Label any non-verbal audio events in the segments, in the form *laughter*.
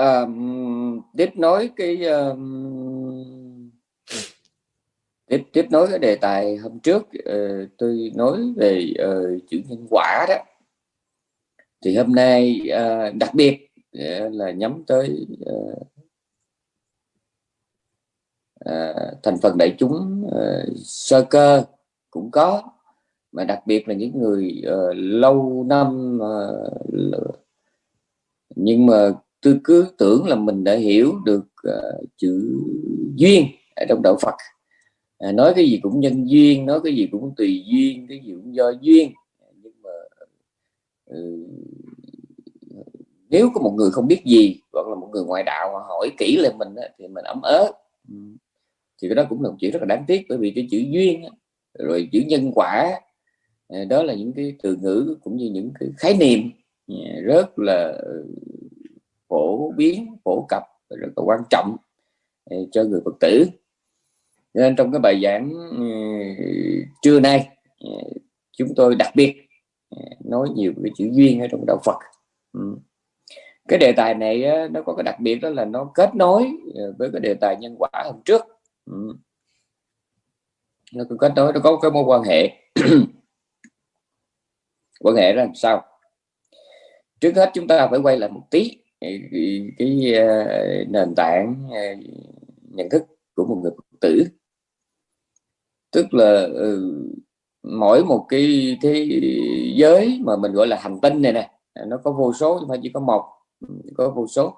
à, tiếp nối cái um, tiếp tiếp nối cái đề tài hôm trước uh, tôi nói về uh, chữ nhân quả đó. Thì hôm nay uh, đặc biệt uh, là nhắm tới uh, uh, thành phần đại chúng uh, sơ cơ cũng có mà đặc biệt là những người uh, lâu năm uh, nhưng mà tôi cứ tưởng là mình đã hiểu được uh, chữ duyên ở trong đạo Phật. À, nói cái gì cũng nhân duyên nói cái gì cũng tùy duyên cái gì cũng do duyên. Nhưng mà uh, nếu có một người không biết gì hoặc là một người ngoại đạo mà hỏi kỹ lên mình thì mình ấm ớ. Ừ. Thì cái đó cũng là một chuyện rất là đáng tiếc bởi vì cái chữ duyên rồi chữ nhân quả à, đó là những cái từ ngữ cũng như những cái khái niệm à, rất là ừ, phổ biến, phổ cập rất là quan trọng ờ, cho người phật tử. Nên trong cái bài giảng ờ, trưa nay ờ, chúng tôi đặc biệt nói nhiều cái chữ duyên ở trong đạo Phật. Ừ. Cái đề tài này nó có cái đặc biệt đó là nó kết nối với cái đề tài nhân quả hôm trước. Ừ. Nó có kết nối, nó có cái mối quan hệ. *clears throat* Quan hệ ra làm sao? Trước hết chúng ta phải quay lại một tí cái, cái ờ, nền tảng ờ, nhận thức của một người phật tử. Tức là ừ, mỗi một cái thế giới mà mình gọi là hành tinh này nè nó có vô số nhưng mà chỉ có một có vô số.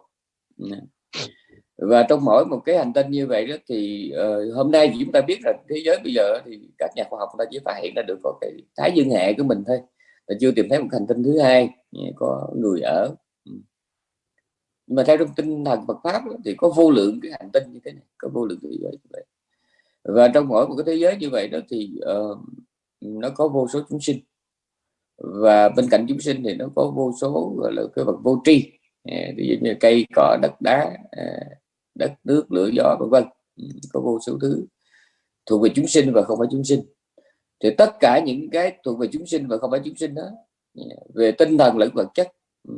Và trong mỗi một cái hành tinh như vậy đó thì uh, hôm nay chúng ta biết là thế giới bây giờ thì các nhà khoa học ta chỉ phát hiện ra được có cái thái dương hệ của mình thôi. Là chưa tìm thấy một hành tinh thứ hai có người ở nhưng mà theo trong tinh thần Phật pháp thì có vô lượng cái hành tinh như thế này có vô lượng thế giới như vậy. Và trong mỗi một cái thế giới như vậy đó thì uh, nó có vô số chúng sinh. Và bên cạnh chúng sinh thì nó có vô số gọi là cái vật vô tri. Ờ, ví dụ như cây cỏ đất đá ờ, đất nước lửa gió vân vân. Ừ, có vô số thứ thuộc về chúng sinh và không phải chúng sinh. Thì tất cả những cái thuộc về chúng sinh và không phải chúng sinh đó về tinh thần lẫn vật chất ừ,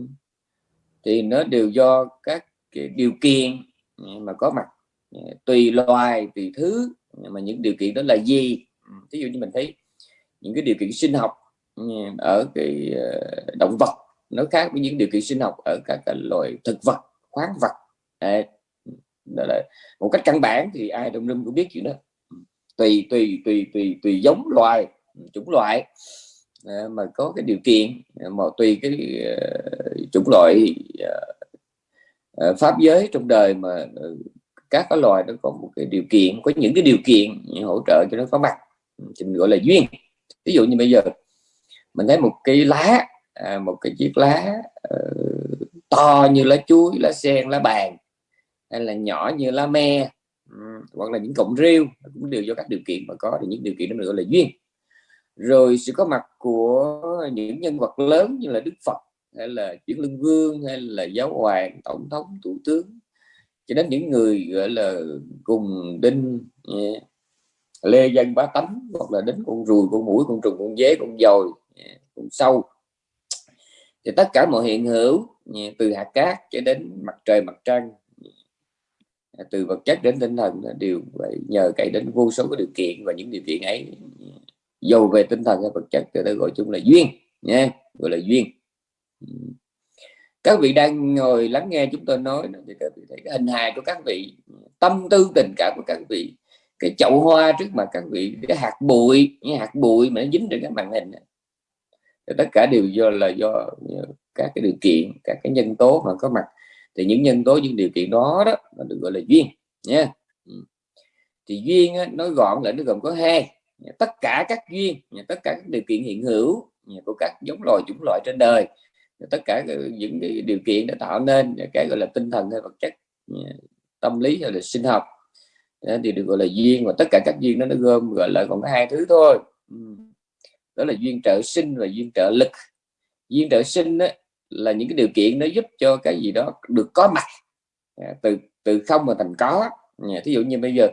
thì nó đều do các cái điều kiện ừ, mà có mặt ừ, tùy loài, tùy thứ mà những điều kiện đó là gì? Ừ, Ví dụ như mình thấy những cái điều kiện sinh học ở cái ờ, động vật, nó khác với những điều kiện sinh học ở các loài thực vật, khoáng vật. Đấy. đó là một cách căn bản thì ai trong rừng cũng biết chuyện đó. Tùy tùy tùy tùy tùy giống loài chủng loại. Ờ, mà có cái điều kiện ờ, mà tùy cái uh, chủng loại uh, pháp giới trong đời mà các cái loài nó có một cái điều kiện có những cái điều kiện hỗ trợ cho nó có mặt thì mình gọi là duyên. Ví dụ như bây giờ mình thấy một cái lá à, một cái chiếc lá uh, to như lá chuối lá sen lá bàn hay là nhỏ như lá me um, hoặc là những cọng rêu cũng đều do các điều kiện mà có thì những điều kiện đó mình gọi là duyên rồi sự có mặt của những nhân vật lớn như là Đức Phật hay là chuyển Lương vương hay là giáo hoàng tổng thống thủ tướng cho đến những người gọi là cùng đinh yeah, lê dân bá tánh hoặc là đến con ruồi con mũi con trùng con dế con dồi yeah, ừ, con sâu. Thì tất cả mọi hiện hữu yeah, từ hạt cát cho đến mặt trời mặt trăng từ vật chất đến tinh thần đều phải nhờ cậy đến vô số cái điều kiện và những điều kiện ấy dầu về tinh thần hay vật chất thì ta gọi chung là duyên nha gọi là duyên. Các vị đang ngồi lắng nghe chúng tôi nói thì các vị thấy cái hình hài của các vị tâm tư tình cảm của các vị cái chậu hoa trước mặt các vị cái hạt bụi những hạt bụi mà nó dính trên cái màn hình thì tất cả đều do là do các cái điều kiện các cái nhân tố mà có mặt. Thì những nhân tố những điều kiện đó đó được gọi là duyên nha. Thì duyên á, nói gọn là nó gồm có hai. Dạ, tất cả các duyên dạ, tất cả các điều kiện hiện hữu dạ, của các giống loài, chủng loại trên đời tất cả những cái điều kiện đã tạo nên cái gọi là tinh thần hay vật chất tâm lý hay là sinh học. Thì được gọi là duyên và tất cả các duyên đó nó gom gọi là còn có hai thứ thôi. Đó là duyên trợ sinh và duyên trợ lực. Duyên trợ sinh đó là những cái điều kiện nó giúp cho cái gì đó được có mặt từ từ không mà thành có. Thí dụ như bây giờ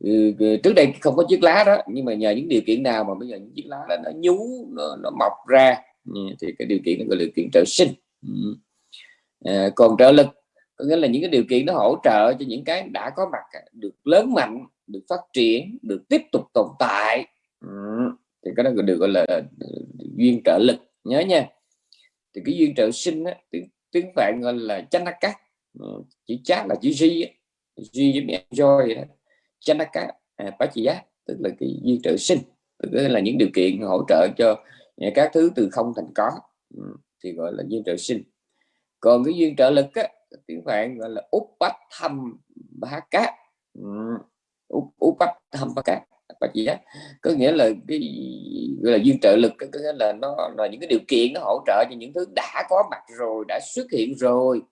Ừ, ừ, trước đây không có chiếc lá đó nhưng mà nhờ những điều kiện nào mà bây giờ những chiếc lá đó nó nhú nó, nó mọc ra ừ, thì cái điều kiện nó gọi là điều kiện trợ sinh à, còn trợ lực có nghĩa là những cái điều kiện nó hỗ trợ cho những cái đã có mặt à, được lớn mạnh được phát triển được tiếp tục tồn tại ừ. thì cái đó được gọi là ờ, duyên trợ lực nhớ nha thì cái duyên trợ sinh á, tiếng, tiếng phạn gọi là chanh ừ. chữ chát là chữ duy duy với mẹ joy đó Janaka à, bá chỉ giá tức là cái duyên trợ sinh tức là những điều kiện hỗ trợ cho à, các thứ từ không thành có ừ, thì gọi là duyên trợ sinh. Còn cái duyên trợ lực á, tiếng phạn gọi là úp bách thăm bá cát ừ, úp bách bá cát bà chỉ á có nghĩa là cái gọi là duyên trợ lực có nghĩa là nó là những cái điều kiện nó hỗ trợ cho những thứ đã có mặt rồi đã xuất hiện rồi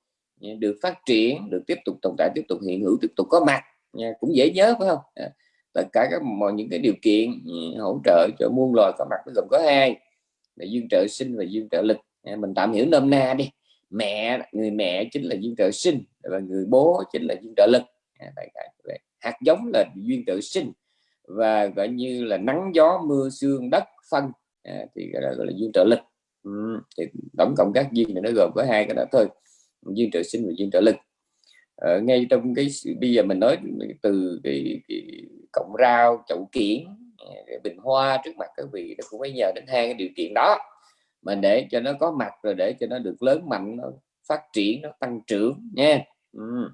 được phát triển được tiếp tục tồn tại tiếp tục hiện hữu tiếp tục có mặt nha cũng dễ nhớ phải không? À, tất cả các mọi những cái điều kiện ừ, hỗ trợ cho muôn loài có mặt nó gồm có hai là duyên trợ sinh và duyên trợ lực. À, mình tạm hiểu nôm na đi. Mẹ người mẹ chính là duyên trợ sinh và người bố chính là duyên trợ lực. À, Hạt giống là duyên trợ sinh và gọi như là nắng gió mưa sương đất phân. À, thì gọi là, gọi là duyên trợ lực. Ừ, thì tổng cộng các duyên này nó gồm có hai cái đó thôi. Duyên trợ sinh và duyên trợ lực ở ngay trong cái bây giờ mình nói từ cái, cái cọng rau chậu kiển ờ, bình hoa trước mặt các vị nó cũng phải nhờ đến hai cái điều kiện đó. Mà để cho nó có mặt rồi để cho nó được lớn mạnh nó phát triển nó tăng trưởng nha. Ừ.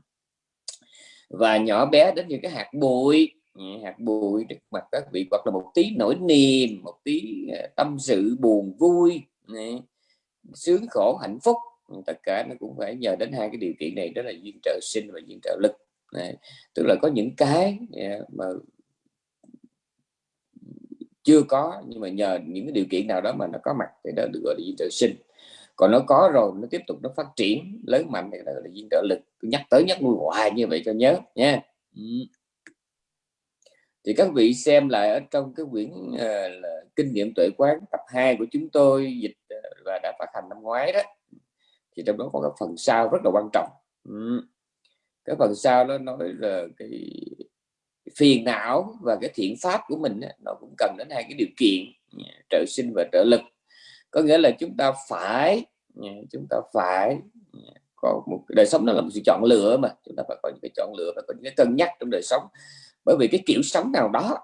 và nhỏ bé đến những cái hạt bụi hạt bụi trước mặt các vị hoặc là một tí nỗi niềm một tí ờ, tâm sự buồn vui sướng khổ hạnh phúc tất cả nó cũng phải nhờ đến hai cái điều kiện này đó là duyên trợ sinh và duyên trợ lực. Này. tức là có những cái à, mà chưa có nhưng mà nhờ những cái điều kiện nào đó mà nó có mặt thì đó được gọi là duyên trợ sinh. Còn nó có rồi nó tiếp tục nó phát triển lớn mạnh thì đó là duyên trợ lực. Tôi nhắc tới nhắc nuôi hoài như vậy cho nhớ nha. Thì các vị xem lại ở trong cái quyển uh, là kinh nghiệm tuệ quán tập 2 của chúng tôi dịch uh, và đã phát hành năm ngoái đó thì trong đó có cái phần sau rất là quan trọng. Ừ. cái phần sau nó nói là cái phiền não và cái thiện pháp của mình nó cũng cần đến hai cái điều kiện à, trợ sinh và trợ lực. Có nghĩa là chúng ta phải à, chúng ta phải à, có một đời sống nó là một sự chọn lựa mà, chúng ta phải có những cái chọn lựa và có những cái cân nhắc trong đời sống. Bởi vì cái kiểu sống nào đó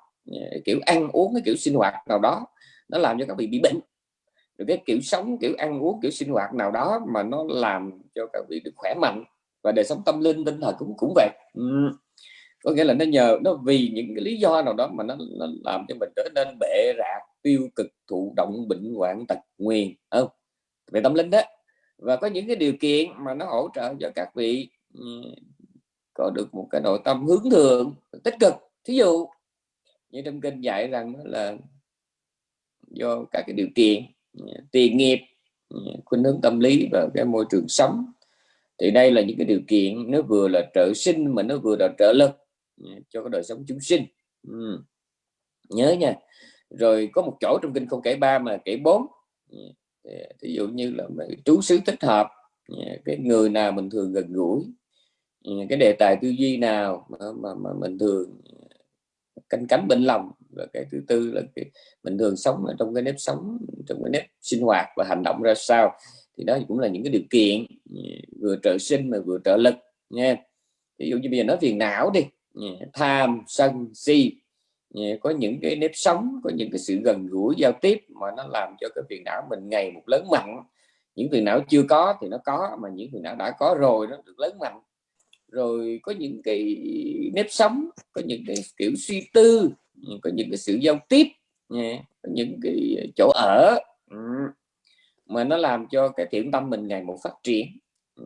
kiểu ăn uống, cái kiểu sinh hoạt nào đó, nó làm cho các vị bị bệnh rồi cái kiểu sống kiểu ăn uống kiểu sinh hoạt nào đó mà nó làm cho các vị được khỏe mạnh và đời sống tâm linh tinh thần cũng cũng vậy. Ừ. có nghĩa là nó nhờ nó vì những cái lý do nào đó mà nó, nó làm cho mình trở nên bệ rạc tiêu cực thụ động bệnh hoạn tật nguyền không? Về tâm linh đó. Và có những cái điều kiện mà nó hỗ trợ cho các vị ừ, có được một cái nội tâm hướng thượng tích cực. Thí dụ như trong kinh dạy rằng là do các cái điều kiện tiền nghiệp khuynh hướng tâm lý và cái môi trường sống. Thì đây là những cái điều kiện nó vừa là trợ sinh mà nó vừa là trợ lực ừ, cho cái đời sống chúng sinh. Ừ. nhớ nha. Rồi có một chỗ trong kinh không kể ba mà kể bốn. Ừ, Ví dụ như là trú xứ thích hợp ừ, cái người nào mình thường gần gũi cái đề tài tư duy nào mà, mà, mà mình thường canh cánh bên lòng. Và cái thứ tư là cái, mình thường sống ở trong cái nếp sống trong cái nếp sinh hoạt và hành động ra sao. Thì đó cũng là những cái điều kiện ừ, vừa trợ sinh mà vừa trợ lực nha. Ví dụ như bây giờ nói phiền não đi ừ, tham sân si ừ, có những cái nếp sống có những cái sự gần gũi giao tiếp mà nó làm cho cái phiền não mình ngày một lớn mạnh. Những phiền não chưa có thì nó có mà những phiền não đã có rồi nó được lớn mạnh rồi có những cái nếp sống có những cái kiểu suy tư có những cái sự giao tiếp có những cái chỗ ở mà nó làm cho cái thiện tâm mình ngày một phát triển.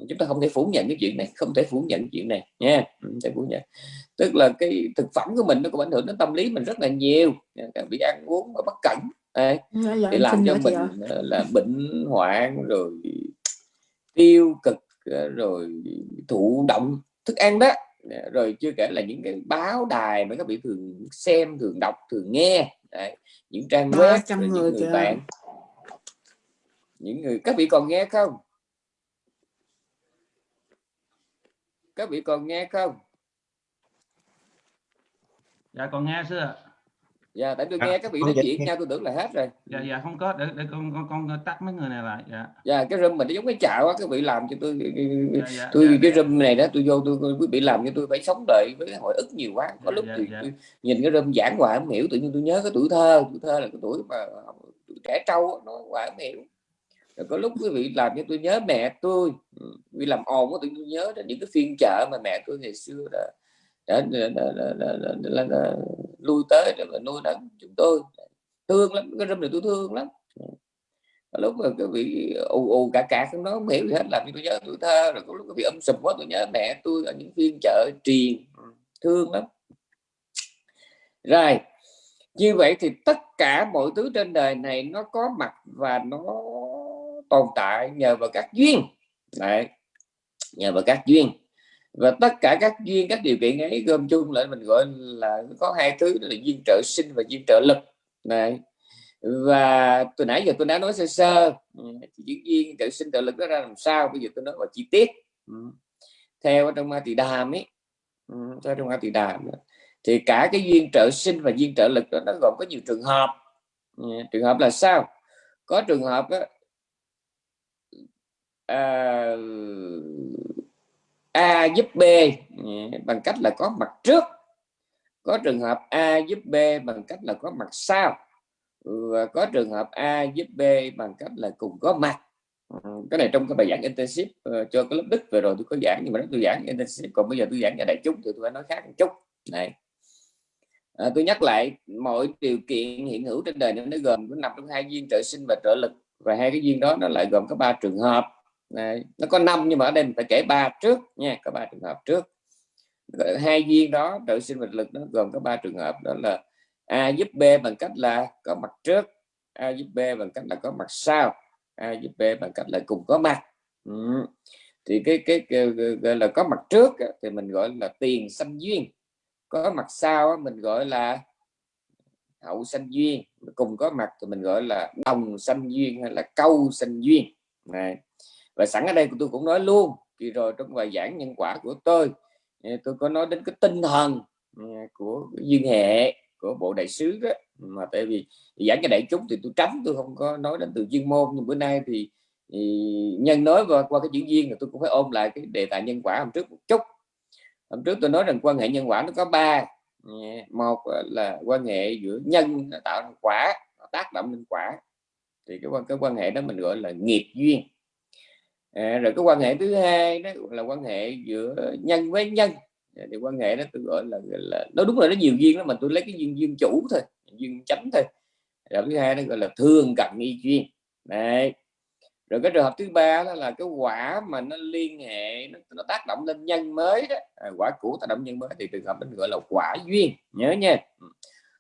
Chúng ta không thể phủ nhận cái chuyện này không thể phủ nhận chuyện này nha không thể phủ nhận. Tức là cái thực phẩm của mình nó cũng ảnh hưởng đến tâm lý mình rất là nhiều bị ăn uống và bất cẩn à, để làm cho mình là bệnh hoạn rồi tiêu cực rồi thụ động thức ăn đó. Rồi chưa kể là những cái báo đài mà các vị thường xem thường đọc thường nghe. Đấy. những trang web người những người bạn. Những người các vị còn nghe không? Các vị còn nghe không? Dạ còn nghe sư ạ dạ tại tôi à, nghe các vị nói chuyện nhau tôi tưởng là hết rồi dạ dạ không có để, để con, con con tắt mấy người này lại dạ dạ cái room mình nó giống cái chạo á các vị làm cho tôi dạ, dạ, tôi dạ, cái dạ. room này đó tôi vô tôi quý vị làm cho tôi phải sống đợi với hồi ức nhiều quá có dạ, lúc dạ, thì dạ. tôi nhìn cái room giảng hoài không hiểu tự nhiên tôi nhớ cái tuổi thơ tuổi thơ là cái tuổi mà tuổi trẻ trâu nó hoài không hiểu rồi có lúc quý vị làm cho tôi nhớ mẹ tôi vì làm ồn có tự nhiên nhớ đến những cái phiên chợ mà mẹ tôi ngày xưa đã đã, đã, đã, đã, đã, đã, đã, đã lui tới để mà nuôi nấng chúng tôi. Thương lắm, cái râm này tôi thương lắm. Lúc mà cái vị ù ù cả cả nó không hiểu gì hết, làm như tôi nhớ tuổi thơ, rồi có lúc cái vị um âm sụp quá tôi nhớ mẹ tôi ở những phiên chợ truyền thương lắm. Rồi, như vậy thì tất cả mọi thứ trên đời này nó có mặt và nó tồn tại nhờ vào các duyên. Đấy. nhờ vào các duyên và tất cả các duyên các điều kiện ấy gom chung lại mình gọi là có hai thứ đó là duyên trợ sinh và duyên trợ lực. Này và từ nãy giờ tôi đã nói sơ sơ. Ừ, Những duyên trợ sinh trợ lực nó ra làm sao? Bây giờ tôi nói vào chi tiết. Ừ, theo trong ma tỳ đàm ấy ừ, theo trong ma tỳ đàm thì cả cái duyên trợ sinh và duyên trợ lực đó nó gồm có nhiều trường hợp. Trường hợp là sao? Có trường hợp đó, à, A giúp B ừ, bằng cách là có mặt trước. Có trường hợp A giúp B bằng cách là có mặt sau. Ừ, và có trường hợp A giúp B bằng cách là cùng có mặt. Ừ, cái này trong cái bài giảng intensive uh, ờ, cho cái lớp đức vừa rồi tôi có giảng nhưng mà tôi giảng intensive còn bây giờ tôi giảng cho đại chúng thì tôi phải nói khác một chút. Này. À, tôi nhắc lại mọi điều kiện hiện hữu trên đời nó gồm có nằm trong hai duyên trợ sinh và trợ lực và hai cái duyên đó nó lại gồm có ba trường hợp. Đấy. nó có năm nhưng mà ở đây mình phải kể ba trước nha có ba trường hợp trước hai duyên đó trợ sinh vật lực nó gồm có ba trường hợp đó là a giúp b bằng cách là có mặt trước a giúp b bằng cách là có mặt sau a giúp b bằng cách là cùng có mặt ừ. thì cái, cái, cái, gọi là có mặt trước thì mình gọi là tiền sanh duyên có mặt sau mình gọi là hậu sanh duyên cùng có mặt thì mình gọi là đồng sanh duyên hay là câu sanh duyên này và sẵn ở đây tôi cũng nói luôn thì rồi trong bài giảng nhân quả của tôi ờ, tôi có nói đến cái tinh thần ờ, của duyên hệ của bộ đại sứ đó mà tại vì giảng cho đại chúng thì tôi tránh tôi không có nói đến từ chuyên môn nhưng bữa nay thì, thì nhân nói qua, qua cái chữ duyên thì tôi cũng phải ôm lại cái đề tài nhân quả hôm trước một chút. Hôm trước tôi nói rằng quan hệ nhân quả nó có ba ờ, một là quan hệ giữa nhân tạo ra quả tác động lên quả. Thì cái quan cái quan hệ đó mình gọi là nghiệp duyên à, rồi cái quan hệ thứ hai đó là quan hệ giữa nhân với nhân. À, thì quan hệ đó tôi gọi là, là nó đúng là nó nhiều duyên đó mà tôi lấy cái duyên duyên chủ thôi duyên chánh thôi. Rồi thứ hai nó gọi là thương cận y duyên. Đấy. Rồi cái trường hợp thứ ba đó là cái quả mà nó liên hệ nó, nó tác động lên nhân mới đó. À, quả cũ tác động nhân mới thì trường hợp mình gọi là quả duyên. Nhớ nha. Ừ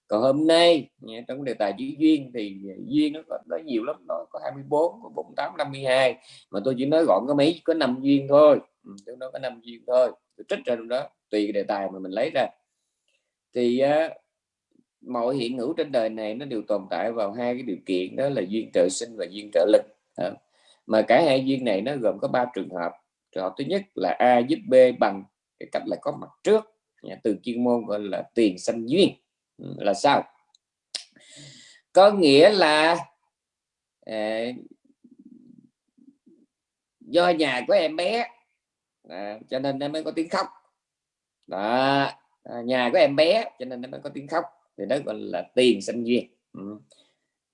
còn hôm nay trong đề tài chữ duyên thì à, duyên nó có nó nhiều lắm nó có 24 có 48 52 mà tôi chỉ nói gọn có mấy có năm duyên thôi. Ừ, tôi nói có năm duyên thôi. Tôi trích ra trong đó tùy đề tài mà mình lấy ra. Thì uh, mọi hiện hữu trên đời này nó đều tồn tại vào hai cái điều kiện đó là duyên trợ sinh và duyên trợ lực à, mà cả hai duyên này nó gồm có ba trường hợp. Trường hợp thứ nhất là a giúp b bằng cái cách là có mặt trước từ chuyên môn gọi là tiền sanh duyên là sao? Có nghĩa là à, do nhà của em bé à, cho nên nó mới có tiếng khóc. Đó à, nhà của em bé cho nên nó mới có tiếng khóc. Thì đó gọi là tiền sinh duyên. Ừ.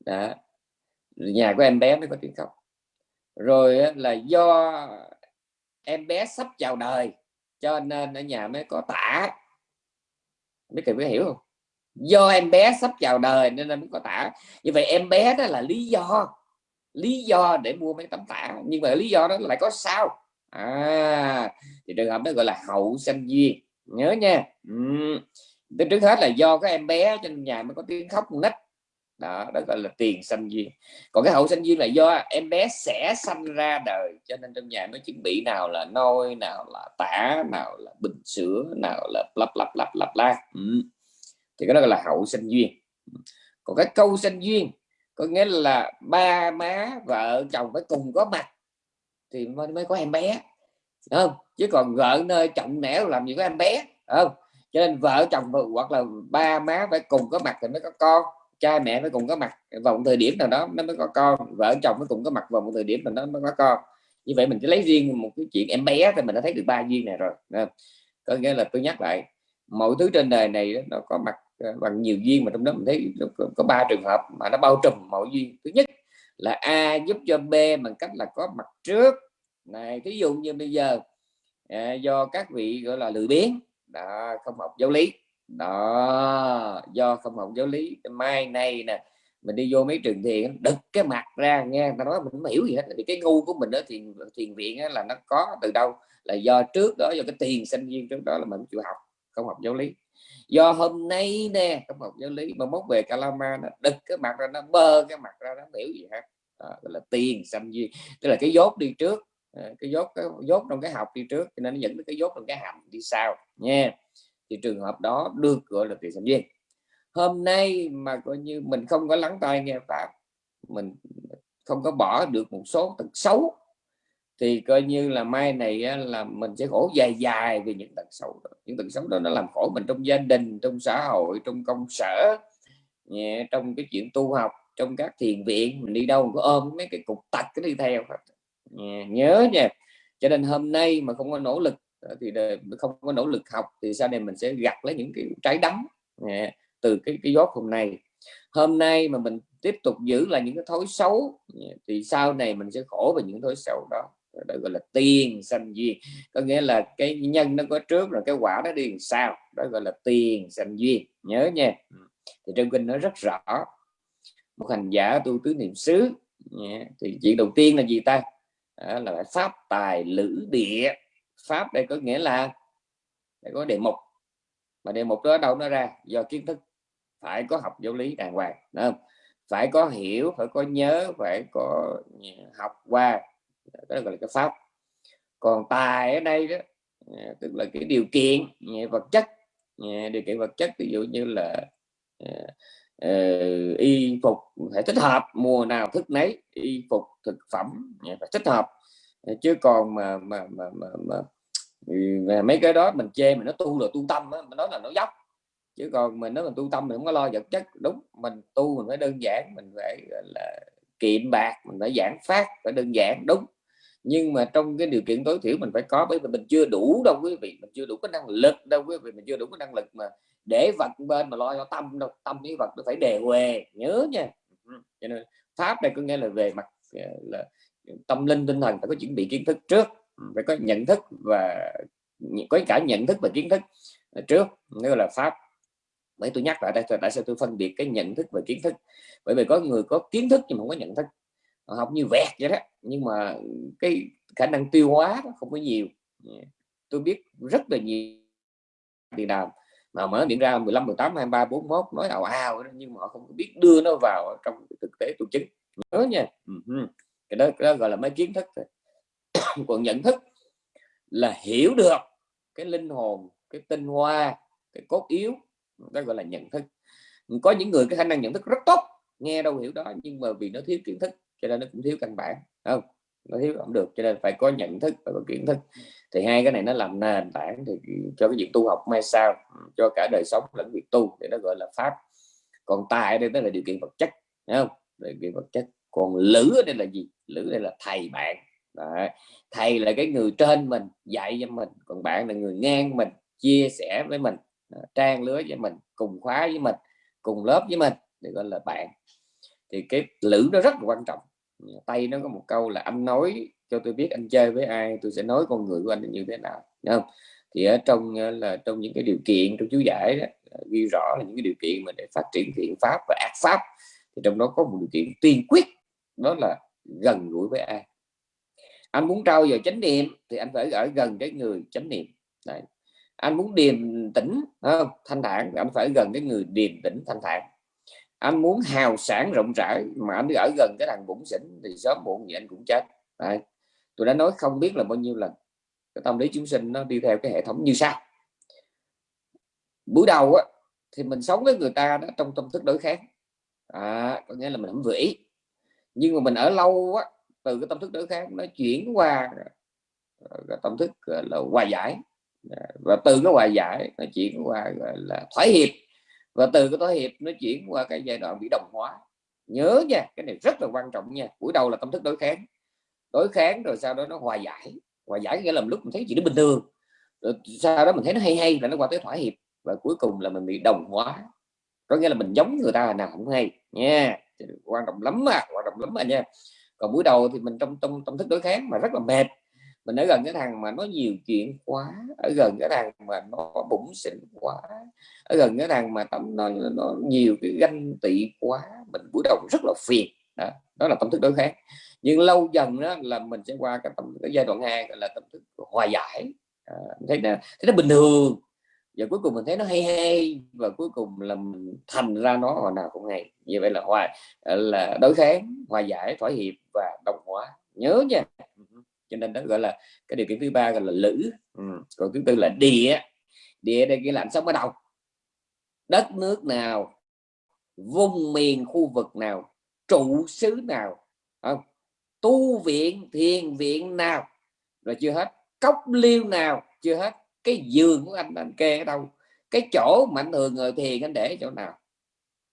đó nhà của em bé mới có tiếng khóc. Rồi là do em bé sắp chào đời cho nên ở nhà mới có tả. Biết kịp có hiểu không? Do em bé sắp chào đời nên mới có tả. Như vậy em bé đó là lý do lý do để mua mấy tấm tả. Nhưng mà lý do đó lại có sao? À thì trường hợp đó gọi là hậu sanh duyên. Nhớ nha. Ừ. trước hết là do cái em bé trên nhà mới có tiếng khóc nít đó đó gọi là tiền sanh duyên. Còn cái hậu sanh duyên là do em bé sẽ sanh ra đời. Cho nên trong nhà mới chuẩn bị nào là nôi, nào là tả, nào là bình sữa, nào là lặp lặp lặp lặp la ừ thì cái đó là hậu sinh duyên. Còn cái câu sinh duyên có nghĩa là ba má vợ chồng phải cùng có mặt thì mới, mới có em bé. Không? Chứ còn vợ nơi trọng nẻo làm gì có em bé không? Cho nên vợ chồng hoặc là ba má phải cùng có mặt thì mới có con cha mẹ phải cùng có mặt. Vào một thời điểm nào đó nó mới có con vợ chồng mới cùng có mặt vào một thời điểm nào đó mới có con. Như vậy mình chỉ lấy riêng một cái chuyện em bé thì mình đã thấy được ba duyên này rồi có nghĩa là tôi nhắc lại mọi thứ trên đời này nó có mặt Ờ, bằng nhiều duyên mà trong đó mình thấy có ba trường hợp mà nó bao trùm mọi duyên. Thứ nhất là a giúp cho b bằng cách là có mặt trước. Này thí dụ như bây giờ à, do các vị gọi là lười biếng đó không học giáo lý đó do không học giáo lý mai này nè mình đi vô mấy trường thiền đực cái mặt ra nghe ta nói mình không hiểu gì hết thì cái ngu của mình đó thiền thiền viện là nó có từ đâu là do trước đó do cái tiền sinh viên trước đó là mình chịu học không học giáo lý do hôm nay nè trong học giáo lý mà mốt về kalama nó đực cái mặt ra nó bơ cái mặt ra nó biểu gì hết đó, gọi là tiền sinh viên tức là cái dốt đi trước ờ, cái dốt cái dốt trong cái học đi trước cho nên nó dẫn đến cái dốt trong cái hầm đi sau nha. Thì trường hợp đó được gọi là tiền sinh viên hôm nay mà coi như mình không có lắng tai nghe pháp mình không có bỏ được một số tật xấu thì coi như là mai này là mình sẽ khổ dài dài vì những tật xấu đó. những tật xấu đó nó làm khổ mình trong gia đình, trong xã hội, trong công sở, nhẹ, trong cái chuyện tu học, trong các thiền viện. Mình đi đâu mình có ôm mấy cái cục tật cái đi theo nhớ nha. Cho nên hôm nay mà không có nỗ lực ờ, thì không có nỗ lực học thì sau này mình sẽ gặt lấy những cái trái đắng từ cái cái gió hôm nay. Hôm nay mà mình tiếp tục giữ là những cái thói xấu thì sau này mình sẽ khổ về những thói xấu đó đó gọi là tiền sanh duyên. Có nghĩa là cái nhân nó có trước rồi cái quả nó đi sao đó gọi là tiền sanh duyên. Nhớ nha. Thì trong kinh nó rất rõ. Một hành giả tu tứ niệm xứ thì chuyện đầu tiên là gì ta? Đó là pháp tài lữ địa. Pháp đây có nghĩa là đây có đề mục. Mà đề mục đó đâu nó ra? Do kiến thức. Phải có học giáo lý đàng hoàng đúng không? Phải có hiểu phải có nhớ phải có học qua đó gọi là cái pháp. Còn tài ở đây đó à, tức là cái điều kiện à, vật chất à, điều kiện vật chất ví dụ như là uh, y phục phải thích hợp mùa nào thức nấy y phục thực phẩm phải thích hợp. Chứ còn mà mà mà, mà, mà, về mấy cái đó mình chê mình nó tu là tu tâm đó, mình nói là nó dốc. Chứ còn mình nói mình tu tâm mình không có lo vật chất đúng mình tu mình phải đơn giản mình phải là kiệm bạc mình phải giảng phát phải đơn giản đúng nhưng mà trong cái điều kiện tối thiểu mình phải có, bởi vì mình chưa đủ đâu quý vị, mình chưa đủ cái năng lực đâu quý vị, mình chưa đủ cái năng lực mà để vật bên mà lo cho tâm đâu, tâm với vật nó phải đề huề nhớ nha. Ừ, cho nên pháp đây có nghĩa là về mặt ờ, là tâm linh tinh thần phải có chuẩn bị kiến thức trước ừ, phải có nhận thức và có cả nhận thức và kiến thức ờ, trước nếu là pháp. Bởi tôi nhắc lại đây, tại sao tôi phân biệt cái nhận thức và kiến thức? Bởi vì có người có kiến thức nhưng mà không có nhận thức học như vẹt vậy đó. Nhưng mà cái khả năng tiêu hóa nó không có nhiều. Tôi biết rất là nhiều tiền đàm. Mà mở điện ra 15 18 23 41 nói ào ào nhưng mà họ không biết đưa nó vào trong thực tế tổ chức. Nhớ nha. Cái đó, cái đó gọi là mấy kiến thức thôi. *coughs* Còn nhận thức là hiểu được cái linh hồn cái tinh hoa cái cốt yếu. Đó gọi là nhận thức. Có những người cái khả năng nhận thức rất tốt nghe đâu hiểu đó nhưng mà vì nó thiếu kiến thức cho nên nó cũng thiếu căn bản không? Nó thiếu không được, cho nên phải có nhận thức và có kiến thức. Thì hai cái này nó làm nền tảng thì cho cái việc tu học mai sau ừ, cho cả đời sống lẫn việc tu thì nó gọi là pháp. Còn tài đây đó là điều kiện vật chất không? Điều kiện vật chất. Còn lữ ở đây là gì? Lữ đây là thầy bạn. Đấy. thầy là cái người trên mình, dạy cho mình. Còn bạn là người ngang mình, chia sẻ với mình à, trang lứa với mình, cùng khóa với mình, cùng lớp với mình, thì gọi là bạn. Thì cái lữ nó rất là quan trọng tay nó có một câu là anh nói cho tôi biết anh chơi với ai tôi sẽ nói con người của anh như thế nào Đúng không thì ở trong ờ, là trong những cái điều kiện trong chú giải đó, ờ, ghi rõ là những cái điều kiện mà để phát triển thiện pháp và ác pháp thì trong đó có một điều kiện tiên quyết đó là gần gũi với ai anh muốn trao dồi chánh niệm thì anh phải ở gần cái người chánh niệm Đấy. anh muốn điềm tĩnh không? thanh thản anh phải gần cái người điềm tĩnh thanh thản anh muốn hào sản rộng rãi mà anh ở gần cái thằng bụng xỉn thì sớm muộn gì anh cũng chết. Đấy. tôi đã nói không biết là bao nhiêu lần. Cái tâm lý chúng sinh nó đi theo cái hệ thống như sau. Buổi đầu á, thì mình sống với người ta đó trong tâm thức đối kháng. À, có nghĩa là mình không vĩ nhưng mà mình ở lâu á, từ cái tâm thức đối kháng nó chuyển qua cái tâm thức là hòa giải. Và từ cái hòa giải nó chuyển qua là thoái hiệp và từ cái thỏa hiệp nó chuyển qua cái giai đoạn bị đồng hóa. Nhớ nha, cái này rất là quan trọng nha, buổi đầu là tâm thức đối kháng. Đối kháng rồi sau đó nó hòa giải. Hòa giải nghĩa là lúc mình thấy chuyện nó bình thường. Rồi sau đó mình thấy nó hay hay là nó qua tới thỏa hiệp. Và cuối cùng là mình bị đồng hóa. Có nghĩa là mình giống người ta nào cũng hay nha. Quan trọng lắm mà quan trọng lắm mà nha. Còn buổi đầu thì mình trong trong tâm thức đối kháng mà rất là mệt mình ở gần cái thằng mà nó nhiều chuyện quá ở gần cái thằng mà nó bụng xỉn quá ở gần cái thằng mà tâm nó, nó nhiều cái ganh tị quá mình buổi đầu rất là phiền. Đó, đó là tâm thức đối kháng. Nhưng lâu dần đó là mình sẽ qua cái, tâm, cái giai đoạn hai gọi là tâm thức hòa giải. À, thấy nó thấy nó bình thường. Và cuối cùng mình thấy nó hay hay và cuối cùng là mình thành ra nó hồi nào cũng hay. Như vậy là hòa à, là đối kháng hòa giải thỏa hiệp và đồng hóa. Nhớ nha cho nên đó gọi là cái điều kiện thứ ba gọi là lữ ừ. còn thứ tư là địa. Địa đây cái lạnh sống ở đâu đất nước nào, vùng miền, khu vực nào, trụ xứ nào, không? Tu viện, thiền viện nào, rồi chưa hết. Cốc liêu nào, chưa hết. Cái giường của anh anh kê ở đâu? Cái chỗ mà anh thường ngồi thiền, anh để chỗ nào?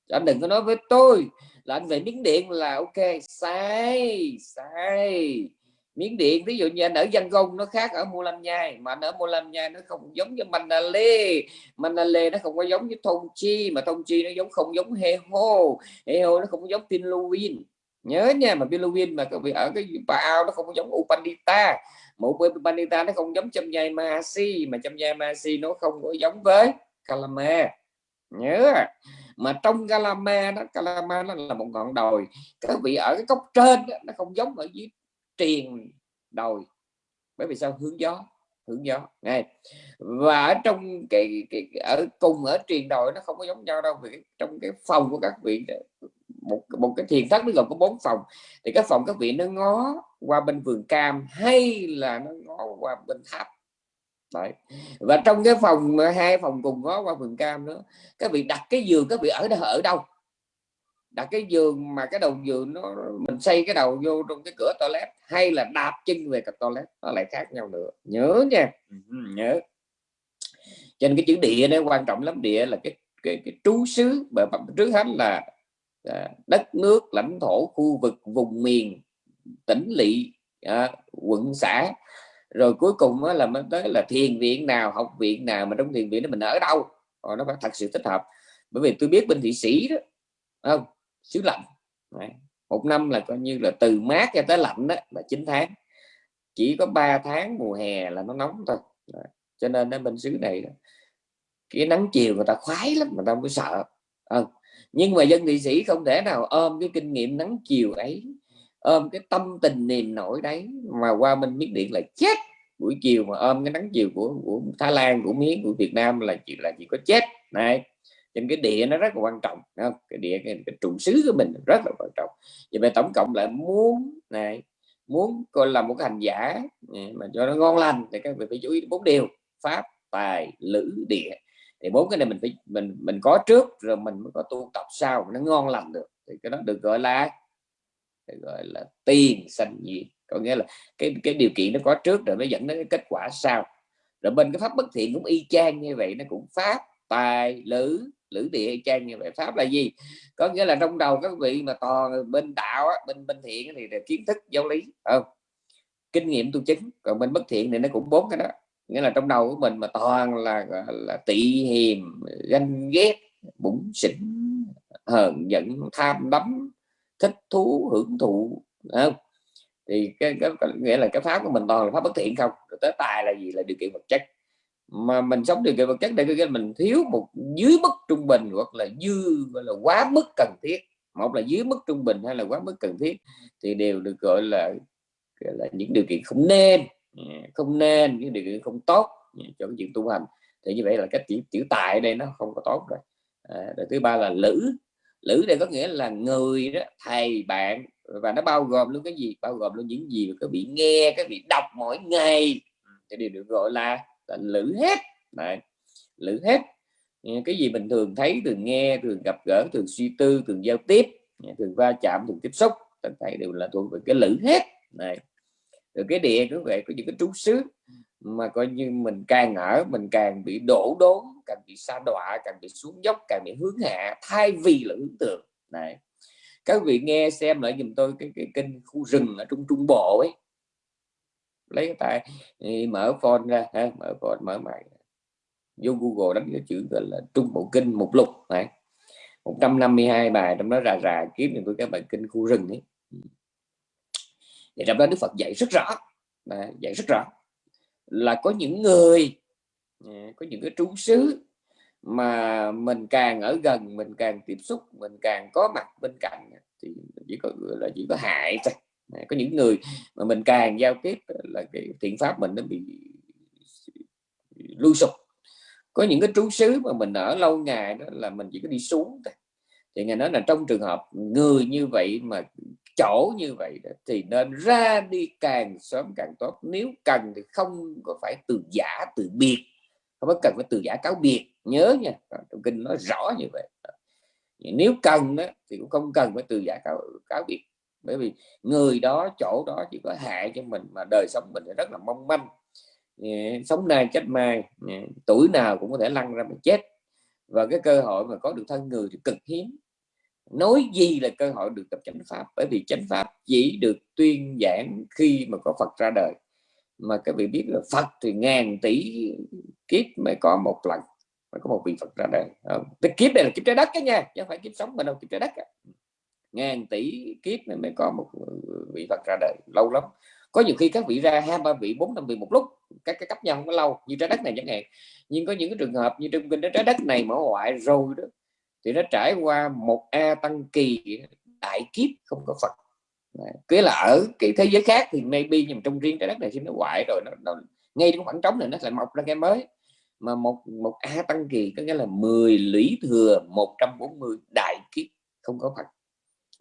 Anh đừng có nói với tôi là anh về miếng điện là ok, sai sai miếng điện ví dụ như anh ở dân Gông nó khác ở mua lâm nhai mà anh ở mua lâm nhai nó không giống như manale. Manale nó không có giống như thông chi mà thông chi nó giống không giống he hô he hô nó không giống pinluin. Nhớ nha mà pinluin mà các vị ở cái bao nó không giống upandita một upandita nó không giống châm nhai masi mà châm nhai masi nó không có giống với kalama. Nhớ à. mà trong Kalama đó Kalama nó là một ngọn đồi. Các vị ở cái cốc trên đó, nó không giống ở dưới triền đồi. Bởi vì sao? Hướng gió hướng gió. Này và ở trong cái, cái ở cùng ở triền đồi nó không có giống nhau đâu vì trong cái phòng của các vị một một cái thiền thất nó gồm có bốn phòng. Thì cái phòng các vị nó ngó qua bên vườn cam hay là nó ngó qua bên tháp. Đấy. và trong cái phòng hai phòng cùng ngó qua vườn cam nữa các vị đặt cái giường các vị ở ở đâu? Đặt cái giường mà cái đầu giường nó mình xây cái đầu vô trong cái cửa toilet hay là đạp chân về cái toilet nó lại khác nhau nữa. Nhớ nha. Nhớ. Cho nên cái chữ địa nó quan trọng lắm địa là cái cái, cái trú xứ bởi trước hết là à, đất nước lãnh thổ khu vực vùng miền tỉnh lỵ à, quận xã. Rồi cuối cùng là mới tới là thiền viện nào học viện nào mà trong thiền viện đó mình ở đâu? Rồi nó phải thật sự thích hợp. Bởi vì tôi biết bên thị sĩ đó không xứ lạnh. Đấy. một năm là coi như là từ mát cho tới lạnh đó là 9 tháng. Chỉ có 3 tháng mùa hè là nó nóng thôi. Đấy. cho nên ở bên xứ này cái nắng chiều người ta khoái lắm mà ta mới sợ. À. nhưng mà dân nghị sĩ không thể nào ôm cái kinh nghiệm nắng chiều ấy ôm cái tâm tình niềm nổi đấy mà qua bên miếng điện là chết. Buổi chiều mà ôm cái nắng chiều của, của Thái Lan của Miến của Việt Nam là chỉ là chỉ có chết. Này nên cái địa nó rất là quan trọng không? cái địa cái, cái trụ xứ của mình rất là quan trọng. Vậy mà tổng cộng lại muốn này muốn coi là một cái hành giả mà cho nó ngon lành thì các vị phải chú ý bốn điều pháp tài lữ địa. Thì bốn cái này mình phải mình mình có trước rồi mình mới có tu tập sau nó ngon lành được. Thì cái đó được gọi là gọi là tiền sanh diệt. Có nghĩa là cái cái điều kiện nó có trước rồi mới dẫn đến cái kết quả sau. Rồi bên cái pháp bất thiện cũng y chang như vậy nó cũng pháp tài lữ lữ địa hay trang như vậy. Pháp là gì? Có nghĩa là trong đầu các vị mà toàn bên đạo bên bên thiện thì là kiến thức giáo lý không? Kinh nghiệm tu chứng còn bên bất thiện thì nó cũng bốn cái đó. Nghĩa là trong đầu của mình mà toàn là là tị hiềm ganh ghét bụng xỉn hờn giận tham đắm thích thú hưởng thụ không? thì cái, cái, cái nghĩa là cái pháp của mình toàn là pháp bất thiện không? Rồi tới tài là gì? Là điều kiện vật chất mà mình sống điều kiện vật chất để cái mình thiếu một dưới mức trung bình hoặc là dư gọi là quá mức cần thiết. Một là dưới mức trung bình hay là quá mức cần thiết thì đều được gọi là, gọi là những điều kiện không nên. Dạ, không nên những điều kiện không tốt dạ, cho cái chuyện tu hành. Thì như vậy là cái chữ chữ tài đây nó không có tốt rồi. À, thứ ba là lữ. Lữ đây có nghĩa là người đó thầy bạn và nó bao gồm luôn cái gì? Bao gồm luôn những gì mà các vị nghe các vị đọc mỗi ngày. Thì đều được gọi là, là lữ hết. Này lữ hết. Cái gì mình thường thấy thường nghe thường gặp gỡ thường suy tư thường giao tiếp thường va chạm thường tiếp xúc tất cả đều là thuộc về cái lữ hết. Này rồi cái địa cũng vậy có những cái trú xứ mà coi như mình càng ở mình càng bị đổ đốn càng bị xa đọa càng bị xuống dốc càng bị hướng hạ thay vì là hướng tượng. Này các vị nghe xem lại dùm tôi cái, cái kênh khu rừng ở trung trung bộ ấy lấy tay mở phone ra ha, mở phone mở máy vô Google đánh cái chữ gọi là trung bộ kinh mục lục này 152 bài trong đó rà rà kiếm được các bài kinh khu rừng ấy. Thì trong đó Đức Phật dạy rất rõ à, dạy rất rõ là có những người à, có những cái trú xứ mà mình càng ở gần mình càng tiếp xúc mình càng có mặt bên cạnh thì chỉ có là chỉ có hại thôi có những người mà mình càng giao tiếp là cái thiện pháp mình nó bị lui sụp. Có những cái trú xứ mà mình ở lâu ngày đó là mình chỉ có đi xuống thôi. Thì ngài nói là trong trường hợp người như vậy mà chỗ như vậy đó, thì nên ra đi càng sớm càng tốt. Nếu cần thì không có phải từ giả từ biệt. Không có cần phải từ giả cáo biệt. Nhớ nha trong kinh nói rõ như vậy. Nếu cần đó, thì cũng không cần phải từ giả cáo, cáo biệt bởi vì người đó, chỗ đó chỉ có hại cho mình mà đời sống mình rất là mong manh. Sống nay chết mai tuổi nào cũng có thể lăn ra mà chết. Và cái cơ hội mà có được thân người thì cực hiếm. Nói gì là cơ hội được tập chánh pháp? Bởi vì chánh pháp chỉ được tuyên giảng khi mà có Phật ra đời. Mà các vị biết là Phật thì ngàn tỷ kiếp mới có một lần, mới có một vị Phật ra đời. Ờ, cái kiếp này là kiếp trái đất cái nha, chứ không phải kiếp sống mà đâu, kiếp trái đất cả ngàn tỷ kiếp này mới có một ờ, vị Phật ra đời lâu lắm. Có nhiều khi các vị ra hai ba vị bốn năm vị một lúc các cái cấp nhau không có lâu như trái đất này chẳng hạn. Nhưng có những cái trường hợp như trong kinh trái đất này mở ngoại rồi đó thì nó trải qua một a tăng kỳ đại kiếp không có phật. Cái là ở cái thế giới khác thì maybe nhưng trong riêng trái đất này thì nó hoại rồi nó, nó ngay trong khoảng trống này nó lại mọc ra cái mới. Mà một một a tăng kỳ có nghĩa là 10 lũy thừa 140 đại kiếp không có phật.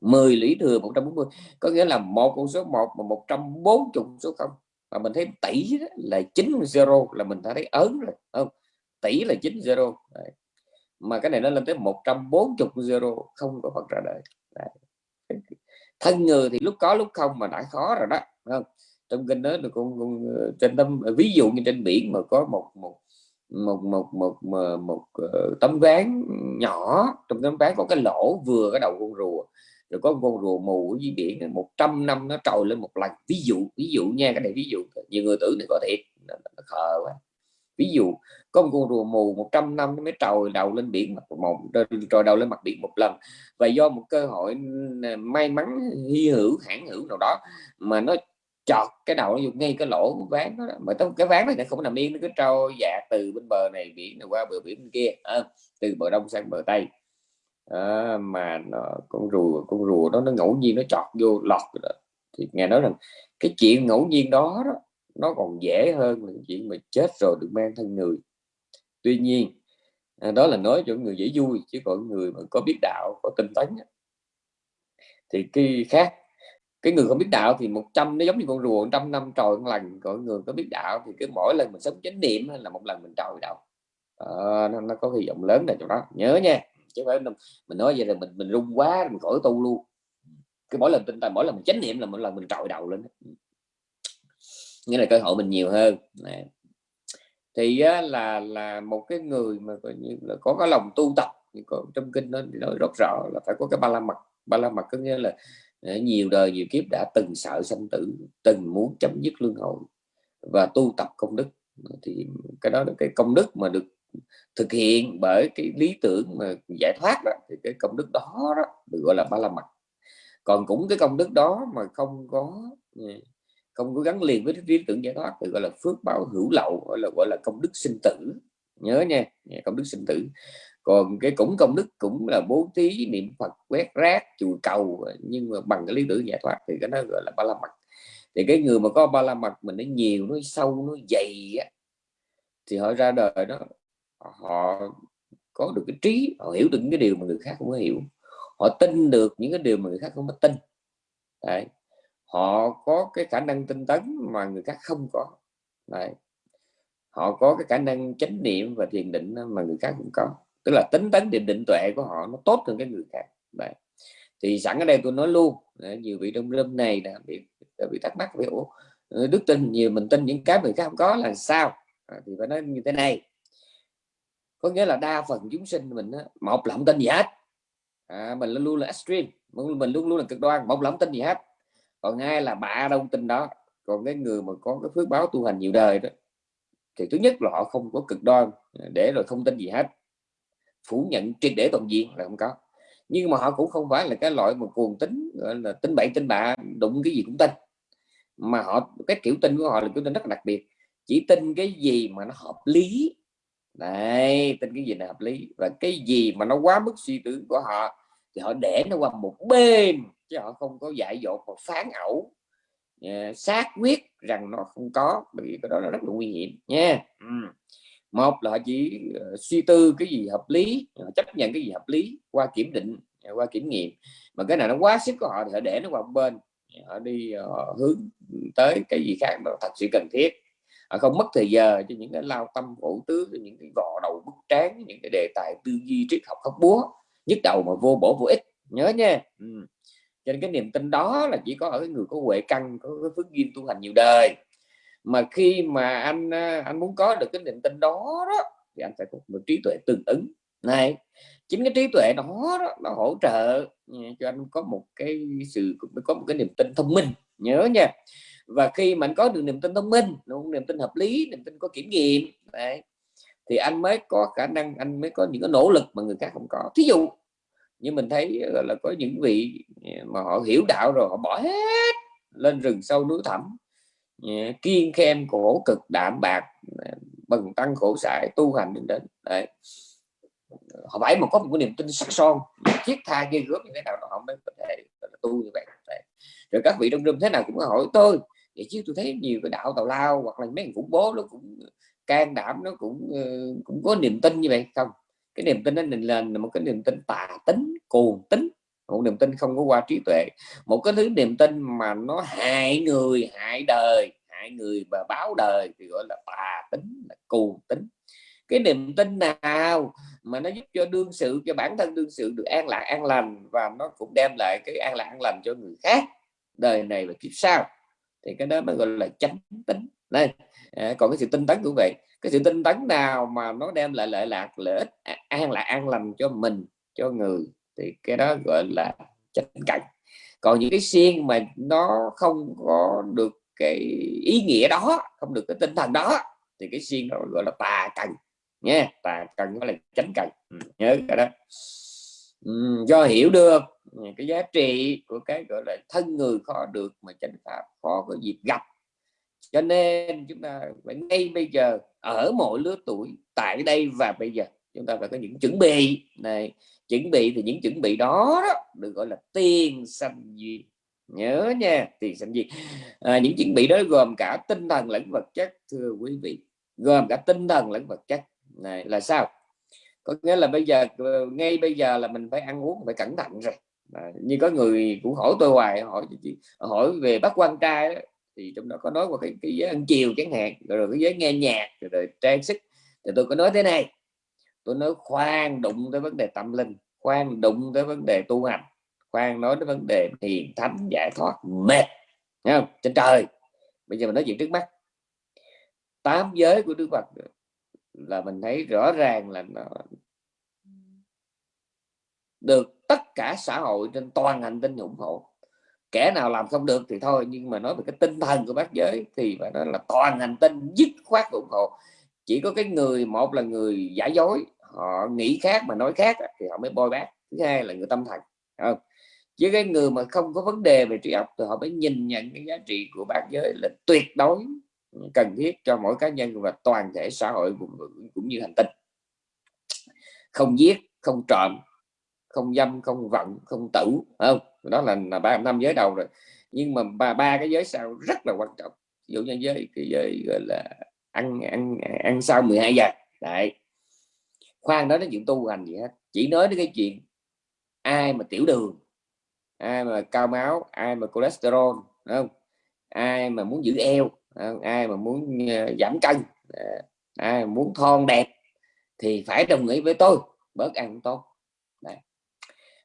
10 lũy thừa 140 có nghĩa là một con số 1 mà 140 số 0 mà mình thấy tỷ là 9 zero là mình đã thấy ớn rồi không? Tỷ là 9 zero. Đấy. Mà cái này nó lên tới 140 zero không có Phật ra đời. Đấy. thân người thì lúc có lúc không mà đã khó rồi đó không? Trong kinh đó được con, con trên tâm ví dụ như trên biển mà có một một một một một một, một một tấm ván nhỏ. Trong tấm ván có cái lỗ vừa cái đầu con rùa rồi có con rùa mù ở dưới biển 100 năm nó trồi lên một lần ví dụ ví dụ nha cái này ví dụ nhiều người tưởng thì có thiệt nó, nó khờ quá. Ví dụ có một con rùa mù 100 năm nó mới trồi đầu lên biển mặt một trồi đầu lên mặt biển một lần. Và do một cơ hội may mắn hy hữu hãng hữu nào đó mà nó chọt cái đầu nó ngay cái lỗ ván đó mà cái ván này nó không nằm yên nó cứ trôi dạ từ bên bờ này biển này qua bờ biển bên kia à, từ bờ đông sang bờ tây à, mà nó, con rùa con rùa đó nó ngẫu nhiên nó chọt vô lọt đó. thì nghe nói rằng cái chuyện ngẫu nhiên đó, đó nó còn dễ hơn là chuyện mà chết rồi được mang thân người. Tuy nhiên à, đó là nói cho người dễ vui chứ còn người mà có biết đạo có tinh tấn thì cái khác cái người không biết đạo thì 100 nó giống như con rùa trăm năm trồi một lần còn người có biết đạo thì cứ mỗi lần mình sống chánh niệm là một lần mình trồi đạo à, ờ, nó, nó có hy vọng lớn này chỗ đó. Nhớ nha chứ phải mình nói vậy là mình mình rung quá mình khỏi tu luôn. Cái mỗi lần tinh thần mỗi lần mình chánh niệm là mỗi lần mình trội đầu lên nghĩa là cơ hội mình nhiều hơn. Này. thì á, là là một cái người mà coi như là có cái lòng tu tập có trong kinh nó nói rất rõ là phải có cái ba la mật. Ba la mật có nghĩa là à, nhiều đời nhiều kiếp đã từng sợ sanh tử từng muốn chấm dứt luân hồi và tu tập công đức. Thì cái đó là cái công đức mà được thực hiện bởi cái lý tưởng mà giải thoát đó thì cái công đức đó, đó được gọi là ba la mật. Còn cũng cái công đức đó mà không có ừ, không có gắn liền với lý tưởng giải thoát thì gọi là phước báo hữu lậu gọi là gọi là công đức sinh tử. Nhớ nha công đức sinh tử. Còn cái cũng công đức cũng là bố thí niệm phật quét rác chùi cầu nhưng mà bằng cái lý tưởng giải thoát thì cái đó gọi là ba la mật. Thì cái người mà có ba la mật mình nó nhiều nó sâu nó dày á, thì họ ra đời đó họ có được cái trí họ hiểu được những cái điều mà người khác không có hiểu. Họ tin được những cái điều mà người khác không có tin. Đấy. Họ có cái khả năng tinh tấn mà người khác không có. Đấy. họ có cái khả năng chánh niệm và thiền định mà người khác cũng có. Tức là tính tấn định định tuệ của họ nó tốt hơn cái người khác. Đấy. thì sẵn ở đây tôi nói luôn nhiều vị trong lâm này đã bị bị thắc mắc về đức tin nhiều mình tin những cái người khác không có là sao? À, thì phải nói như thế này có nghĩa là đa phần chúng sinh mình á, một là không tin gì hết. À, mình luôn luôn là extreme mình luôn luôn là cực đoan một là không tin gì hết. Còn hai là bạ đâu tin đó. Còn cái người mà có cái phước báo tu hành nhiều đời đó thì thứ nhất là họ không có cực đoan để rồi không tin gì hết. Phủ nhận triệt để toàn diện là không có. Nhưng mà họ cũng không phải là cái loại mà cuồng tính gọi là tính bậy tính bạ đụng cái gì cũng tin. Mà họ cái kiểu tin của họ là kiểu tin rất là đặc biệt. Chỉ tin cái gì mà nó hợp lý này tin cái gì là hợp lý. Và cái gì mà nó quá mức suy tưởng của họ thì họ để nó qua một bên chứ họ không có dạy dột và phán ẩu. Dạ, xác quyết rằng nó không có bởi vì cái đó là rất là nguy hiểm nha. Ừ. một là họ chỉ uh, suy tư cái gì hợp lý họ chấp nhận cái gì hợp lý qua kiểm định ờ, qua kiểm nghiệm. Mà cái nào nó quá sức của họ thì họ để nó qua một bên. Họ đi uh, hướng tới cái gì khác mà thật sự cần thiết họ không mất thời giờ cho những cái lao tâm khổ tứ những cái gò đầu bức tráng những cái đề tài tư duy triết học khóc búa nhức đầu mà vô bổ vô ích nhớ nha. Ừ. cho nên cái niềm tin đó là chỉ có ở cái người có huệ căn có cái phước duyên tu hành nhiều đời. Mà khi mà anh à, anh muốn có được cái niềm tin đó đó thì anh phải có một trí tuệ tương ứng. Này chính cái trí tuệ đó, đó nó hỗ trợ ừ, cho anh có một cái sự có một cái niềm tin thông minh. Nhớ nha và khi mình có được niềm tin thông minh niềm tin hợp lý niềm tin có kiểm nghiệm đấy, thì anh mới có khả năng anh mới có những cái nỗ lực mà người khác không có. Thí dụ như mình thấy là có những vị à, mà họ hiểu đạo rồi họ bỏ hết lên rừng sâu núi thẳm à, kiên khen khổ cực đạm bạc à, bần tăng khổ sải tu hành đến đến đấy. Họ phải mà có một cái niềm tin sắc son thiết tha ghê gớm như thế nào họ mới có thể tu như vậy đấy. rồi các vị trong rừng thế nào cũng hỏi tôi vậy chứ tôi thấy nhiều cái đạo tào lao hoặc là mấy người khủng bố nó cũng ờ, can đảm, nó cũng ờ, cũng có niềm tin như vậy. Không, cái niềm tin đó mình lên là một cái niềm tin tà tính, cuồng tính, một niềm tin không có qua trí tuệ. Một cái thứ niềm tin mà nó hại người, hại đời, hại người và báo đời thì gọi là tà tính, là cuồng tính. Cái niềm tin nào mà nó giúp cho đương sự, cho bản thân đương sự được an lạc, an lành và nó cũng đem lại cái an lạc, an lành cho người khác, đời này và kiếp sau? Thì cái đó mới gọi là chánh tính. Đây à, còn cái sự tinh tấn cũng vậy. Cái sự tinh tấn nào mà nó đem lại lợi lạc lợi ích à, an lạc an lành cho mình cho người thì cái đó gọi là chánh cảnh. Còn những cái xiên mà nó không có được cái ý nghĩa đó không được cái tinh thần đó thì cái xiên đó gọi là tà cần nha. Tà cần gọi là chánh cần. Ừ, nhớ cái đó. Ừ, do hiểu được cái giá trị của cái gọi là thân người khó được mà chánh pháp khó có dịp gặp. Cho nên chúng ta phải ngay bây giờ ở mỗi lứa tuổi tại đây và bây giờ chúng ta phải có những chuẩn bị. Này chuẩn bị thì những chuẩn bị đó, đó được gọi là tiền sanh duyên. Nhớ nha tiền sanh duyên. À, những chuẩn bị đó gồm cả tinh thần lẫn vật chất thưa quý vị. Gồm cả tinh thần lẫn vật chất. Này là sao? Có nghĩa là bây giờ ờ, ngay bây giờ là mình phải ăn uống phải cẩn thận rồi à, như có người cũng hỏi tôi hoài hỏi hỏi về bác quan trai đó, thì trong đó có nói qua cái, cái giới ăn chiều chẳng hạn rồi cái giới nghe nhạc rồi, rồi trang sức. Thì tôi có nói thế này tôi nói khoan đụng tới vấn đề tâm linh khoan đụng tới vấn đề tu hành khoan nói tới vấn đề thiền thánh giải thoát mệt Thấy không? Trên trời. Bây giờ mình nói chuyện trước mắt. Tám giới của đức phật là mình thấy rõ ràng là nó được tất cả xã hội trên toàn hành tinh ủng hộ. Kẻ nào làm không được thì thôi nhưng mà nói về cái tinh thần của bác giới thì phải nói là toàn hành tinh dứt khoát ủng hộ. Chỉ có cái người một là người giả dối họ nghĩ khác mà nói khác thì họ mới bôi bác. Thứ hai là người tâm thần không? Chứ cái người mà không có vấn đề về trí óc thì họ mới nhìn nhận cái giá trị của bác giới là tuyệt đối cần thiết cho mỗi cá nhân và toàn thể xã hội cũng, cũng như hành tinh. Không giết không trộm không dâm, không vọng không tử không? Đó là là ba năm giới đầu rồi. Nhưng mà ba ba cái giới sau rất là quan trọng. Ví dụ như giới, cái giới gọi là ăn ăn ăn sau 12 giờ. Đấy. Khoan, nói đến chuyện tu hành gì hết. Chỉ nói đến cái chuyện ai mà tiểu đường, ai mà cao máu, ai mà cholesterol không? Ai mà muốn giữ eo không? ai mà muốn ờ, giảm cân ờ, ai mà muốn thon đẹp thì phải đồng ý với tôi, bớt ăn tốt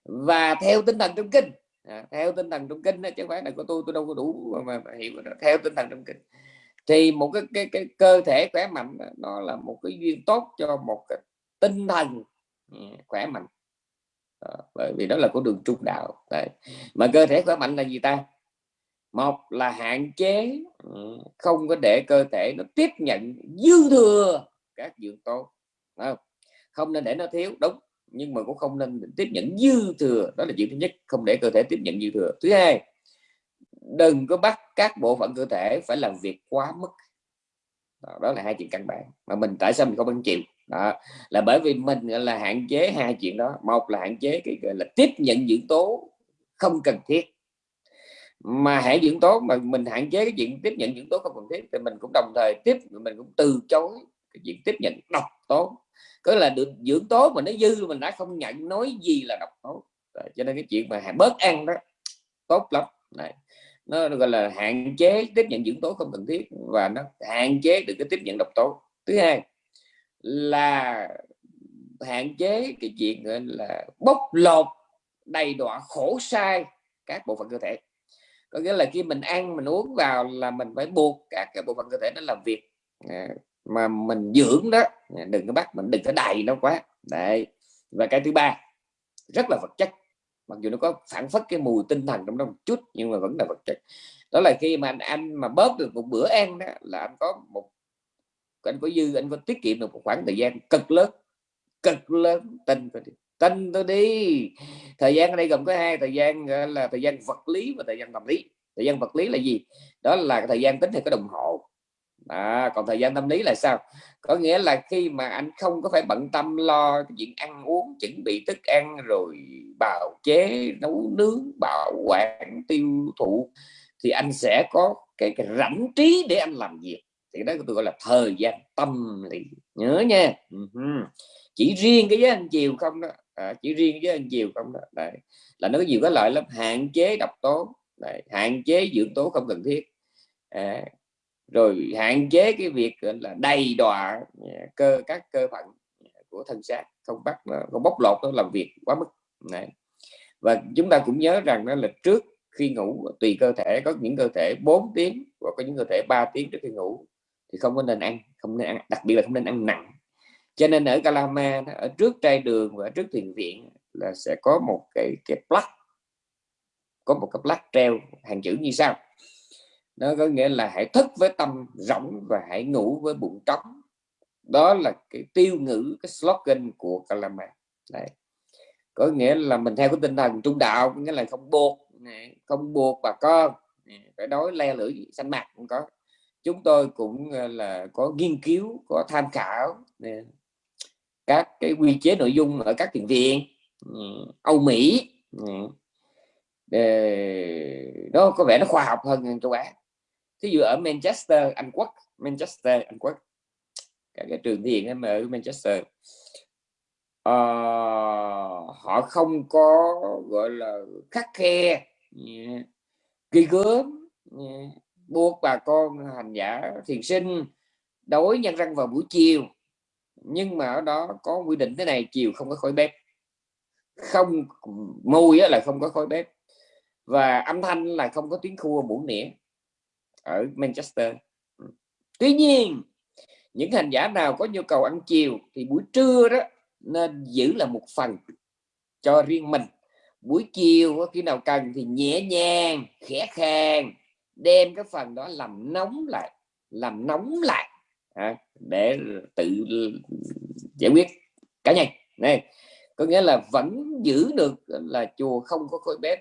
và theo tinh thần trong kinh. À, theo tinh thần trong kinh đó, chứ không phải là của tôi tôi đâu có đủ mà, mà hiểu đó. theo tinh thần trong kinh. Thì một cái, cái, cái cơ thể khỏe mạnh đó, nó là một cái duyên tốt cho một cái tinh thần ừ, khỏe mạnh. À, bởi vì đó là của đường trung đạo. Đấy. mà cơ thể khỏe mạnh là gì ta? Một là hạn chế ừ, không có để cơ thể nó tiếp nhận dư thừa các dưỡng tố không? không nên để nó thiếu. Đúng nhưng mà cũng không nên tiếp nhận dư thừa. Đó là chuyện thứ nhất không để cơ thể tiếp nhận dư thừa. Thứ hai đừng có bắt các bộ phận cơ thể phải làm việc quá mức. Đó, đó là hai chuyện căn bản. Mà mình tại sao mình không ăn chịu? Đó là bởi vì mình là hạn chế hai chuyện đó. Một là hạn chế cái gọi là tiếp nhận dưỡng tố không cần thiết. Mà hạn dưỡng tố mà mình hạn chế cái chuyện tiếp nhận dưỡng tố không cần thiết thì mình cũng đồng thời tiếp mình cũng từ chối cái chuyện tiếp nhận độc tố có là được dưỡng tố mà nó dư mình đã không nhận nói gì là độc tố. Rồi, cho nên cái chuyện mà bớt ăn đó tốt lắm. Này nó gọi là hạn chế tiếp nhận dưỡng tố không cần thiết và nó hạn chế được cái tiếp nhận độc tố. Thứ hai là hạn chế cái chuyện gọi là bóc lột đầy đọa khổ sai các bộ phận cơ thể. Có nghĩa là khi mình ăn mình uống vào là mình phải buộc các cái bộ phận cơ thể nó làm việc mà mình dưỡng đó, đừng có bắt mình, đừng có đầy nó quá. Đấy. Và cái thứ ba, rất là vật chất. Mặc dù nó có phản phất cái mùi tinh thần trong đó một chút, nhưng mà vẫn là vật chất. Đó là khi mà anh anh mà bớt được một bữa ăn đó, là anh có một, anh có dư, anh có tiết kiệm được một khoảng thời gian cực lớn cực lớn tin tôi đi tin tôi đi. Thời gian ở đây gồm có hai, thời gian là thời gian vật lý và thời gian tâm lý. Thời gian vật lý là gì? Đó là thời gian tính theo cái đồng hồ à, còn thời gian tâm lý là sao? Có nghĩa là khi mà anh không có phải bận tâm lo cái chuyện ăn uống chuẩn bị thức ăn rồi bào chế nấu nướng bảo quản tiêu thụ thì anh sẽ có cái, cái rảnh trí để anh làm việc. Thì đó tôi gọi là thời gian tâm lý. Nhớ nha. Chỉ riêng cái giới anh chiều không đó. À, chỉ riêng với anh chiều không đó. Đấy. là nó có nhiều cái lợi lắm. Hạn chế độc tố. Đấy. hạn chế dưỡng tố không cần thiết. À, rồi hạn chế cái việc là, đầy đọa à, cơ, các cơ phận của thân xác, không bắt à, không bóc lột nó làm việc quá mức. Này và chúng ta cũng nhớ rằng đó là trước khi ngủ, tùy cơ thể, có những cơ thể 4 tiếng và có những cơ thể 3 tiếng trước khi ngủ thì không có nên ăn, không nên ăn, đặc biệt là không nên ăn nặng. Cho nên ở Calama ở trước trai đường và trước thiền viện là sẽ có một cái cái plug có một cái plug treo, hàng chữ như sau nó có nghĩa là hãy thức với tâm rỗng và hãy ngủ với bụng trống. Đó là cái tiêu ngữ, cái slogan của Kalama. Đấy. có nghĩa là mình theo cái tinh thần trung đạo nghĩa là không buộc không buộc bà con phải nói le lưỡi xanh mặt cũng có. Chúng tôi cũng ờ, là có nghiên cứu, có tham khảo các cái quy chế nội dung ở các thiền viện ừ, Âu Mỹ để nó có vẻ nó khoa học hơn châu Á thí dụ ở Manchester Anh Quốc Manchester Anh Quốc. Cả cái trường thiền ở Manchester. Uh, họ không có gọi là khắc khe. Yeah, kỳ gớm. Yeah, buộc bà con hành giả thiền sinh đối nhân răng vào buổi chiều. Nhưng mà ở đó có quy định thế này chiều không có khói bếp. Không mùi là không có khói bếp. Và âm thanh là không có tiếng khua muỗng nĩa ở Manchester. Ừ. Tuy nhiên những hành giả nào có nhu cầu ăn chiều thì buổi trưa đó nên giữ là một phần cho riêng mình. Buổi chiều khi nào cần thì nhẹ nhàng khẽ khàng đem cái phần đó làm nóng lại làm nóng lại à, để tự giải quyết cá nhân này có nghĩa là vẫn giữ được là chùa không có khói bếp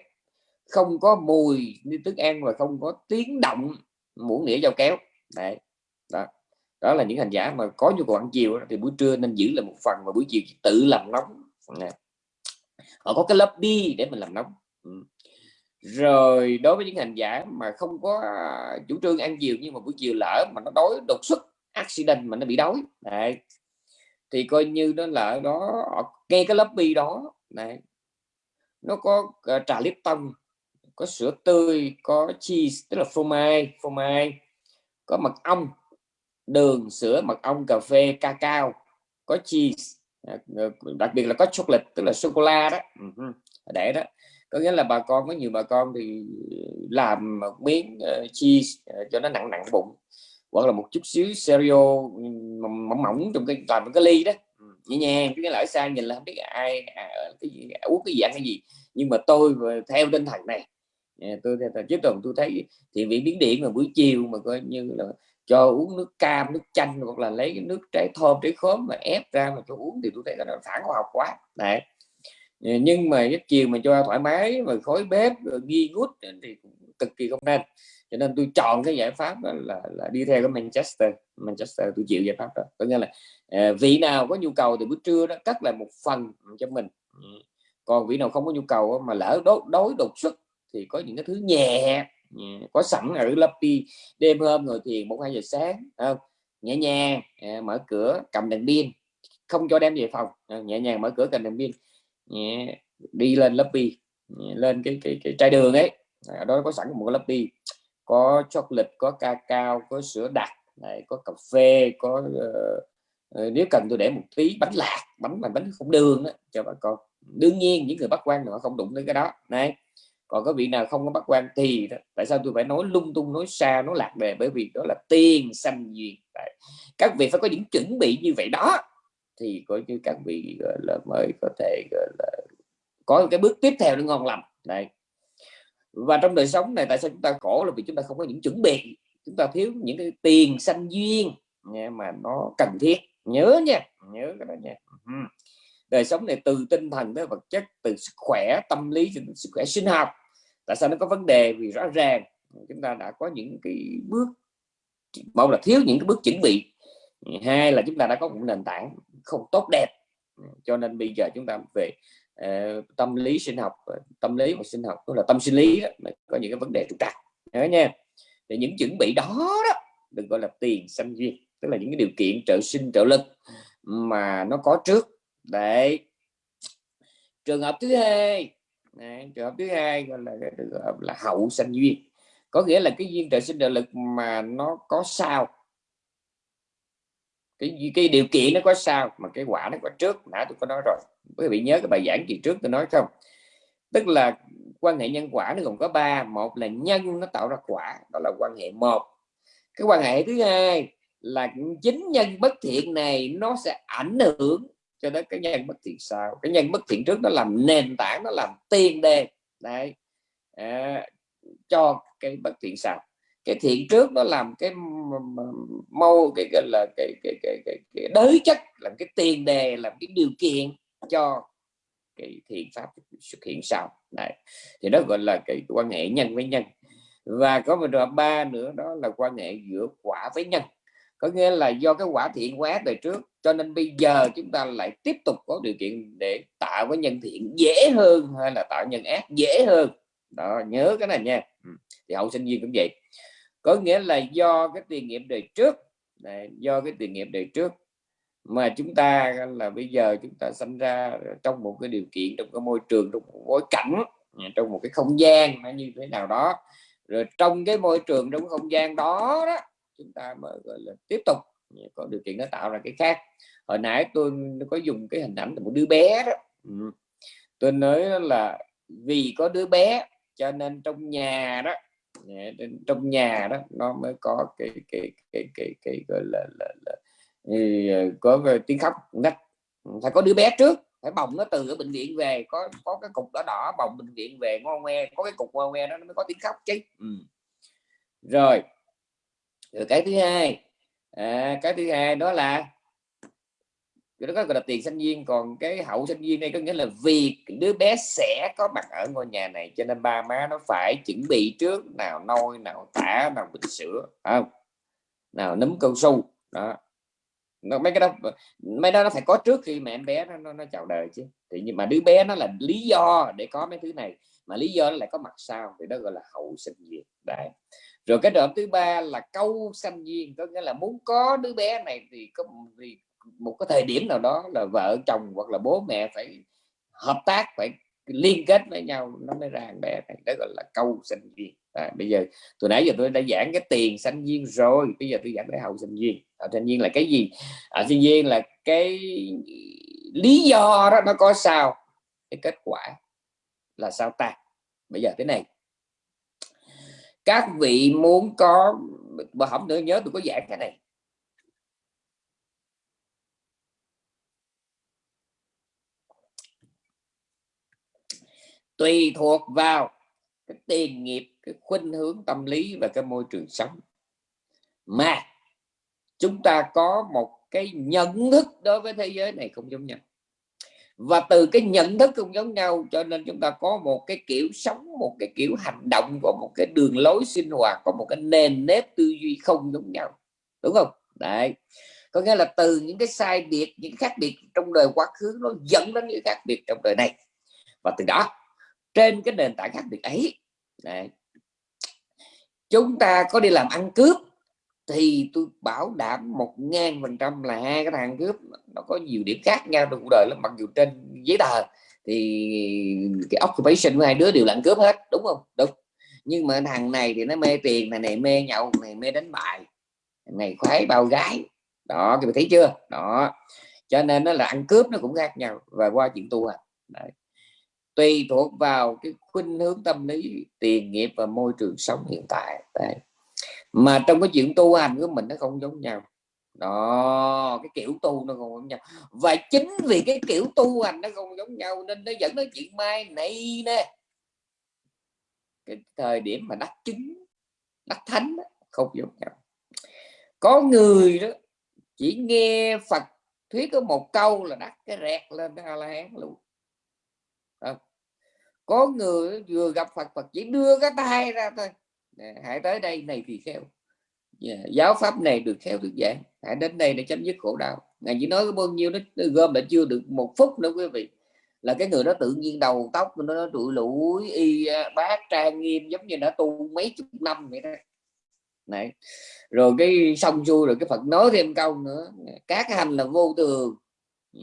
không có mùi như thức ăn và không có tiếng động muỗng nĩa dao kéo. Đấy, đó. Đó là những hành giả mà có nhu cầu ăn chiều thì buổi trưa nên giữ là một phần và buổi chiều tự làm nóng. Này. họ có cái lớp bi để mình làm nóng. Ừ. rồi, đối với những hành giả mà không có chủ trương ăn chiều nhưng mà buổi chiều lỡ mà nó đói, đột xuất, accident mà nó bị đói, đấy. Thì coi như nó là đó ngay cái lớp bi đó này nó có ờ, trà liếp tông có sữa tươi có cheese tức là phô mai phô mai có mật ong đường sữa mật ong cà phê cacao có cheese à, ờ, đặc biệt là có chocolate tức là sô cô la đó để đó. Có nghĩa là bà con có nhiều bà con thì làm một miếng uh, cheese uh, cho nó nặng nặng bụng hoặc là một chút xíu cereal ừ, mỏng mỏng trong cái làm cái ly đó. Ừ, nhẹ nhàng cái lỡ xa nhìn là không biết ai à, cái gì à, uống cái gì ăn cái gì. Nhưng mà tôi theo tinh thần này Dạ, tôi theo chứ tuần tôi thấy thì vị biến điện mà buổi chiều mà coi như là cho uống nước cam nước chanh hoặc là lấy cái nước trái thơm trái khóm mà ép ra mà cho uống thì tôi thấy nó phản khoa học quá. Đấy. Dạ, nhưng mà cái chiều mà cho thoải mái mà khói bếp ghi gút thì cực kỳ không nên. Cho nên tôi chọn cái giải pháp đó là, là đi theo cái Manchester. Manchester tôi chịu giải pháp đó. Có nghĩa là à, vị nào có nhu cầu thì buổi trưa đó cắt lại một phần cho mình. Dạ. Còn vị nào không có nhu cầu mà lỡ đối, đối đột xuất thì có những cái thứ nhẹ có sẵn ở Lucky đêm hôm ngồi thiền một hai giờ sáng không? nhẹ nhàng à, mở cửa cầm đèn pin. Không cho đem về phòng. À, nhẹ nhàng mở cửa cầm đèn pin. Nhẹ, đi lên Lucky lên cái cái, cái chai đường ấy. Ở đó có sẵn một cái Lucky có chocolate có cacao có sữa đặc này có cà phê có uh, nếu cần tôi để một tí bánh lạc bánh mà bánh không đường đó, cho bà con. Đương nhiên những người bắt quan họ không đụng đến cái đó. Này còn có vị nào không có bắt quan thì đó, tại sao tôi phải nói lung tung nói xa nói lạc đề? Bởi vì đó là tiền sanh duyên. Đấy. các vị phải có những chuẩn bị như vậy đó. Thì coi như các vị gọi là mới có thể gọi là có cái bước tiếp theo nó ngon lành. Này và trong đời sống này tại sao chúng ta khổ? Là vì chúng ta không có những chuẩn bị. Chúng ta thiếu những cái tiền sanh duyên nha, mà nó cần thiết. Nhớ nha nhớ cái đó nha. Đời sống này từ tinh thần tới vật chất từ sức khỏe tâm lý đến sức khỏe sinh học tại sao nó có vấn đề? Vì rõ ràng chúng ta đã có những cái bước một là thiếu những cái bước chuẩn bị. Hai là chúng ta đã có một nền tảng không tốt đẹp. Cho nên bây giờ chúng ta về uh, tâm lý sinh học tâm lý và sinh học tức là tâm sinh lý đó, có những cái vấn đề trục trặc. Nhớ nha. Thì những chuẩn bị đó đó đừng gọi là tiền sanh duyên tức là những cái điều kiện trợ sinh trợ lực mà nó có trước. Đấy. Trường hợp thứ hai Đấy, trường hợp thứ hai gọi là cái trường hợp là hậu sanh duyên. Có nghĩa là cái duyên trời sinh trợ lực mà nó có sao cái cái điều kiện nó có sao mà cái quả nó có trước nãy tôi có nói rồi. Quý vị nhớ cái bài giảng kỳ trước tôi nói không? Tức là quan hệ nhân quả nó gồm có ba. Một là nhân nó tạo ra quả đó là quan hệ một. Cái quan hệ thứ hai là chính nhân bất thiện này nó sẽ ảnh hưởng cho đến cái nhân bất thiện sau cái nhân bất thiện trước nó làm nền tảng nó làm tiền đề. Đấy. À, cho cái bất thiện sau cái thiện trước nó làm cái mâu cái gọi là cái cái cái, cái, cái đới chất làm cái tiền đề làm cái điều kiện cho cái thiện pháp xuất hiện sau. Này thì đó gọi là cái quan hệ nhân với nhân. Và có một trường ba nữa đó là quan hệ giữa quả với nhân có nghĩa là do cái quả thiện quá đời trước cho nên bây giờ chúng ta lại tiếp tục có điều kiện để tạo cái nhân thiện dễ hơn hay là tạo nhân ác dễ hơn. Đó nhớ cái này nha. Ừ, thì hậu sinh viên cũng vậy. Có nghĩa là do cái tiền nghiệm đời trước này, do cái tiền nghiệm đời trước mà chúng ta là bây giờ chúng ta sinh ra trong một cái điều kiện trong cái môi trường trong một bối cảnh à, trong một cái không gian như thế nào đó. Rồi trong cái môi trường trong cái không gian đó, đó chúng ta mới gọi là tiếp tục. Dạ, có điều kiện nó tạo ra cái khác. Hồi nãy tôi có dùng cái hình ảnh của một đứa bé đó. Ừ. tôi nói là vì có đứa bé cho nên trong nhà đó dạ, trong nhà đó nó mới có cái cái cái cái, cái gọi là, là, là, ừ, có tiếng khóc nách phải có đứa bé trước phải bồng nó từ ở bệnh viện về có có cái cục đỏ đỏ bồng bệnh viện về ngon ngoe có cái cục ngon ngoe đó nó mới có tiếng khóc chứ. Ừ. rồi rồi cái thứ hai à, cái thứ hai đó là cái đó gọi là tiền sinh viên còn cái hậu sinh viên đây có nghĩa là vì đứa bé sẽ có mặt ở ngôi nhà này cho nên ba má nó phải chuẩn bị trước nào nôi nào tả nào bình sữa không? Nào nấm cao su đó. Nó mấy cái đó mấy đó nó phải có trước khi mà em bé nó, nó, nó chào đời chứ. Thì nhưng mà đứa bé nó là lý do để có mấy thứ này mà lý do nó lại có mặt sau thì đó gọi là hậu sinh viên. Đấy rồi cái đoạn thứ ba là câu sanh duyên có nghĩa là muốn có đứa bé này thì có thì một cái thời điểm nào đó là vợ chồng hoặc là bố mẹ phải hợp tác phải liên kết với nhau nó mới ra bé này. Đó gọi là câu sanh duyên à, bây giờ từ nãy giờ tôi đã giảng cái tiền sanh duyên rồi bây giờ tôi giảng cái hậu sinh duyên hậu sinh duyên là cái gì? Hậu sinh duyên là cái lý do đó nó có sao? Cái kết quả là sao ta? Bây giờ thế này các vị muốn có mà không nữa, nhớ tôi có giảng cái này. Tùy thuộc vào cái tiền nghiệp, cái khuynh hướng tâm lý và cái môi trường sống. Mà, chúng ta có một cái nhận thức đối với thế giới này không giống nhau và từ cái nhận thức không giống nhau cho nên chúng ta có một cái kiểu sống một cái kiểu hành động và một cái đường lối sinh hoạt có một cái nền nếp tư duy không giống nhau. Đúng không? Đấy. Có nghĩa là từ những cái sai biệt những khác biệt trong đời quá khứ nó dẫn đến những khác biệt trong đời này. Và từ đó trên cái nền tảng khác biệt ấy đấy, chúng ta có đi làm ăn cướp thì tôi bảo đảm một ngàn phần trăm là hai cái thằng cướp nó có nhiều điểm khác nhau trong cuộc đời lắm, mặc dù trên giấy tờ thì cái occupation của hai đứa đều là ăn cướp hết, đúng không? Đúng. Nhưng mà thằng này thì nó mê tiền này này mê nhậu này mê đánh bài này khoái bao gái. Đó, các bạn thấy chưa? Đó. Cho nên nó là ăn cướp nó cũng khác nhau và qua chuyện tu hành. Đấy. tùy thuộc vào cái khuynh hướng tâm lý, tiền nghiệp và môi trường sống hiện tại. Đấy mà trong cái chuyện tu hành của mình nó không giống nhau. Đó cái kiểu tu nó không giống nhau. Và chính vì cái kiểu tu hành nó không giống nhau nên nó dẫn đến chuyện mai này nè. Cái thời điểm mà đắc chứng đắc thánh đó, không giống nhau. Có người đó chỉ nghe Phật thuyết có một câu là đắc cái rẹt lên a la hán luôn có người vừa gặp Phật Phật chỉ đưa cái tay ra thôi hãy tới đây này thì khéo yeah. Dạ, giáo pháp này được khéo được giảng. Hãy đến đây để chấm dứt khổ đau. Ngài chỉ nói bao nhiêu nó gom lại chưa được một phút nữa quý vị. Là cái người đó tự nhiên đầu tóc nó, nó trụi lũi y bát trang nghiêm giống như đã tu mấy chục năm vậy đó. Này rồi cái xong xuôi rồi cái Phật nói thêm câu nữa. Các hành là vô thường. Dạ,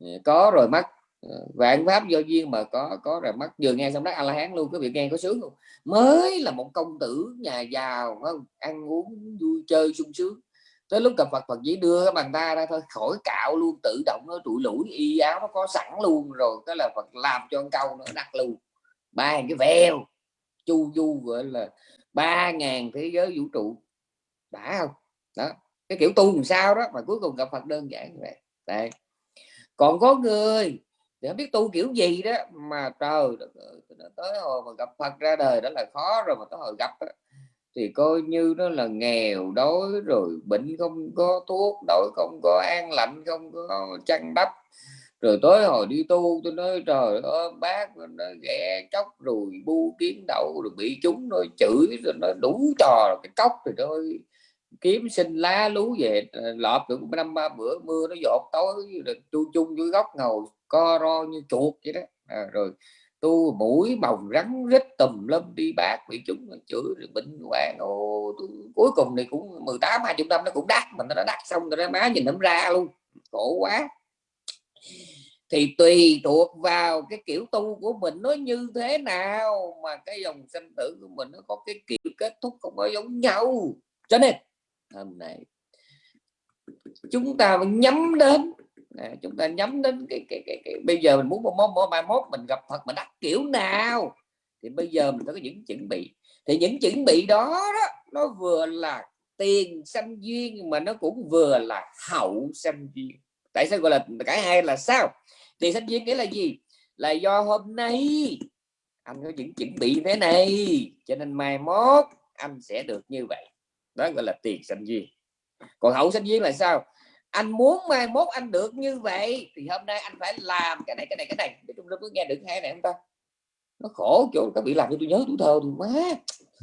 dạ, có rồi mắt vạn pháp do duyên mà có có rồi mắt vừa nghe xong đó a la hán luôn, cái việc nghe có sướng không? Mới là một công tử nhà giàu không? Ăn uống vui, chơi sung sướng. Tới lúc gặp Phật Phật chỉ đưa cái bàn tay ra thôi, khỏi cạo luôn, tự động nó tụi lũi y áo nó có sẵn luôn rồi. Cái là Phật làm cho con câu nó đặt luôn. Ba cái veo chu du gọi là ba ngàn thế giới vũ trụ. Đã không? Đó. Cái kiểu tu làm sao đó mà cuối cùng gặp Phật đơn giản vậy. Đây. Còn có người thì không biết tu kiểu gì đó mà trời tới hồi mà gặp Phật ra đời đó là khó rồi mà tới hồi gặp đó, thì coi như nó là nghèo đói rồi bệnh không có thuốc đội không có an lạnh không có chăn đắp rồi tới hồi đi tu tôi nói trời ơi bác nó ghẻ chóc rồi bu kiến đậu rồi bị chúng nó chửi rồi nó đủ trò cái cốc rồi thôi kiếm sinh lá lú về ờ, lọp được năm ba bữa mưa nó dột tối rồi chu chung dưới góc ngồi co ro như chuột vậy đó. À, rồi tu mũi bồng rắn rít tùm lâm đi bác bị chúng chửi rồi bệnh hoạn. Ồ cuối cùng thì cũng 18 20 năm nó cũng đắt mình nó đắt xong rồi má nhìn nó ra luôn. Khổ quá. Thì tùy thuộc vào cái kiểu tu của mình nó như thế nào mà cái dòng sinh tử của mình nó có cái kiểu kết thúc không có giống nhau. Cho nên hôm nay chúng ta nhắm đến chúng ta nhắm đến cái, cái, cái, cái bây giờ mình muốn một mốt mai mốt mình gặp Phật mà đắc kiểu nào? Thì bây giờ mình phải có những chuẩn bị. Thì những chuẩn bị đó, đó nó vừa là tiền sanh duyên mà nó cũng vừa là hậu sanh duyên. Tại sao gọi là cả hai là sao? Tiền sanh duyên nghĩa là gì? Là do hôm nay anh có những chuẩn bị thế này cho nên mai mốt anh sẽ được như vậy. Đó gọi là tiền sanh duyên. Còn hậu sanh duyên là sao? Anh muốn mai mốt anh được như vậy thì hôm nay anh phải làm cái này cái này cái này. Nói chung có nghe được hay này không ta? Nó khổ chỗ các bị làm cho tôi nhớ tuổi thơ tôi quá.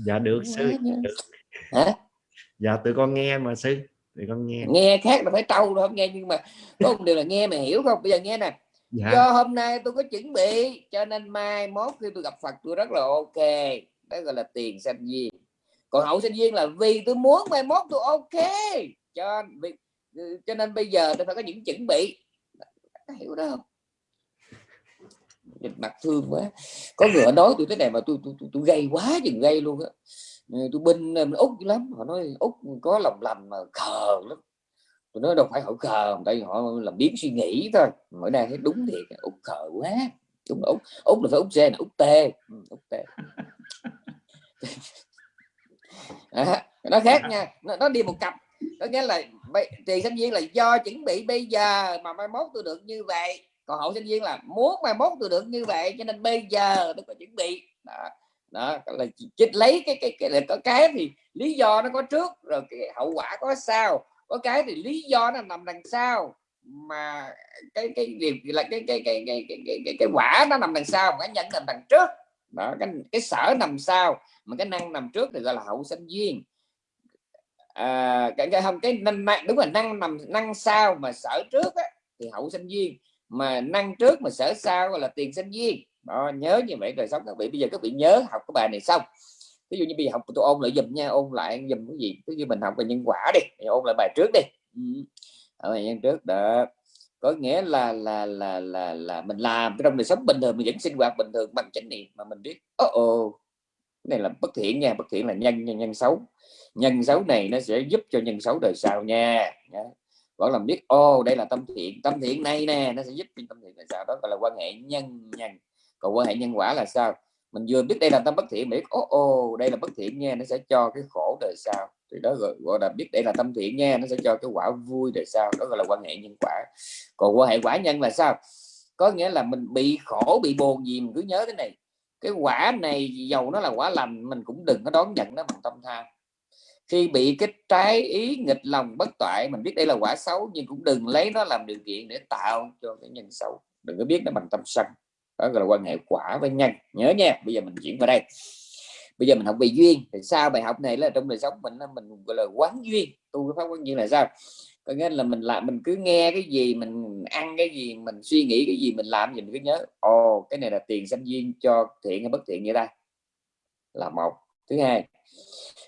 Dạ được sư. được. hả? Dạ tụi con nghe mà sư. Tụi con nghe. Nghe khác là phải trâu rồi không nghe nhưng mà có một điều là nghe mà hiểu không? Bây giờ nghe nè. Dạ. do hôm nay tôi có chuẩn bị cho nên mai mốt khi tôi gặp Phật tôi rất là ok. Đó gọi là tiền sanh duyên. Còn hậu sinh duyên là vì tôi muốn mai mốt tôi ok. Cho vì cho nên bây giờ tôi phải có những chuẩn bị. Hiểu đó không? Nhìn mặt thương quá. Có người nói tôi thế này mà tôi tôi, tôi, tôi gây quá chừng gây luôn á. Ờ, tôi binh ờ, út lắm. Họ nói út có lòng lành mà khờ lắm. Tôi nói đâu phải họ khờ tại vì họ làm biến suy nghĩ thôi. Mỗi nay thấy đúng thiệt út khờ quá. Đúng út út là phải út c là út t. Ừ, út t. *laughs* À, nó khác nha. Nó, nó đi một cặp có nghĩa là tiền sinh viên là do chuẩn bị bây giờ mà mai mốt tôi được như vậy. Còn hậu sinh viên là muốn mai mốt tôi được như vậy cho nên bây giờ tôi phải chuẩn bị. Đó đó là chích lấy cái cái cái, có cái thì lý do nó có trước rồi cái hậu quả có sau. Có cái thì lý do nó nằm đằng sau mà cái cái điều là cái cái cái cái cái cái, cái, cái quả nó nằm đằng sau cái nhân nằm đằng trước. Đó cái cái sở nằm sau mà cái năng nằm trước thì gọi là hậu sinh viên à, cái cái không cái năng đúng là năng nằm năng sau mà sở trước á, thì hậu sinh viên. Mà năng trước mà sở sau gọi là tiền sinh viên. Đó nhớ như vậy rồi sống các vị. Bây giờ các vị nhớ học cái bài này xong. Ví dụ như bây giờ học tôi ôn lại dùm nha ôn lại dùm cái gì? Ví như mình học về nhân quả đi mình ôn lại bài trước đi. Ừ. ở bài nhân trước đó. Có nghĩa là là là là là mình làm. Trong đời sống bình thường mình vẫn sinh hoạt bình thường bằng chánh niệm mà mình biết ô oh, oh, này là bất thiện nha bất thiện là nhân nhân, nhân xấu. Nhân xấu này nó sẽ giúp cho nhân xấu đời sau nha. Vẫn làm biết ô oh, đây là tâm thiện. Tâm thiện này nè nó sẽ giúp cho tâm thiện đời sau. Đó gọi là quan hệ nhân nhân. Còn quan hệ nhân quả là sao? Mình vừa biết đây là tâm bất thiện biết ô ô đây là bất thiện nha nó sẽ cho cái khổ đời sau. Thì đó gọi, gọi là biết đây là tâm thiện nha nó sẽ cho cái quả vui đời sau. Đó gọi là quan hệ nhân quả. Còn quan hệ quả nhân là sao? Có nghĩa là mình bị khổ bị buồn gì mình cứ nhớ cái này cái quả này dầu nó là quả lành, mình cũng đừng có đón nhận nó bằng tâm tham khi bị cái trái ý nghịch lòng bất toại, mình biết đây là quả xấu, nhưng cũng đừng lấy nó làm điều kiện để tạo cho cái nhân xấu. Đừng có biết nó bằng tâm sân. Đó gọi là quan hệ quả với nhân. Nhớ nha, bây giờ mình chuyển vào đây. Bây giờ mình học về duyên. Thì sao bài học này là trong đời sống mình mình gọi là quán duyên. Tu cái pháp quán duyên là sao? Có nghĩa là mình lại mình cứ nghe cái gì mình ăn cái gì mình suy nghĩ cái gì mình làm gì mình cứ nhớ. Ồ cái này là tiền sanh duyên cho thiện hay bất thiện như ta? Là một. Thứ hai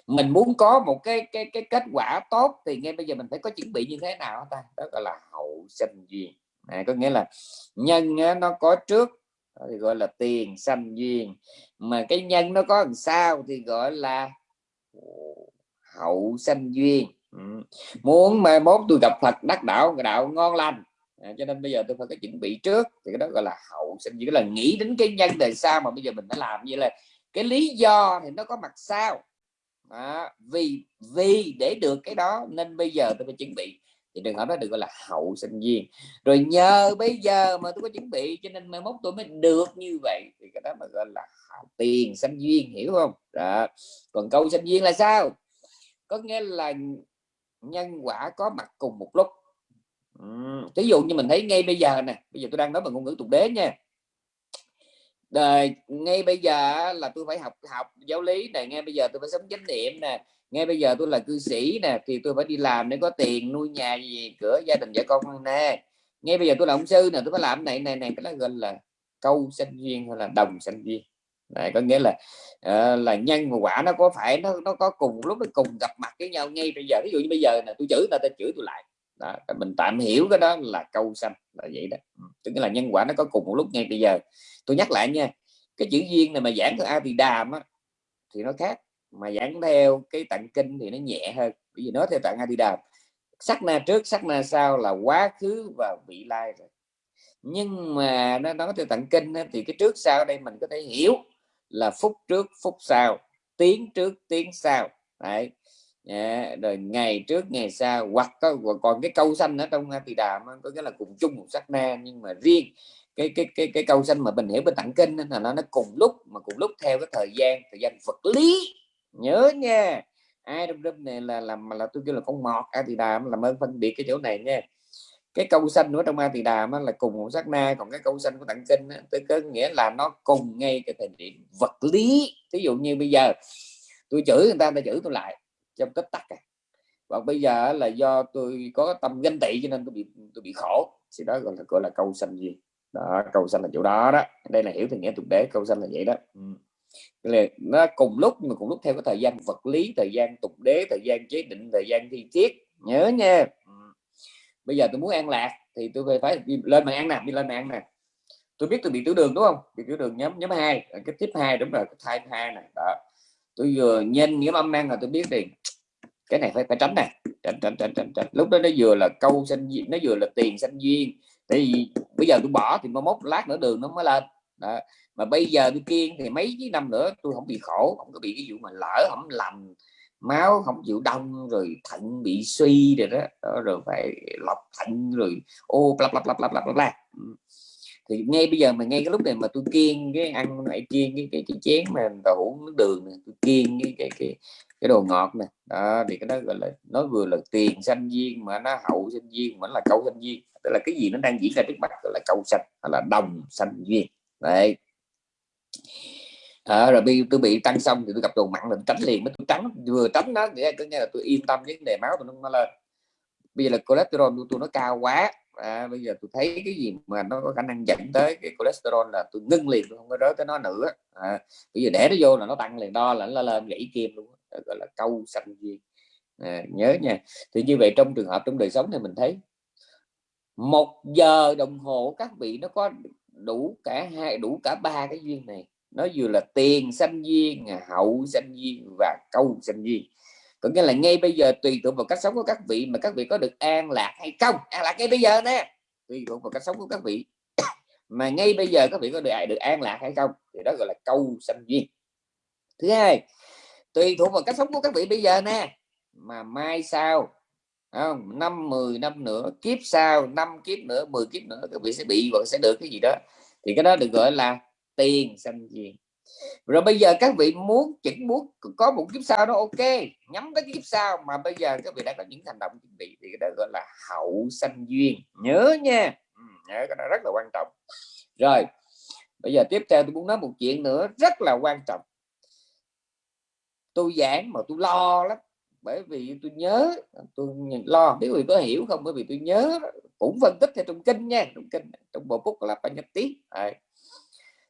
mình muốn có một cái cái cái kết quả tốt thì ngay bây giờ mình phải có chuẩn bị như thế nào ta? Đó gọi là hậu sanh duyên à, có nghĩa là nhân nó có trước thì gọi là tiền sanh duyên mà cái nhân nó có làm sao thì gọi là hậu sanh duyên ừ. muốn mai mốt tôi gặp Phật đắc đạo đạo ngon lành. À, cho nên bây giờ tôi phải có chuẩn bị trước. Thì cái đó gọi là hậu sinh. Duyên là nghĩ đến cái nhân đời sau mà bây giờ mình phải làm như là cái lý do thì nó có mặt sau. À, vì vì để được cái đó nên bây giờ tôi phải chuẩn bị. Thì đừng hỏi đó được gọi là hậu sinh viên. Rồi nhờ bây giờ mà tôi có chuẩn bị cho nên mai mốt tôi mới được như vậy. Thì cái đó mà gọi là tiền sinh viên hiểu không? Đó. còn câu sinh viên là sao? Có nghĩa là nhân quả có mặt cùng một lúc. Ví dụ như mình thấy ngay bây giờ nè, bây giờ tôi đang nói bằng ngôn ngữ tục đế nha. Đời, ngay bây giờ là tôi phải học học giáo lý này ngay bây giờ tôi phải sống chánh niệm nè, ngay bây giờ tôi là cư sĩ nè, thì tôi phải đi làm để có tiền nuôi nhà gì, cửa gia đình vợ con nè. Ngay bây giờ tôi là ông sư nè, tôi phải làm này này này cái đó gọi là câu sinh duyên hay là đồng sinh duyên này có nghĩa là uh, là nhân và quả nó có phải nó nó có cùng lúc nó cùng gặp mặt với nhau ngay bây giờ. Ví dụ như bây giờ là tôi chửi ta ta chửi tôi lại. Đó, mình tạm hiểu cái đó là câu sanh là vậy đó. Ừ, tức là nhân quả nó có cùng một lúc ngay bây giờ. Tôi nhắc lại nha cái chữ duyên này mà giảng theo a thì đàm á, thì nó khác. Mà giảng theo cái tặng kinh thì nó nhẹ hơn. Bởi vì nói theo tặng a thì đàm sắc na trước sắc na sau là quá khứ và vị lai rồi. Nhưng mà nó nói theo tặng kinh thì cái trước sau đây mình có thể hiểu là phút trước phút sau tiếng trước tiếng sau. Đấy. Yeah, rồi ngày trước ngày sau hoặc có còn cái câu xanh ở trong thì đàm có nghĩa là cùng chung một sắc na nhưng mà riêng cái cái cái cái câu xanh mà mình hiểu bên tặng kinh là nó nó cùng lúc mà cùng lúc theo cái thời gian thời gian vật lý. Nhớ nha. Ai trong lớp này là làm là tôi kêu là con mọt a thì đàm là mới phân biệt cái chỗ này nha cái câu xanh nữa trong a tỳ đàm là cùng một sát na, còn cái câu xanh của tặng kinh tôi có nghĩa là nó cùng ngay cái thời điểm vật lý. Ví dụ như bây giờ, tôi chửi người ta ta chửi tôi lại, trong tích tắc à. và bây giờ là do tôi có tâm ganh tị cho nên tôi bị tôi bị khổ. Thì đó gọi là gọi là câu xanh gì? Đó, câu xanh là chỗ đó đó. Đây là hiểu thì nghĩa tục đế, câu xanh là vậy đó. Ừ. là nó cùng lúc, mà cùng lúc theo cái thời gian vật lý, thời gian tục đế, thời gian chế định, thời gian thi tiết nhớ nha. Ừ bây giờ tôi muốn an lạc thì tôi phải phải đi lên mà ăn nè đi lên mà ăn nè. Tôi biết tôi bị tiểu đường đúng không? Bị tiểu đường nhóm nhóm hai cái tiếp hai đúng rồi cái thai hai này đó. Tôi vừa nhân nhóm âm năng là tôi biết tiền cái này phải phải tránh nè tránh tránh tránh tránh, tránh. lúc đó nó vừa là câu sinh duyên nó vừa là tiền sinh duyên. Thì bây giờ tôi bỏ thì mới mốt lát nữa đường nó mới lên. Đó. mà bây giờ tôi kiên thì mấy cái năm nữa tôi không bị khổ không có bị cái vụ mà lỡ không lành máu không chịu đông rồi thận bị suy rồi đó, đó rồi phải lọc thận rồi ô bla bla bla bla bla bla ừ. thì ngay bây giờ mà ngay cái lúc này mà tôi kiêng cái ăn lại kiêng cái cái, cái chén mà đậu nước đường này, tôi kiêng cái cái cái cái đồ ngọt này đó thì cái đó gọi là nó vừa là tiền sanh duyên mà nó hậu sanh duyên mà nó là câu sanh duyên tức là cái gì nó đang diễn ra trước mặt gọi là câu sanh hay là đồng sanh duyên đấy à, rồi bị tôi bị tăng xong thì tôi gặp đồ mặn mình tránh liền mới tôi tránh vừa tránh nó để có nghĩa là tôi yên tâm vấn đề máu tôi nó lên bây giờ là cholesterol của tôi nó cao quá. À, bây giờ tôi thấy cái gì mà nó có khả năng dẫn tới cái cholesterol là tôi ngưng liền tôi không có rớt tới nó nữa. À, bây giờ để nó vô là nó tăng liền đo là nó lên gãy kim luôn gọi là câu xanh gì. À, nhớ nha. Thì như vậy trong trường hợp trong đời sống thì mình thấy một giờ đồng hồ các vị nó có đủ cả hai đủ cả ba cái duyên này nó vừa là tiền sanh duyên hậu sanh duyên và câu sanh duyên có nghĩa là ngay bây giờ tùy thuộc vào cách sống của các vị mà các vị có được an lạc hay không. An lạc ngay bây giờ nè. Tùy thuộc vào cách sống của các vị. *coughs* Mà ngay bây giờ các vị có được được an lạc hay không thì đó gọi là câu sanh duyên thứ hai, tùy thuộc vào cách sống của các vị bây giờ nè. Mà mai sau không? Năm 10 năm nữa, kiếp sau, năm kiếp nữa 10 kiếp nữa, các vị sẽ bị và sẽ được cái gì đó. Thì cái đó được gọi là tiền sanh duyên rồi bây giờ các vị muốn chỉnh muốn có một kiếp sau đó ok nhắm tới kiếp sau. Mà bây giờ các vị đã có những hành động chuẩn bị thì cái đó gọi là hậu sanh duyên. Nhớ nha. Ừ, nhớ cái đó rất là quan trọng. Rồi bây giờ tiếp theo tôi muốn nói một chuyện nữa rất là quan trọng. Tôi giảng mà tôi lo lắm bởi vì tôi nhớ tôi lo biết vì có hiểu không? Bởi vì tôi nhớ cũng phân tích theo trong kinh nha trong kinh trong bộ phúc là phải nhập tí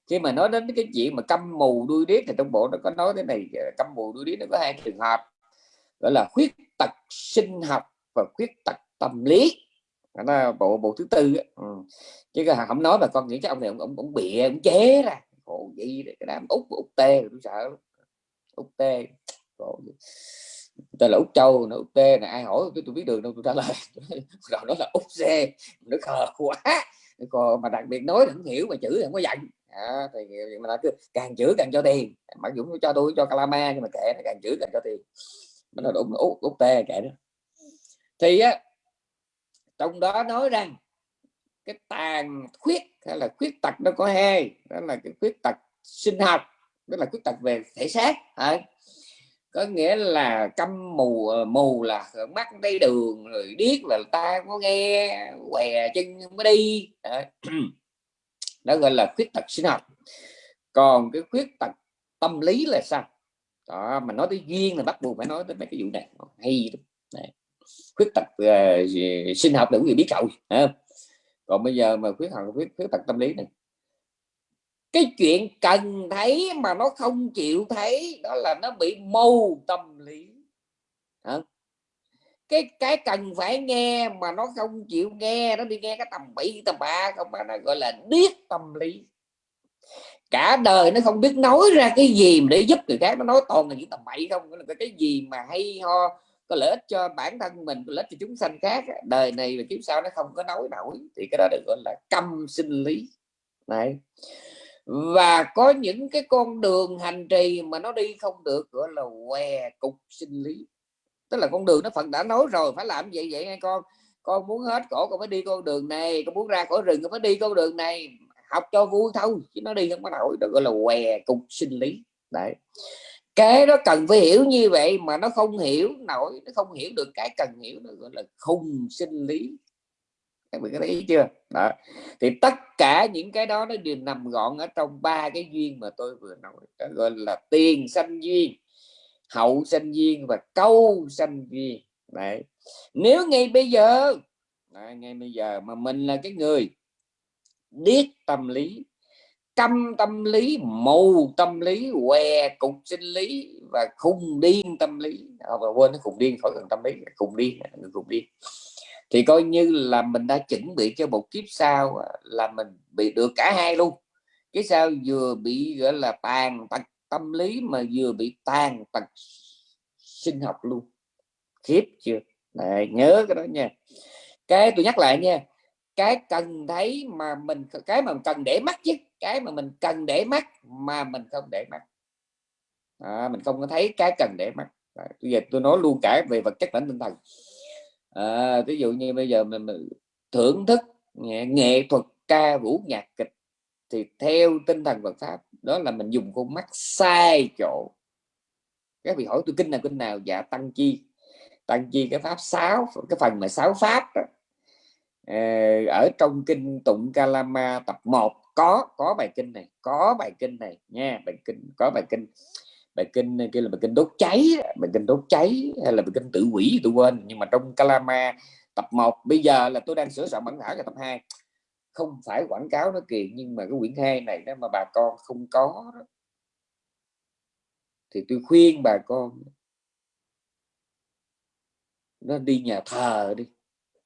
khi mà nói đến cái chuyện mà câm mù đuôi điếc thì trong bộ nó có nói thế này ờ, câm mù đuôi điếc nó có hai trường hợp. Gọi là khuyết tật sinh học và khuyết tật tâm lý. Đó là bộ bộ thứ tư ừ. chứ không nói mà con nghĩ chắc ông này ông ông, ông bịa ông chế ra. Khổ gì cái đám út út tê tôi sợ út tê. Khổ tên là út châu nó út tê này ai hỏi tôi, tôi biết đường đâu tôi trả lời. *laughs* Rồi nó là út xe nó khờ quá. Còn mà đặc biệt nói không hiểu mà chữ không có dành à, thì mà nó cứ càng chữ càng cho tiền. Mặc dũng cho tôi cho calama nhưng mà kệ nó càng chữ càng cho tiền. Nó là út út tê kệ đó thì á trong đó nói rằng cái tàn khuyết hay là khuyết tật nó có hai. Đó là cái khuyết tật sinh học đó là khuyết tật về thể xác. À, có nghĩa là câm mù ờ, mù là mắt thấy đường rồi điếc là ta có nghe què chân không có đi. *clears throat* đó gọi là khuyết tật sinh học. Còn cái khuyết tật tâm lý là sao? Đó mà nói tới duyên là bắt buộc phải nói tới mấy cái vụ này. Hay này. khuyết tật uh, sinh học để người biết rồi còn bây giờ mà khuyết tật, khuyết, khuyết tật tâm lý này. Cái chuyện cần thấy mà nó không chịu thấy đó là nó bị mâu tâm lý. Hả? Cái cái cần phải nghe mà nó không chịu nghe, nó đi nghe cái tầm bậy, tầm ba không phải nó gọi là điếc tâm lý. Cả đời nó không biết nói ra cái gì để giúp người khác, nó nói toàn là những tầm bậy không là cái gì mà hay ho, có lợi ích cho bản thân mình, có lợi ích cho chúng sanh khác đời này và kiếp sau nó không có nói nổi, thì cái đó được gọi là câm sinh lý. Này và có những cái con đường hành trì mà nó đi không được, gọi là què cục sinh lý tức là con đường nó phật đã nói rồi, phải làm vậy vậy? Nghe con con muốn hết cổ con phải đi con đường này. Con muốn ra khỏi rừng, con phải đi con đường này. Học cho vui thôi, chứ nó đi không có nổi. Được gọi là què cục sinh lý. Đấy. Cái đó cần phải hiểu như vậy mà nó không hiểu nổi, nó không hiểu được cái cần hiểu, nó gọi là khung sinh lý. Các bạn có thấy chưa? Đó. Thì tất cả những cái đó nó đều nằm gọn ở trong ba cái duyên mà tôi vừa nói. Đó gọi là tiền sanh duyên hậu sanh duyên và câu sanh duyên đấy. Nếu ngay bây giờ đấy, ngay bây giờ mà mình là cái người biết tâm lý căm tâm lý mù tâm lý què cục sinh lý và khùng điên tâm lý à, và quên nó khùng điên khỏi cần tâm lý khùng điên khùng điên. Thì coi như là mình đã chuẩn bị cho một kiếp sau à, là mình bị được cả hai luôn. Cái sao vừa bị gọi là tàn tật tâm lý mà vừa bị tàn tật sinh học luôn. Khiếp chưa? Đấy, nhớ cái đó nha. Cái tôi nhắc lại nha cái cần thấy mà mình cái mà mình cần để mắt chứ cái mà mình cần để mắt mà mình không để mắt. À, mình không có thấy cái cần để mắt. À, bây giờ tôi nói luôn cả về vật chất lẫn tinh thần. À, ví dụ như bây giờ mình, mình thưởng thức nghệ, nghệ thuật ca vũ nhạc kịch thì theo tinh thần Phật pháp đó là mình dùng con mắt sai chỗ. Các vị hỏi tôi kinh nào kinh nào? Dạ tăng chi. Tăng chi, cái pháp sáu, cái phần mà sáu pháp đó. Ờ, ở trong kinh tụng Kalama tập 1 có có bài kinh này, có bài kinh này nha, bài kinh, có bài kinh. Bài kinh kia là bài kinh đốt cháy bài kinh đốt cháy hay là bài kinh tự quỷ tôi quên. Nhưng mà trong Kalama tập 1 bây giờ là tôi đang sửa soạn bản thảo cho tập 2 không phải quảng cáo nó kiện nhưng mà cái quyển hai này đó mà bà con không có đó, thì tôi khuyên bà con nó đi nhà thờ đi.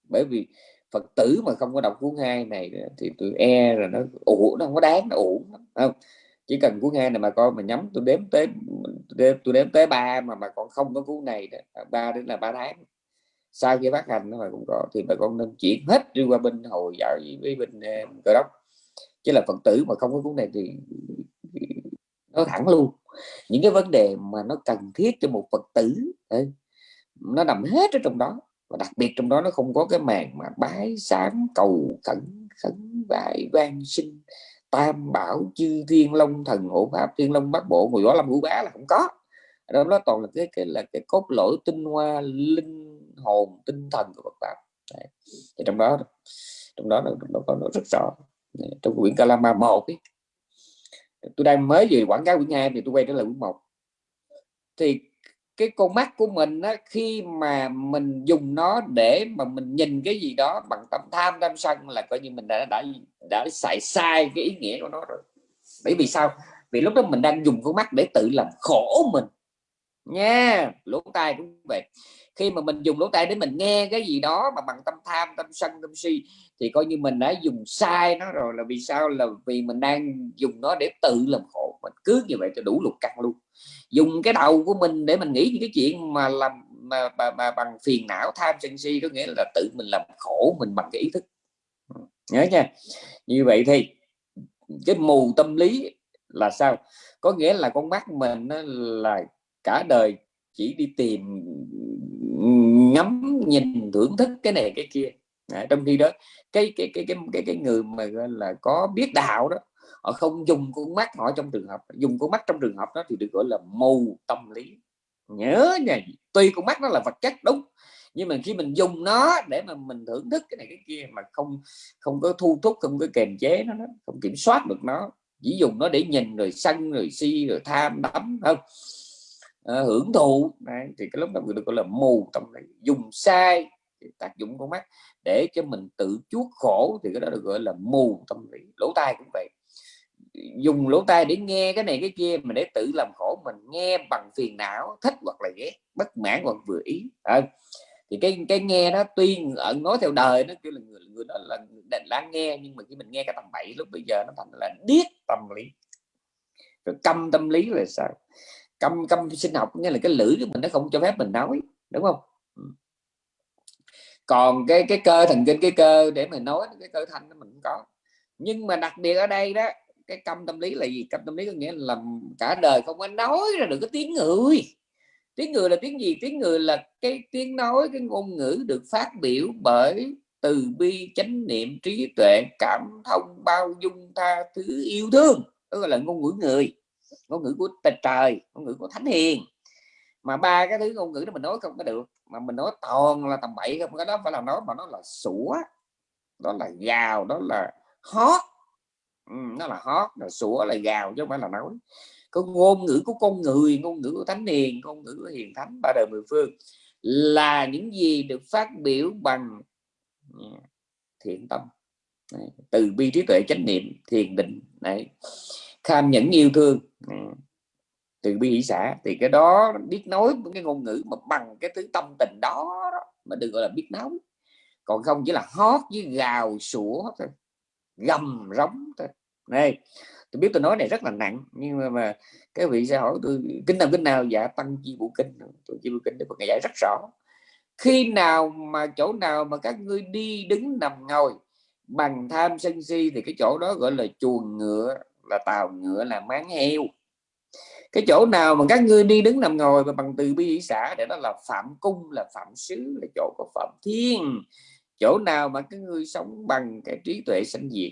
Bởi vì phật tử mà không có đọc cuốn hai này thì tôi e là nó ủ nó không có đáng nó ủ không? Chỉ cần cuốn hai này mà con mà nhắm tôi đếm tới tôi đếm tới ba mà mà còn không có cuốn này đó ba đến là ba tháng sau khi phát hành nó cũng có thì bà con nên chuyển hết đi qua bên hồi giáo với bên uh, cơ đốc chứ là phật tử mà không có cuốn này thì, nó thẳng luôn những cái vấn đề mà nó cần thiết cho một phật tử ấy, nó nằm hết ở trong đó. Và đặc biệt trong đó nó không có cái màn mà bái sám cầu khẩn khấn vải van sinh tam bảo chư thiên long thần hộ pháp thiên long bát bộ ngồi võ lâm ngũ bá là không có. Đó nó toàn là cái cái là cái cốt lỗi tinh hoa linh hồn tinh thần của Phật pháp. Đấy. thì trong đó trong đó nó, nó có nó rất rõ. Trong quyển Kalama một ấy, tôi đang mới về quảng cáo quyển hai thì tôi quay trở lại quyển một. Thì cái con mắt của mình á, khi mà mình dùng nó để mà mình nhìn cái gì đó bằng tâm tham tâm sân là coi như mình đã đã đã xài sai cái ý nghĩa của nó rồi. Bởi vì sao? Vì lúc đó mình đang dùng con mắt để tự làm khổ mình. Nha lỗ tai cũng vậy khi mà mình dùng lỗ tai để mình nghe cái gì đó mà bằng tâm tham tâm sân tâm si thì coi như mình đã dùng sai nó rồi là vì sao? Là vì mình đang dùng nó để tự làm khổ mình. Cứ như vậy cho đủ lục căn luôn. Dùng cái đầu của mình để mình nghĩ những cái chuyện mà làm mà, mà, mà bằng phiền não tham sân si có nghĩa là tự mình làm khổ mình bằng cái ý thức. Nhớ nha. Như vậy thì cái mù tâm lý là sao? Có nghĩa là con mắt mình là cả đời chỉ đi tìm ngắm nhìn thưởng thức cái này cái kia. À, trong khi đó cái cái cái cái cái, cái người mà gọi là có biết đạo đó họ không dùng con mắt họ trong trường hợp dùng con mắt trong trường hợp đó thì được gọi là mù tâm lý. Nhớ nha tuy con mắt nó là vật chất đúng nhưng mà khi mình dùng nó để mà mình thưởng thức cái này cái kia mà không không có thu thúc không có kềm chế nó không kiểm soát được nó chỉ dùng nó để nhìn rồi sân rồi si rồi tham đắm không? À, hưởng thụ. Đấy, thì cái lúc đó được gọi là mù tâm lý dùng sai tác dụng con mắt để cho mình tự chuốc khổ thì cái đó được gọi là mù tâm lý. Lỗ tai cũng vậy. Dùng lỗ tai để nghe cái này cái kia mà để tự làm khổ mình nghe bằng phiền não thích hoặc là ghét bất mãn hoặc vừa ý. À, thì cái cái nghe nó tuy ẩn nói theo đời nó kêu là người người đó là định lắng nghe nhưng mà khi mình nghe cái tầm bậy lúc bây giờ nó thành là điếc tâm lý. Rồi câm tâm lý là sao câm câm sinh học, nghĩa là cái lưỡi của mình nó không cho phép mình nói, đúng không? Ừ. Còn cái cái cơ, thần kinh cái cơ để mình nói, cái cơ thanh nó mình cũng có. Nhưng mà đặc biệt ở đây đó, cái câm tâm lý là gì? Câm tâm lý có nghĩa là cả đời không có nói ra được cái tiếng người. Tiếng người là tiếng gì? Tiếng người là cái tiếng nói, cái ngôn ngữ được phát biểu bởi từ bi, chánh niệm, trí tuệ, cảm thông, bao dung tha thứ, yêu thương. Đó là ngôn ngữ người ngôn ngữ của trời ngôn ngữ của thánh hiền. Mà ba cái thứ ngôn ngữ đó mình nói không có được mà mình nói toàn là tầm bậy không cái đó phải là nói mà nó là sủa đó là gào đó là hót. Ừ, nó là hót là sủa là gào chứ không phải là nói. Có ngôn ngữ của con người ngôn ngữ của thánh hiền ngôn ngữ của hiền thánh ba đời mười phương là những gì được phát biểu bằng ừ, thiện tâm. Từ bi trí tuệ chánh niệm thiền định. Này tham nhẫn yêu thương. Ừ. Từ bi hỷ xã. Thì cái đó biết nói cái ngôn ngữ mà bằng cái thứ tâm tình đó, đó mà đừng gọi là biết nói. Còn không chỉ là hót với gào sủa thôi gầm rống thôi. Này tôi biết tôi nói này rất là nặng nhưng mà, mà cái vị sẽ hỏi tôi kinh nào kinh nào? Dạ tăng chi bộ kinh tôi chi bộ kinh để Phật giải rất rõ. Khi nào mà chỗ nào mà các ngươi đi đứng nằm ngồi bằng tham sân si thì cái chỗ đó gọi là chuồng ngựa là tàu ngựa là máng heo. Cái chỗ nào mà các ngươi đi đứng nằm ngồi và bằng từ bi xã để đó là phạm cung, là phạm xứ là chỗ có phạm thiên. Chỗ nào mà các ngươi sống bằng cái trí tuệ sanh diệt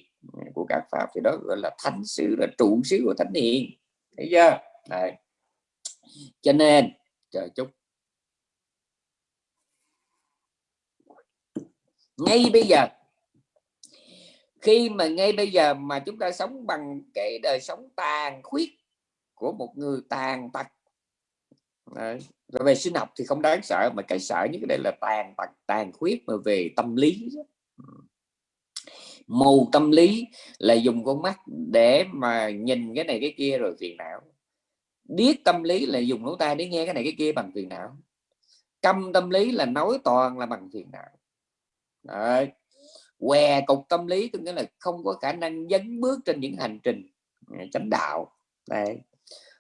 của các pháp thì đó gọi là thánh xứ là trụ xứ của thánh hiền. Thấy chưa? Đấy. cho nên chờ chút ngay bây giờ khi mà ngay bây giờ mà chúng ta sống bằng cái đời sống tàn khuyết của một người tàn tật, Đấy. rồi về sinh học thì không đáng sợ, mà cái sợ nhất đây là tàn tật, tàn khuyết mà về tâm lý mù tâm lý là dùng con mắt để mà nhìn cái này cái kia rồi phiền não biết tâm lý là dùng lỗ tai để nghe cái này cái kia bằng phiền não câm tâm lý là nói toàn là bằng phiền não Đấy què cục tâm lý, có nghĩa là không có khả năng dấn bước trên những hành trình à, chánh đạo Đấy.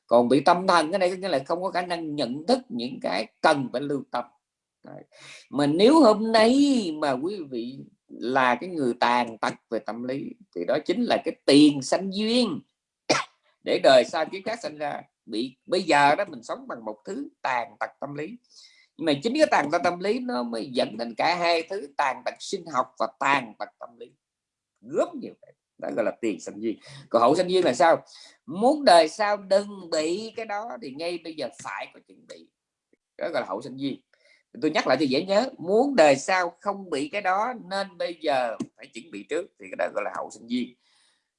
còn bị tâm thần, cái này có nghĩa là không có khả năng nhận thức những cái cần phải lưu tâm Đấy. mà nếu hôm nay mà quý vị là cái người tàn tật về tâm lý, thì đó chính là cái tiền sanh duyên *coughs* để đời sau kiếp khác sinh ra bị, bây giờ đó mình sống bằng một thứ tàn tật tâm lý nhưng mà chính cái tàn tật tâm lý nó mới dẫn đến cả hai thứ, tàn tật sinh học và tàn tật tâm lý. Gớm nhiều cái, đó gọi là tiền sanh duyên. Còn hậu sanh duyên là sao? Muốn đời sau đừng bị cái đó thì ngay bây giờ phải có chuẩn bị. Đó gọi là hậu sanh duyên. Tôi nhắc lại cho dễ nhớ, muốn đời sau không bị cái đó nên bây giờ phải chuẩn bị trước thì cái đó gọi là hậu sinh viên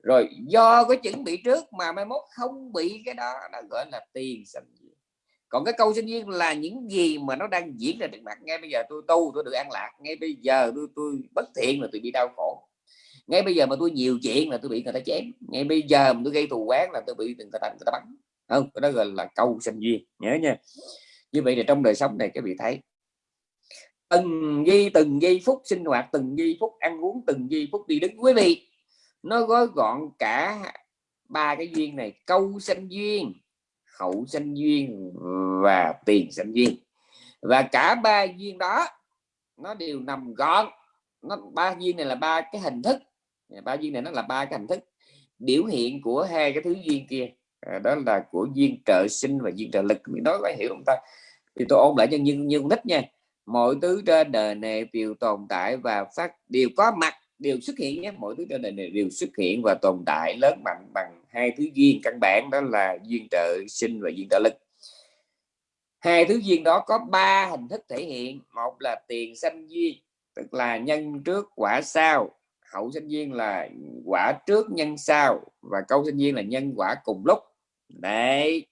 rồi do có chuẩn bị trước mà mai mốt không bị cái đó nó gọi là tiền sinh còn cái câu sinh viên là những gì mà nó đang diễn ra trước mặt, ngay bây giờ tôi tu, tôi được an lạc, ngay bây giờ tôi tôi bất thiện là tôi bị đau khổ. Ngay bây giờ mà tôi nhiều chuyện là tôi bị người ta chém, ngay bây giờ mà tôi gây thù quán là tôi bị người ta người ta bắn. Không đó gọi là câu sinh viên, nhớ nha. Như vậy là trong đời sống này các vị thấy, từng giây từng giây phút sinh hoạt, từng giây phút ăn uống, từng giây phút đi đứng. Quý vị, nó gói gọn cả ba cái duyên này, câu sinh duyên khẩu sanh duyên và tiền sanh duyên. Và cả ba duyên đó nó đều nằm gọn. Nó ba duyên này là ba cái hình thức. Ba duyên này nó là ba cái hình thức. Biểu hiện của hai cái thứ duyên kia à, đó là của duyên trợ sinh và duyên trợ lực. Mình nói phải hiểu không ta? Thì tôi ôn lại cho như như thích nha. Mọi thứ trên đời này đều tồn tại và phát đều có mặt đều xuất hiện nhé. Mọi thứ trên đời này đều xuất hiện và tồn tại lớn mạnh bằng hai thứ duyên căn bản đó là duyên trợ sinh và duyên trợ lực. Hai thứ duyên đó có ba hình thức thể hiện. Một là tiền sanh duyên, tức là nhân trước quả sau. Hậu sinh duyên là quả trước nhân sau và câu sinh duyên là nhân quả cùng lúc. Đấy.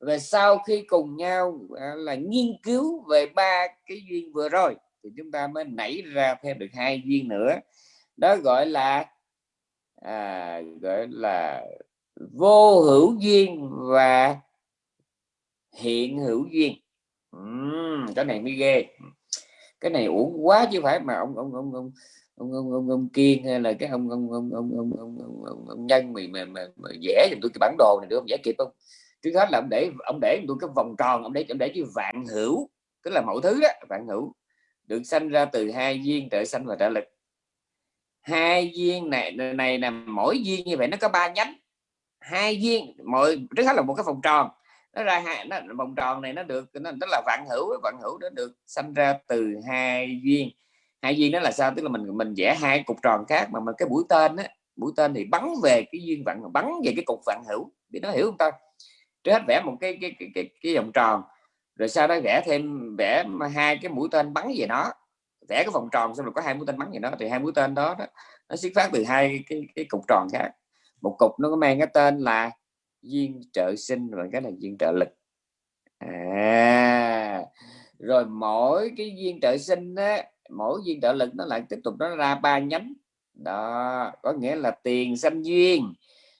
Và sau khi cùng nhau à, là nghiên cứu về ba cái duyên vừa rồi, thì chúng ta mới nảy ra thêm được hai duyên nữa. Đó gọi là à, gọi là vô hữu duyên và hiện hữu duyên uhm, cái này mới ghê cái này uổng quá chứ phải mà ông ông ông ông ông ông ông, ông kiên hay là cái ông ông ông ông ông ông, ông, ông, ông nhân mày mà, mà, mà vẽ giùm tôi cái bản đồ này được không vẽ kịp không trước hết là ông để ông để tôi cái vòng tròn ông để ông để cái vạn hữu tức là mọi thứ đó vạn hữu được sanh ra từ hai duyên trợ sanh và trợ lực hai viên này này là mỗi viên như vậy nó có ba nhánh. Hai viên mọi trước hết là một cái vòng tròn. Nó ra hai nó vòng tròn này nó được nó tức là vạn hữu vạn hữu nó được sanh ra từ hai viên. Hai viên đó là sao? Tức là mình mình vẽ hai cục tròn khác mà mình cái mũi tên á mũi tên thì bắn về cái duyên vạn bắn về cái cục vạn hữu. Để nó hiểu không ta? Trước hết vẽ một cái cái cái cái, cái vòng tròn rồi sau đó vẽ thêm vẽ hai cái mũi tên bắn về nó vẽ cái vòng tròn xong rồi có hai mũi tên bắn gì đó thì hai mũi tên đó, đó nó xuất phát từ hai cái cái cục tròn khác. Một cục nó có mang cái tên là duyên trợ sinh và cái là duyên trợ lực. À rồi mỗi cái duyên trợ sinh đó, mỗi duyên trợ lực nó lại tiếp tục nó ra ba nhánh. Đó có nghĩa là tiền sanh duyên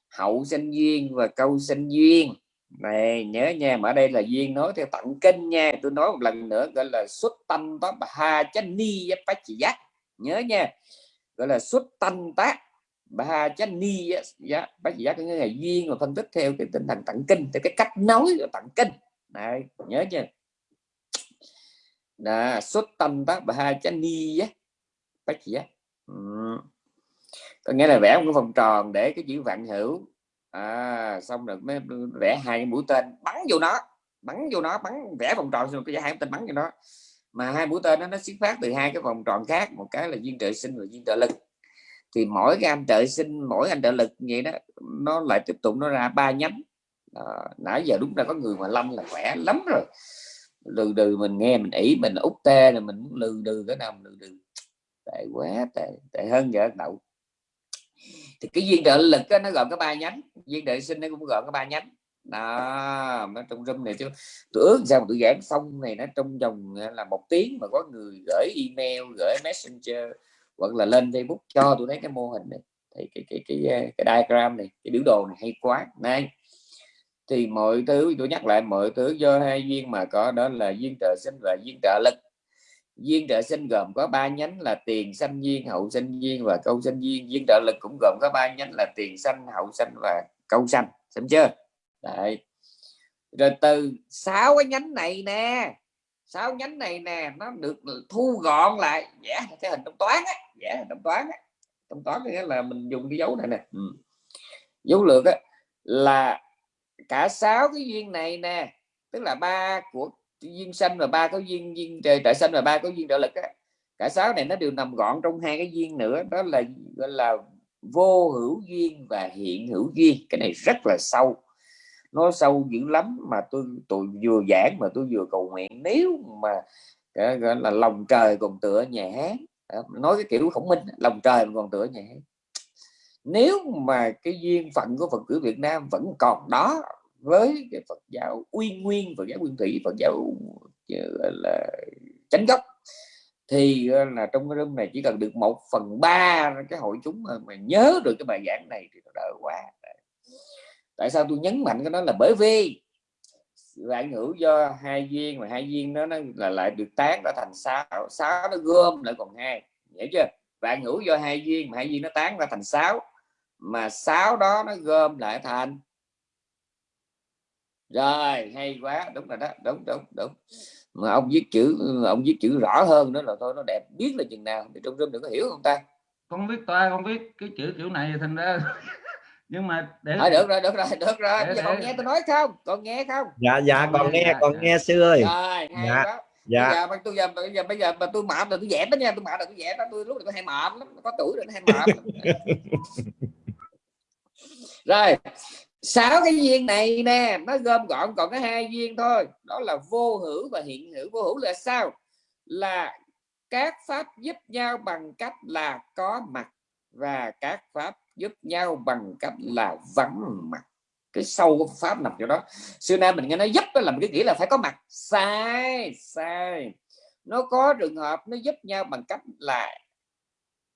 hậu sanh duyên và câu sanh duyên này, nhớ nha, mà ở đây là duyên nói theo tận kinh nha. Tôi nói một lần nữa, gọi là xuất tâm đó bà ha chánh ni bách chỉ giác. Nhớ nha, gọi là xuất tâm tác bà chánh ni giá dạ, bác chỉ giác cái là duyên mà phân tích theo cái tinh thần tận kinh, theo cái cách nói của tận kinh. Này, nhớ nha. Là xuất tâm tác bà chánh ni bách chỉ giác. Ừ. Có nghĩa là vẽ một cái vòng tròn để cái chữ vạn hữu à, xong rồi mới vẽ hai cái mũi tên bắn vô nó bắn vô nó bắn vẽ vòng tròn rồi cái hai tên bắn vô nó. Mà hai mũi tên đó nó xuất phát từ hai cái vòng tròn khác một cái là duyên trợ sinh và duyên trợ lực. Thì mỗi cái anh trợ sinh mỗi anh trợ lực vậy đó nó lại tiếp tục nó ra ba nhánh. À, nãy giờ đúng là có người mà lâm là khỏe lắm rồi. Lừ đừ mình nghe mình ý mình út tê rồi mình lừ đừ cái nào lừ đừ. Tệ quá tệ tệ hơn vợ đậu thì cái duyên trợ lực đó, nó gồm có ba nhánh. Duyên trợ sinh nó cũng gồm có ba nhánh. Đó nó trong room này chứ. Tôi ước sao tôi giảng xong này nó trong vòng à, là một tiếng mà có người gửi email gửi messenger hoặc là lên facebook cho tôi thấy cái mô hình này. Thì cái cái cái cái, cái diagram này cái biểu đồ này hay quá. Này thì mọi thứ tôi nhắc lại mọi thứ do hai duyên mà có đó là duyên trợ sinh và duyên trợ lực duyên trợ sinh gồm có ba nhánh là tiền sanh duyên hậu sanh duyên và câu sanh duyên. Duyên trợ lực cũng gồm có ba nhánh là tiền sanh hậu sanh và câu sanh. Xem chưa? Đấy. rồi từ sáu cái nhánh này nè sáu nhánh này nè nó được thu gọn lại. Vẽ yeah, cái hình trong toán á vẽ yeah, trong toán á. Trong toán nghĩa là mình dùng cái dấu này nè. Ừ. dấu lược á là cả sáu cái duyên này nè tức là ba của duyên sanh và ba có duyên duyên trời tại sanh và ba có duyên trợ lực á. Cả sáu này nó đều nằm gọn trong hai cái duyên nữa. Đó là, gọi là vô hữu duyên và hiện hữu duyên. Cái này rất là sâu. Nó sâu dữ lắm mà tôi tôi vừa giảng mà tôi vừa cầu nguyện. Nếu mà gọi là lòng trời còn tựa nhà hát nói cái kiểu khổng minh lòng trời còn tựa nhà hát nếu mà cái duyên phận của Phật tử Việt Nam vẫn còn đó với cái Phật giáo uy nguyên Phật giáo nguyên thủy Phật giáo ờ, là chánh gốc. Thì ờ, là trong cái room này chỉ cần được một phần ba cái hội chúng mà, mà nhớ được cái bài giảng này thì đỡ quá. Tại sao tôi nhấn mạnh cái đó là bởi vì vạn hữu do hai viên mà hai viên đó nó là lại được tán ra thành sáu sáu nó gom lại còn hai hiểu chưa? Vạn hữu do hai viên mà hai viên nó tán ra thành sáu mà sáu đó nó gom lại thành rồi hay quá. Đúng rồi đó đúng đúng đúng. Mà ông viết chữ ông viết chữ rõ hơn nữa là thôi nó đẹp biết là chừng nào. Thì trong rừng đừng có hiểu không ta. Con biết toa con biết cái chữ kiểu này thành ra *laughs* nhưng mà để à, được rồi được rồi được rồi. để, để... con nghe tôi nói không? Con nghe không? Dạ dạ còn nghe dạ, còn dạ. nghe sư ơi. Rồi, dạ đó. dạ. Bây giờ tôi giờ bây giờ bây giờ mà tôi mạm là tôi dẹp đó nha tôi mạm là tôi dẹp đó. Tôi lúc này tôi hay mạm lắm có tuổi rồi nó hay mạm *laughs* rồi sáu cái duyên này nè, nó gom gọn còn có hai duyên thôi. Đó là vô hữu và hiện hữu. Vô hữu là sao? Là các pháp giúp nhau bằng cách là có mặt và các pháp giúp nhau bằng cách là vắng mặt. Cái sâu của pháp nằm chỗ đó. Xưa nay mình nghe nói giúp đó là cái nghĩa là phải có mặt. Sai sai. Nó có trường hợp nó giúp nhau bằng cách là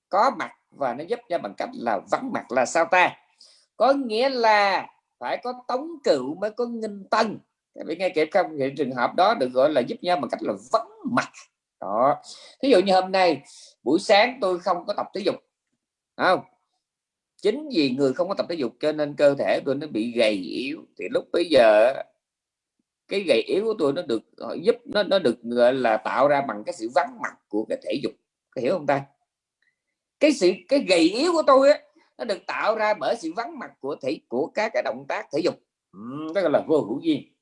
có mặt và nó giúp nhau bằng cách là vắng mặt là sao ta? Có nghĩa là phải có tống cựu mới có nghinh tân. Bị nghe kịp không những trường hợp đó được gọi là giúp nhau bằng cách là vắng mặt. Đó. Thí dụ như hôm nay, buổi sáng tôi không có tập thể dục. Không? Chính vì người không có tập thể dục cho nên cơ thể tôi nó bị gầy yếu. Thì lúc bây giờ, cái gầy yếu của tôi nó được giúp, nó nó được gọi là tạo ra bằng cái sự vắng mặt của cái thể dục. Có hiểu không ta? Cái sự, cái gầy yếu của tôi ấy nó được tạo ra bởi sự vắng mặt của thể của các cái động tác thể dục. Ừ, đó là vô hữu duyên.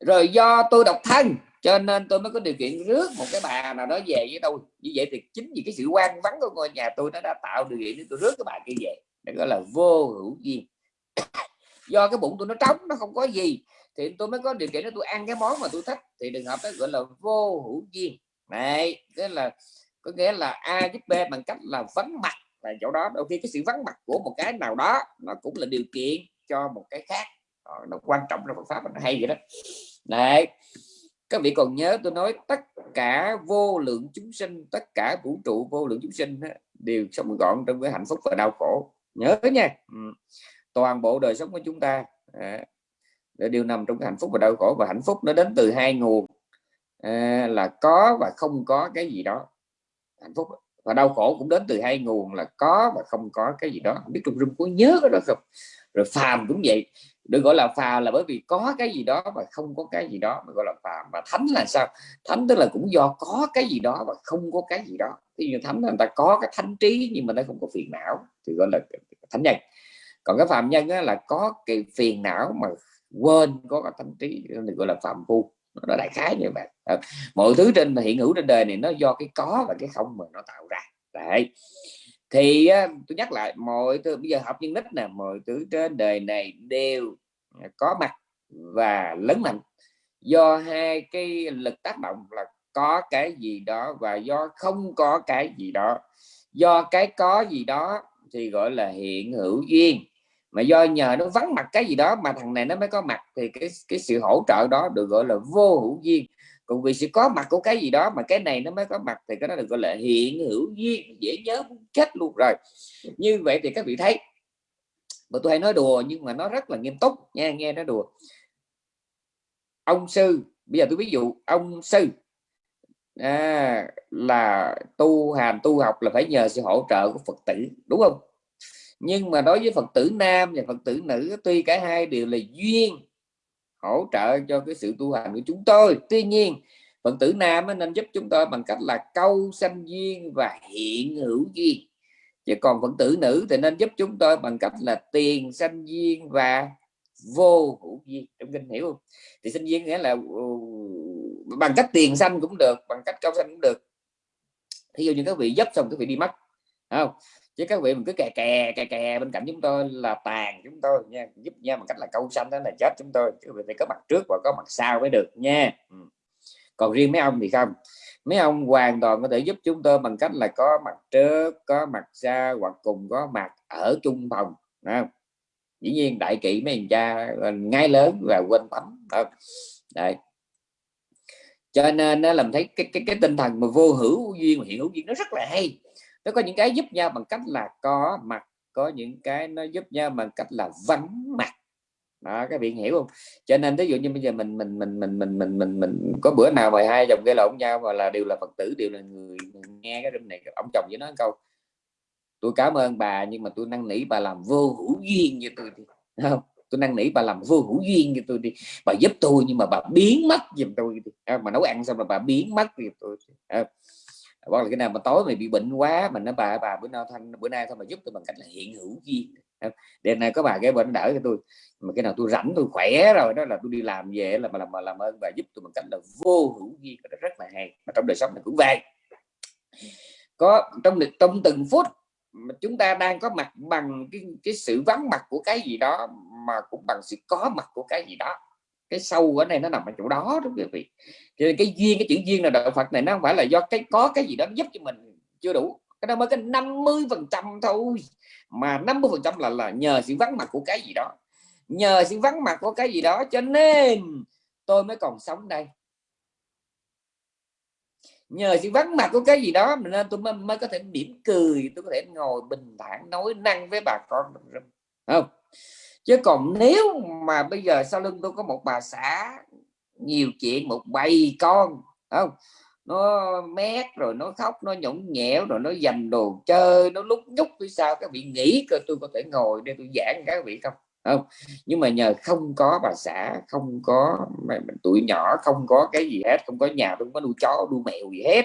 Rồi do tôi độc thân, cho nên tôi mới có điều kiện rước một cái bà nào đó về với tôi. Như vậy thì chính vì cái sự quan vắng của ngôi nhà tôi nó đã tạo điều kiện để tôi rước cái bà kia về. Đó gọi là vô hữu duyên. *coughs* Do cái bụng tôi nó trống, nó không có gì, thì tôi mới có điều kiện để tôi ăn cái món mà tôi thích. Thì trường hợp đó gọi là vô hữu duyên. Này, tức là, có nghĩa là a giúp b bằng cách là vắng mặt là chỗ đó đôi khi cái sự vắng mặt của một cái nào đó nó cũng là điều kiện cho một cái khác. Ờ, nó quan trọng trong Phật pháp nó hay vậy đó. Này các vị còn nhớ tôi nói tất cả vô lượng chúng sinh tất cả vũ trụ vô lượng chúng sinh đều sống gọn trong cái hạnh phúc và đau khổ. Nhớ nha. Ừ. toàn bộ đời sống của chúng ta à, đều nằm trong cái hạnh phúc và đau khổ. Và hạnh phúc nó đến từ hai nguồn à, là có và không có cái gì đó. Hạnh phúc và đau khổ cũng đến từ hai nguồn là có và không có cái gì đó. Không biết trung rung có nhớ cái đó không? Rồi phàm cũng vậy. Được gọi là phàm là bởi vì có cái gì đó và không có cái gì đó. Mà gọi là phàm. Và thánh là sao? Thánh tức là cũng do có cái gì đó và không có cái gì đó. Thì như thánh người ta có cái thánh trí nhưng mà nó không có phiền não. Thì gọi là thánh nhân. Còn cái phàm nhân là có cái phiền não mà quên có cái thánh trí. Thì gọi là phạm phu nó đại khái như vậy. Mọi thứ trên hiện hữu trên đời này nó do cái có và cái không mà nó tạo ra. Đấy. Thì tôi nhắc lại, mọi thứ, bây giờ học nhân nít nè, mọi thứ trên đời này đều có mặt và lớn mạnh. Do hai cái lực tác động là có cái gì đó và do không có cái gì đó. Do cái có gì đó thì gọi là hiện hữu duyên mà do nhờ nó vắng mặt cái gì đó mà thằng này nó mới có mặt thì cái cái sự hỗ trợ đó được gọi là vô hữu duyên. Còn vì sự có mặt của cái gì đó mà cái này nó mới có mặt thì cái đó được gọi là hiện hữu duyên dễ nhớ chết luôn rồi. Như vậy thì các vị thấy mà tôi hay nói đùa nhưng mà nó rất là nghiêm túc nha nghe nó đùa. Ông sư bây giờ tôi ví dụ ông sư à, là tu hành tu học là phải nhờ sự hỗ trợ của phật tử đúng không? Nhưng mà đối với phật tử nam và phật tử nữ, tuy cả hai đều là duyên hỗ trợ cho cái sự tu hành của chúng tôi. Tuy nhiên, phật tử nam nên giúp chúng tôi bằng cách là câu sanh duyên và hiện hữu duyên. Chứ còn phật tử nữ thì nên giúp chúng tôi bằng cách là tiền sanh duyên và vô hữu duyên. Trong kinh hiểu không? Thì sinh duyên nghĩa là ừ, bằng cách tiền sanh cũng được, bằng cách câu sanh cũng được. Thí dụ như các vị giúp xong, các vị đi mất không? Chứ các vị mình cứ kè kè kè kè bên cạnh chúng tôi là tàn chúng tôi nha, giúp nha bằng cách là câu xanh đó là chết chúng tôi, chứ phải có mặt trước và có mặt sau mới được nha. Ừ. còn riêng mấy ông thì không. Mấy ông hoàn toàn có thể giúp chúng tôi bằng cách là có mặt trước, có mặt sau hoặc cùng có mặt ở chung phòng không? dĩ nhiên đại kỵ mấy anh cha ờ, ngay lớn và quên tắm đấy. Cho nên nó làm thấy cái cái cái tinh thần mà vô hữu duyên hiện hữu duyên nó rất là hay nó có những cái giúp nhau bằng cách là có mặt có những cái nó giúp nhau bằng cách là vắng mặt. Đó các bạn hiểu không? Cho nên ví dụ như bây giờ mình mình mình mình mình mình mình mình có bữa nào mà hai chồng gây lộn nhau và là đều là phật tử đều là người, người nghe cái đêm này ông chồng với nó câu tôi cảm ơn bà nhưng mà tôi năn nỉ bà làm vô hữu duyên như tôi đi. Không? Tôi năn nỉ bà làm vô hữu duyên như tôi đi. Bà giúp tôi nhưng mà bà biến mất giùm tôi đi. Mà nấu ăn xong rồi bà biến mất giùm tôi à, hoặc là cái nào mà tối mày bị bệnh quá mà nó bà bà bữa nay thanh bữa nay thôi mà giúp tôi bằng cách là hiện hữu duyên. Đêm nay có bà cái bệnh đỡ cho tôi mà cái nào tôi rảnh tôi khỏe rồi đó là tôi đi làm về là mà làm mà làm ơn bà giúp tôi bằng cách là vô hữu duyên. Đó rất là hay. Mà trong đời sống này cũng vậy. Có trong trong từng phút mà chúng ta đang có mặt bằng cái, cái sự vắng mặt của cái gì đó mà cũng bằng sự có mặt của cái gì đó cái sâu ở đây nó nằm ở chỗ đó đúng quý vị. Thì cái duyên cái chữ duyên là đạo Phật này nó không phải là do cái có cái gì đó giúp cho mình chưa đủ. Cái đó mới cái 50 phần trăm thôi. Mà 50 phần trăm là là nhờ sự vắng mặt của cái gì đó. Nhờ sự vắng mặt của cái gì đó cho nên tôi mới còn sống đây. Nhờ sự vắng mặt của cái gì đó nên tôi mới, mới có thể mỉm cười tôi có thể ngồi bình thản nói năng với bà con không? Chứ còn nếu mà bây giờ sau lưng tôi có một bà xã, nhiều chuyện, một bầy con không? Nó mét rồi nó khóc, nó nhõng nhẽo rồi nó dành đồ chơi, nó lúc nhúc phía sau, các vị nghĩ cơ tôi có thể ngồi để tôi giảng các vị không? Không? Nhưng mà nhờ không có bà xã, không có tuổi nhỏ, không có cái gì hết, không có nhà, không có nuôi chó, nuôi mèo gì hết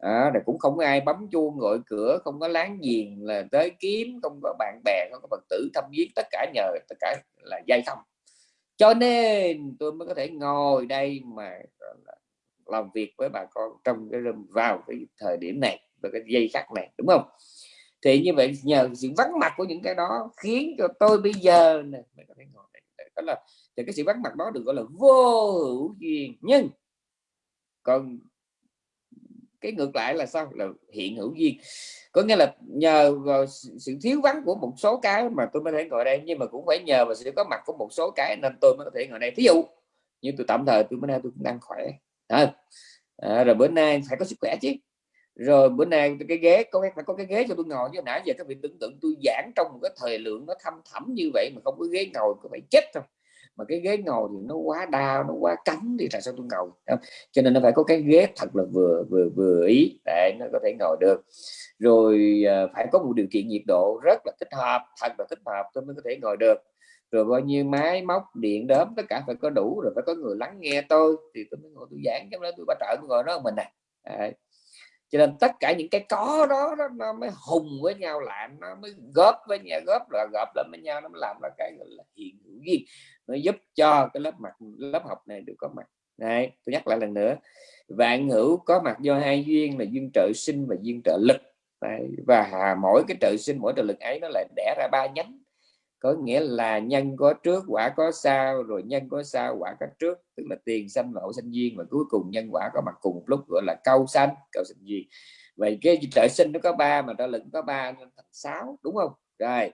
à, cũng không có ai bấm chuông gọi cửa không có láng giềng là tới kiếm không có bạn bè không có phật tử thăm viếng tất cả nhờ tất cả là dây không. Cho nên tôi mới có thể ngồi đây mà làm việc với bà con trong cái rừng vào cái thời điểm này và cái dây khác này đúng không? Thì như vậy nhờ sự vắng mặt của những cái đó khiến cho tôi bây giờ này có thể ngồi đây. Đó là thì cái sự vắng mặt đó được gọi là vô hữu duyên. Nhưng còn cái ngược lại là sao? Là hiện hữu duyên. Có nghĩa là nhờ vào sự thiếu vắng của một số cái mà tôi mới thể ngồi đây nhưng mà cũng phải nhờ vào sự có mặt của một số cái nên tôi mới có thể ngồi đây. Ví dụ như tôi tạm thời tôi bữa nay tôi cũng đang khỏe. À, à, rồi bữa nay phải có sức khỏe chứ. Rồi bữa nay cái ghế có phải có cái ghế cho tôi ngồi chứ? Nãy giờ các vị tưởng tượng tôi giảng trong một cái thời lượng nó thâm thẳm như vậy mà không có ghế ngồi có phải chết không? Mà cái ghế ngồi thì nó quá đau nó quá cắn thì tại sao tôi ngồi? Không? cho nên nó phải có cái ghế thật là vừa vừa vừa ý. Để nó có thể ngồi được. Rồi à, phải có một điều kiện nhiệt độ rất là thích hợp thật là thích hợp tôi mới có thể ngồi được. Rồi bao nhiêu máy móc điện đóm tất cả phải có đủ rồi phải có người lắng nghe tôi thì tôi mới ngồi tôi giảng trong đó tôi bà trợ tôi ngồi đó mình này à. cho nên tất cả những cái có đó, đó nó mới hùng với nhau lại nó mới góp với nhau góp là góp lại với nhau nó mới làm ra cái gọi là hiện hữu duyên nó giúp cho cái lớp mặt, lớp học này được có mặt. Này tôi nhắc lại lần nữa. Vạn hữu có mặt do hai duyên là duyên trợ sinh và duyên trợ lực. Đấy. và mỗi cái trợ sinh, mỗi trợ lực ấy nó lại đẻ ra ba nhánh. Có nghĩa là nhân có trước, quả có sau, rồi nhân có sau, quả có trước. Tức là tiền, sanh và hậu sanh duyên, và cuối cùng nhân quả có mặt cùng một lúc, gọi là câu sanh câu sanh duyên. Vậy cái trợ sinh nó có ba mà trợ lực có ba nên thành sáu, đúng không? Rồi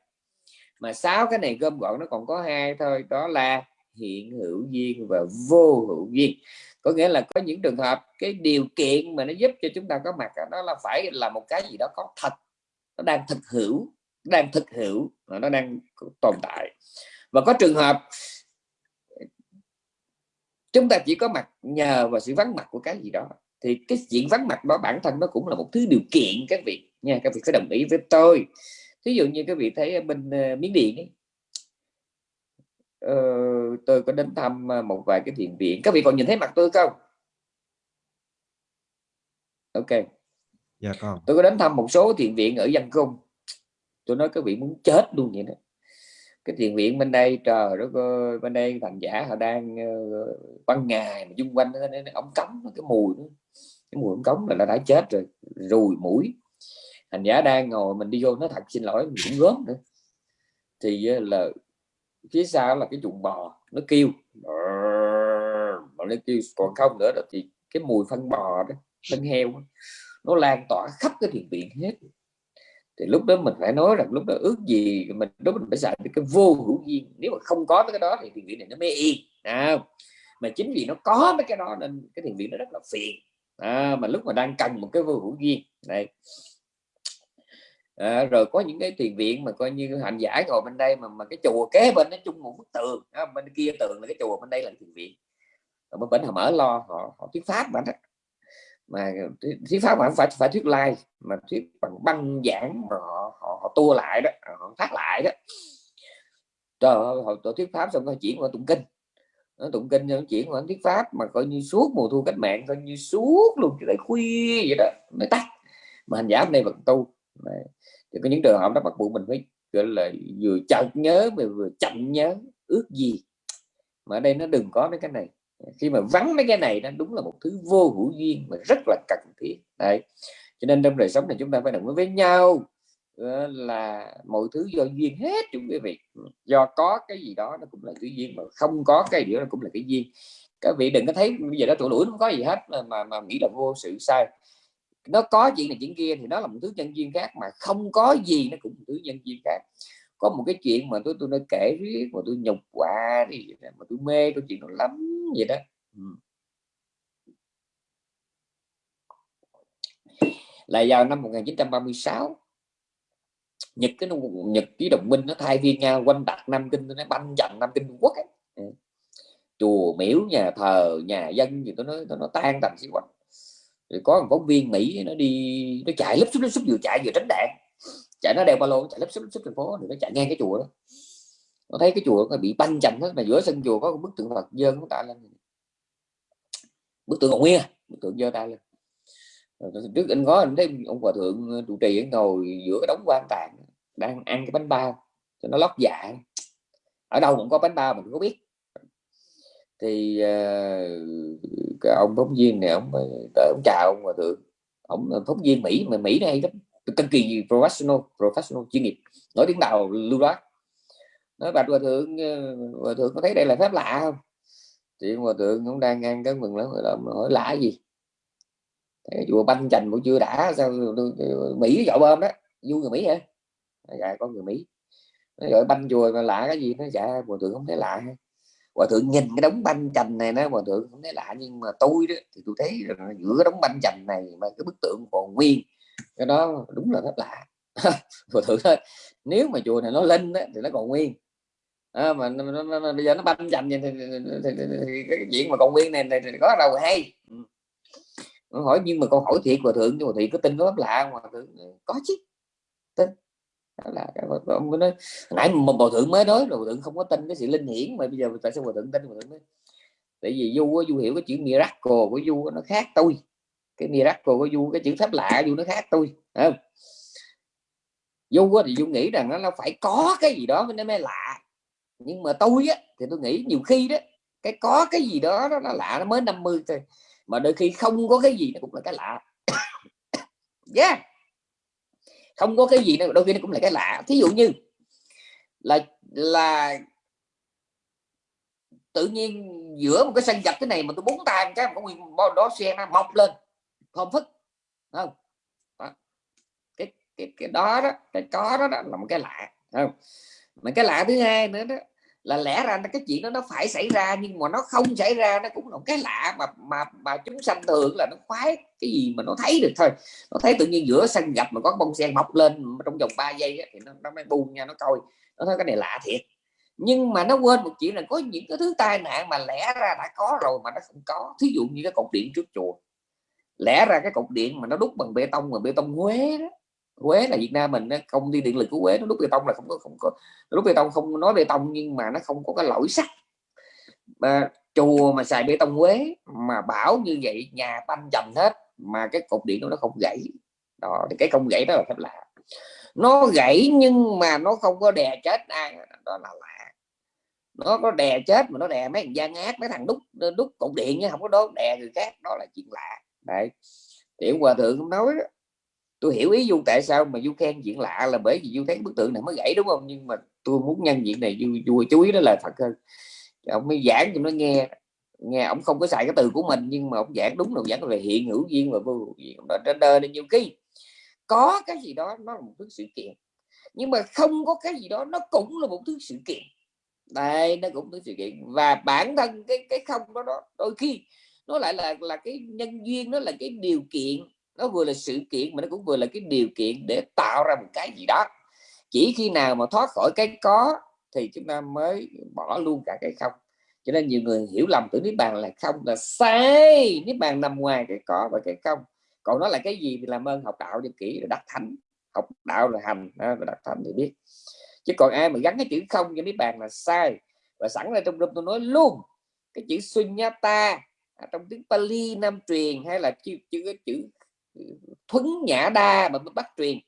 mà sáu cái này gom gọn nó còn có hai thôi, đó là hiện hữu duyên và vô hữu duyên. Có nghĩa là có những trường hợp cái điều kiện mà nó giúp cho chúng ta có mặt đó là phải là một cái gì đó có thật, nó đang thực hữu đang thực hữu nó đang tồn tại. Và có trường hợp chúng ta chỉ có mặt nhờ vào sự vắng mặt của cái gì đó, thì cái chuyện vắng mặt đó bản thân nó cũng là một thứ điều kiện các vị nha, các vị phải đồng ý với tôi ví dụ như các vị thấy ở bên uh, miến điện ấy, uh, tôi có đến thăm ờ, một vài cái thiền viện. Các vị còn nhìn thấy mặt tôi không? Ok. Dạ con tôi có đến thăm một số thiền viện ở dân cung tôi nói các vị muốn chết luôn vậy đó. Cái thiền viện bên đây trời đất ơi bên đây thành giả họ đang uh, ban ngày mà chung quanh nó, nó, ống cống cái mùi đó. cái mùi ống cống là nó đã chết rồi rùi mũi hành giả đang ngồi mình đi vô nó thật xin lỗi mình cũng gớm nữa. Thì là phía sau là cái chuồng bò nó kêu mà nó kêu còn không nữa thì cái mùi phân bò đó phân heo đó, nó lan tỏa khắp cái thiền viện hết. Thì lúc đó mình phải nói rằng lúc đó ước gì mình lúc mình phải xài cái vô hữu duyên. Nếu mà không có cái đó thì thiền viện này nó mê yên à, mà chính vì nó có mấy cái đó nên cái thiền viện nó rất là phiền. À, mà lúc mà đang cần một cái vô hữu duyên này à, rồi có những cái thiền viện mà coi như hành giả ngồi bên đây mà mà cái chùa kế bên nó chung một bức tường à, bên kia tường là cái chùa bên đây là thiền viện. Rồi bên bên họ mở lo họ họ thuyết pháp mà đó. Mà thuyết pháp mà phải phải thuyết lai mà thuyết bằng băng giảng mà họ họ, họ tua lại đó họ phát lại đó. Trời ơi họ tổ thuyết pháp xong nó chuyển qua tụng kinh. Nó tụng kinh nó chuyển qua thuyết pháp mà coi như suốt mùa thu cách mạng coi như suốt luôn tới khuya vậy đó mới tắt. Mà hành giả hôm nay vẫn tu. Đấy. thì có những trường hợp đó bắt buộc mình phải gọi là vừa chậm nhớ mà vừa chậm nhớ ước gì. Mà ở đây nó đừng có mấy cái này. Khi mà vắng mấy cái này nó đúng là một thứ vô hữu duyên mà rất là cần thiết. Đấy. Cho nên trong đời sống này chúng ta phải đồng với nhau ờ, là mọi thứ do duyên hết chúng quý vị. Do có cái gì đó nó cũng là cái duyên mà không có cái gì đó nó cũng là cái duyên. Các vị đừng có thấy bây giờ đó tụi đuổi không có gì hết mà, mà, mà nghĩ là vô sự sai nó có chuyện này chuyện kia thì nó là một thứ nhân duyên khác, mà không có gì nó cũng một thứ nhân duyên khác có một cái chuyện mà tôi tôi đã kể riết, mà tôi nhục quá thì mà tôi mê câu chuyện nó lắm vậy đó ừ. là vào năm 1936 Nhật cái Nhật ký đồng minh nó thay phiên nhau, quanh đặt nam kinh nó banh dần nam kinh Trung Quốc ấy. Ừ. Chùa miếu, nhà thờ, nhà dân gì tôi nói nó tan tành xí quanh thì có một phóng viên Mỹ nó đi nó chạy lấp xúc lấp xúc vừa chạy vừa tránh đạn. Chạy nó đeo ba lô chạy lấp xúc lấp xúc thành phố thì nó chạy ngang cái chùa đó. Nó thấy cái chùa nó bị banh chành hết mà giữa sân chùa có một bức tượng Phật dơ nó tạ lên. Bức tượng còn nguyên à, bức tượng dơ tay lên. Rồi, trước anh có anh thấy ông hòa thượng ờ, trụ trì ngồi giữa cái đống quan tạng đang ăn cái bánh bao cho nó lót dạ. Ở đâu cũng có bánh bao mình có biết thì uh, cái ông phóng viên này ông tới ông chào ông hòa thượng ông phóng viên mỹ mà mỹ này lắm cực kỳ professional professional chuyên nghiệp nói tiếng đầu lưu loát. Nói bạch hòa thượng ờ, hòa thượng có thấy đây là phép lạ không? Thì hòa thượng cũng đang ngang cái mừng lắm rồi hỏi lạ gì? Thế chùa banh chành buổi chưa đã sao mỹ dạo bơm đó vui người mỹ hả? Dạ có người mỹ. Nó gọi banh chùa mà lạ cái gì? Nó dạ hòa thượng không thấy lạ hòa thượng nhìn cái đống banh chành này nó hòa thượng cũng thấy lạ nhưng mà tôi đó thì tôi thấy là giữa cái đống banh chành này mà cái bức tượng còn nguyên cái đó đúng là rất lạ. *laughs* Hòa thượng thôi nếu mà chùa này nó lên đó, thì nó còn nguyên. À, mà nó, nó, nó, bây giờ nó banh chành thì, thì, thì, thì, thì, cái chuyện mà còn nguyên này, thì, thì có đâu hay. Ừ. hỏi nhưng mà con hỏi thiệt hòa thượng nhưng mà thiệt có tin nó lạ hòa thượng ừ, có chứ. Tin đó là ông nói nãy mà hòa thượng mới nói rồi hòa thượng không có tin cái sự linh hiển mà bây giờ tại sao hòa thượng tin? Hòa thượng nói tại vì du du hiểu cái chữ miracle của du nó khác tôi. Cái miracle của du cái chữ phép lạ du nó khác tôi. Không? Du thì du nghĩ rằng nó, phải có cái gì đó nó mới lạ. Nhưng mà tôi á thì tôi nghĩ nhiều khi đó cái có cái gì đó nó, nó lạ nó mới 50 thôi. Mà đôi khi không có cái gì nó cũng là cái lạ. *coughs* Yeah không có cái gì đâu đôi khi nó cũng là cái lạ. Thí dụ như là là tự nhiên giữa một cái sân dập cái này mà tôi bốn tay cái một nguyên bao đó xe nó mọc lên không phức không? Đó. cái cái cái đó đó cái có đó, đó là một cái lạ không? Mà cái lạ thứ hai nữa đó là lẽ ra cái chuyện đó nó phải xảy ra nhưng mà nó không xảy ra nó cũng là một cái lạ mà mà mà chúng sanh thường là nó khoái cái gì mà nó thấy được thôi. Nó thấy tự nhiên giữa sân gặp mà có bông sen mọc lên trong vòng 3 giây ấy, thì nó, nó mới buông nha nó coi. Nó thấy cái này lạ thiệt. Nhưng mà nó quên một chuyện là có những cái thứ tai nạn mà lẽ ra đã có rồi mà nó không có. Thí dụ như cái cột điện trước chùa. Lẽ ra cái cột điện mà nó đúc bằng bê tông mà bê tông Huế đó Quế là Việt Nam mình công ty điện lực của Quế nó đúc bê tông là không có không có đúc bê tông không nói bê tông nhưng mà nó không có cái lỗi sắt. Mà chùa mà xài bê tông Quế mà bảo như vậy nhà tanh trầm hết mà cái cột điện nó không gãy. Đó thì cái không gãy đó là phép lạ. Nó gãy nhưng mà nó không có đè chết ai đó là lạ. Nó có đè chết mà nó đè mấy thằng gian ác mấy thằng đúc đúc cột điện chứ không có đốt đè người khác đó là chuyện lạ. Đấy tiểu hòa thượng cũng nói đó, tôi hiểu ý du tại sao mà du khen chuyện lạ là bởi vì du thấy bức tượng này mới gãy đúng không? Nhưng mà tôi muốn nhân diện này du, du chú ý đó là thật hơn. Ông mới giảng cho nó nghe nghe ông không có xài cái từ của mình nhưng mà ông giảng đúng là giảng về hiện hữu duyên và vô hữu duyên trên đời này nhiều khi có cái gì đó nó là một thứ sự kiện nhưng mà không có cái gì đó nó cũng là một thứ sự kiện. Đây nó cũng là sự kiện. Và bản thân cái cái không đó, đó đôi khi nó lại là là cái nhân duyên nó là cái điều kiện nó vừa là sự kiện mà nó cũng vừa là cái điều kiện để tạo ra một cái gì đó. Chỉ khi nào mà thoát khỏi cái có thì chúng ta mới bỏ luôn cả cái không. Cho nên nhiều người hiểu lầm tưởng niết bàn là không, là sai. Niết bàn nằm ngoài cái có và cái không. Còn nó là cái gì thì làm ơn học đạo cho kỹ là đắc thánh. Học đạo là hành rồi đặt đắc thánh thì biết. Chứ còn ai mà gắn cái chữ không cho niết bàn là sai. Và sẵn ra trong tôi nói luôn, cái chữ sunyata à, trong tiếng Pali Nam truyền hay là chữ chữ chữ thuấn nhã đa mà bắt truyền.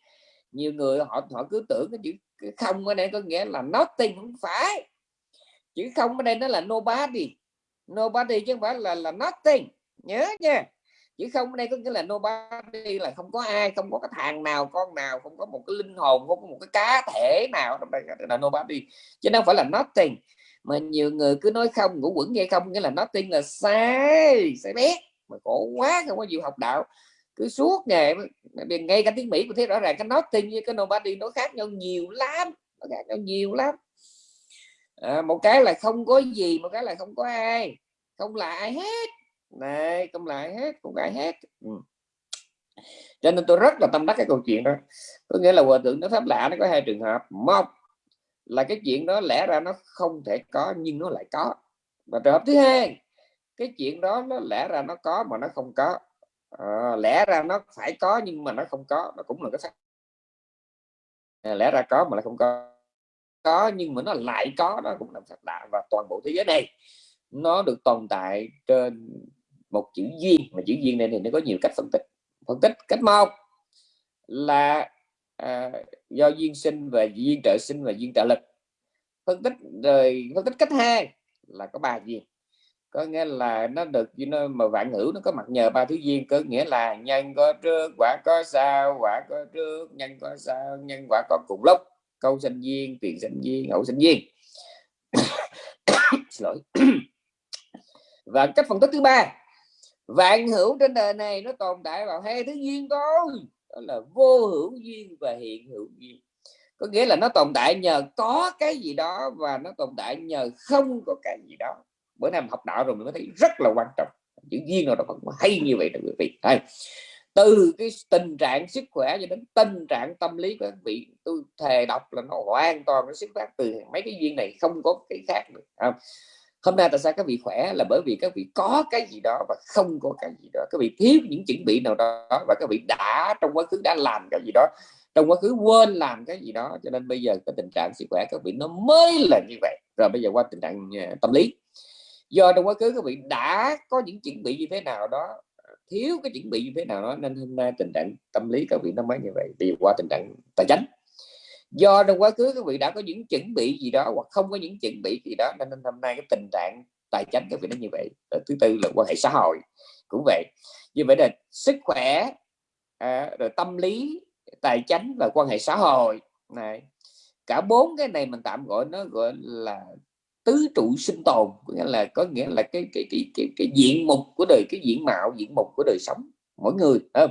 Nhiều người họ họ cứ tưởng cái chữ, cái không ở đây có nghĩa là nothing, không phải. Chữ không ở đây nó là nobody. Nobody chứ không phải là là nothing. Nhớ nha. Chữ không ở đây có nghĩa là nobody, là không có ai, không có cái thằng nào, con nào, không có một cái linh hồn, không có một cái cá thể nào. Trong đây là nobody. Chứ không phải là nothing. Mà nhiều người cứ nói không ngủ quẩn nghe không, nghĩa là nothing là sai sai bé. Mà khổ quá, không có chịu học đạo cứ suốt ngày ngay cả tiếng mỹ cũng thấy rõ ràng cái nothing với cái nobody nó khác nhau nhiều lắm nó khác nhau nhiều lắm. À, một cái là không có gì một cái là không có ai không là ai hết. Này không là ai hết không ai hết. Ừ. cho nên tôi rất là tâm đắc cái câu chuyện đó. Có nghĩa là hòa thượng nó pháp lạ nó có hai trường hợp. Một là cái chuyện đó lẽ ra nó không thể có nhưng nó lại có. Và trường hợp thứ hai cái chuyện đó nó lẽ ra nó có mà nó không có à, lẽ ra nó phải có nhưng mà nó không có nó cũng là cái phát à, ờ, lẽ ra có mà nó không có. Có nhưng mà nó lại có nó cũng là phật lạ và toàn bộ thế giới này nó được tồn tại trên một chữ duyên. Mà chữ duyên này thì nó có nhiều cách phân tích. Phân tích cách một là à, do duyên sinh và duyên trợ sinh và duyên trợ lực. Phân tích rồi phân tích cách hai là có ba duyên có nghĩa là nó được nó mà vạn ngữ nó có mặt nhờ ba thứ duyên. Có nghĩa là nhân có trước, quả có sau, quả có trước, nhân có sau, nhân quả có cùng lúc. Câu sinh duyên tiền sinh duyên, hậu sinh duyên. *coughs* Lỗi. *coughs* Và cách phân tích thứ ba, vạn hữu trên đời này nó tồn tại vào hai thứ duyên thôi. Đó là vô hữu duyên và hiện hữu duyên. Có nghĩa là nó tồn tại nhờ có cái gì đó và nó tồn tại nhờ không có cái gì đó bữa nay học đạo rồi mình mới thấy rất là quan trọng. Chữ duyên nào đó còn hay như vậy đó quý vị. Hay từ cái tình trạng sức khỏe cho đến tình trạng tâm lý của các vị, tôi thề đọc là nó hoàn toàn nó xuất phát từ mấy cái duyên này, không có cái khác được không? hôm nay tại sao các vị khỏe? Là bởi vì các vị có cái gì đó và không có cái gì đó. Các vị thiếu những chuẩn bị nào đó và các vị đã trong quá khứ đã làm cái gì đó, trong quá khứ quên làm cái gì đó. Cho nên bây giờ cái tình trạng sức khỏe các vị nó mới là như vậy. Rồi bây giờ qua tình trạng à, tâm lý do trong quá khứ các vị đã có những chuẩn bị như thế nào đó thiếu cái chuẩn bị như thế nào đó nên hôm nay tình trạng tâm lý các vị nó mới như vậy đi qua tình trạng tài chính do trong quá khứ các vị đã có những chuẩn bị gì đó hoặc không có những chuẩn bị gì đó nên hôm nay cái tình trạng tài chính các vị nó như vậy. Rồi thứ tư là quan hệ xã hội cũng vậy. Như vậy là sức khỏe à, rồi tâm lý tài chính và quan hệ xã hội này. Cả bốn cái này mình tạm gọi nó gọi là tứ trụ sinh tồn có nghĩa là có nghĩa là cái cái cái cái, cái diện mục của đời cái diện mạo diện mục của đời sống mỗi người không?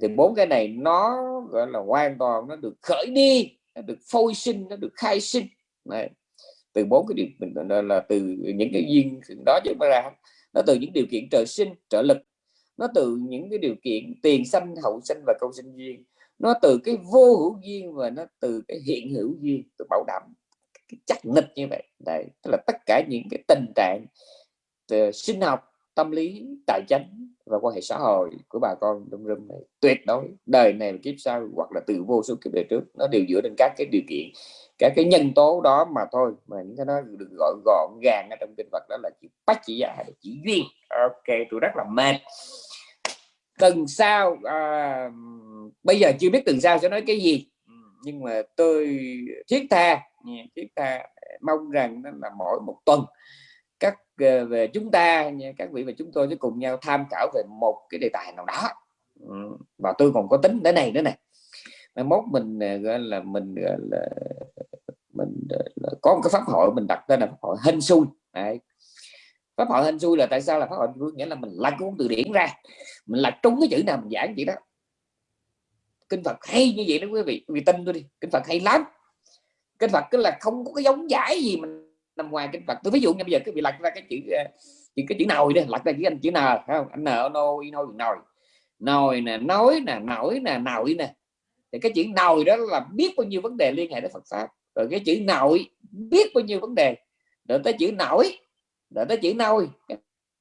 Thì bốn cái này nó gọi là hoàn toàn nó được khởi đi nó được phôi sinh nó được khai sinh. Này. từ bốn cái điều mình là từ những cái duyên đó chứ ra nó từ những điều kiện trời sinh trợ lực. Nó từ những cái điều kiện tiền sanh hậu sinh và câu sinh duyên. Nó từ cái vô hữu duyên và nó từ cái hiện hữu duyên tôi bảo đảm cái chắc nịch như vậy. Đấy tức là tất cả những cái tình trạng từ sinh học tâm lý tài chính và quan hệ xã hội của bà con trong rừng này tuyệt đối đời này kiếp sau hoặc là từ vô số kiếp đời trước nó đều dựa trên các cái điều kiện các cái nhân tố đó mà thôi. Mà những cái đó được gọi gọn gàng ở trong kinh Phật đó là chỉ bách chỉ giả là chỉ duyên. Ok tôi rất là mệt. Tuần sau à, bây giờ chưa biết tuần sau sẽ nói cái gì nhưng mà tôi thiết tha chúng ta mong rằng đó là mỗi một tuần. Các ờ, về chúng ta các vị và chúng tôi sẽ cùng nhau tham khảo về một cái đề tài nào đó. Ừ, và tôi còn có tính thế này nữa này mai mốt mình ờ, gọi là mình, gọi là, mình ờ, là có một cái pháp hội mình đặt tên là pháp hội hên xui. Đấy. pháp hội hên xui là tại sao là pháp hội nghĩa là mình lật cuốn từ điển ra. Mình lật trúng cái chữ nào mình giảng vậy đó. Kinh Phật hay như vậy đó quý vị. Vì tin tôi đi, kinh Phật hay lắm kinh Phật cứ là không có cái giống giải gì mình nằm ngoài kinh Phật. Tôi ví dụ như bây giờ cái bị lật ra cái chữ ờ, chữ, cái chữ nồi đi, lật ra chữ anh chữ n không? Anh n nô y nôi nồi. Nồi nè nói nè, nổi nè, nồi nè. Thì cái chữ nồi đó là biết bao nhiêu vấn đề liên hệ đến Phật pháp. Rồi cái chữ nội biết bao nhiêu vấn đề. Rồi tới chữ nổi, rồi tới chữ nôi.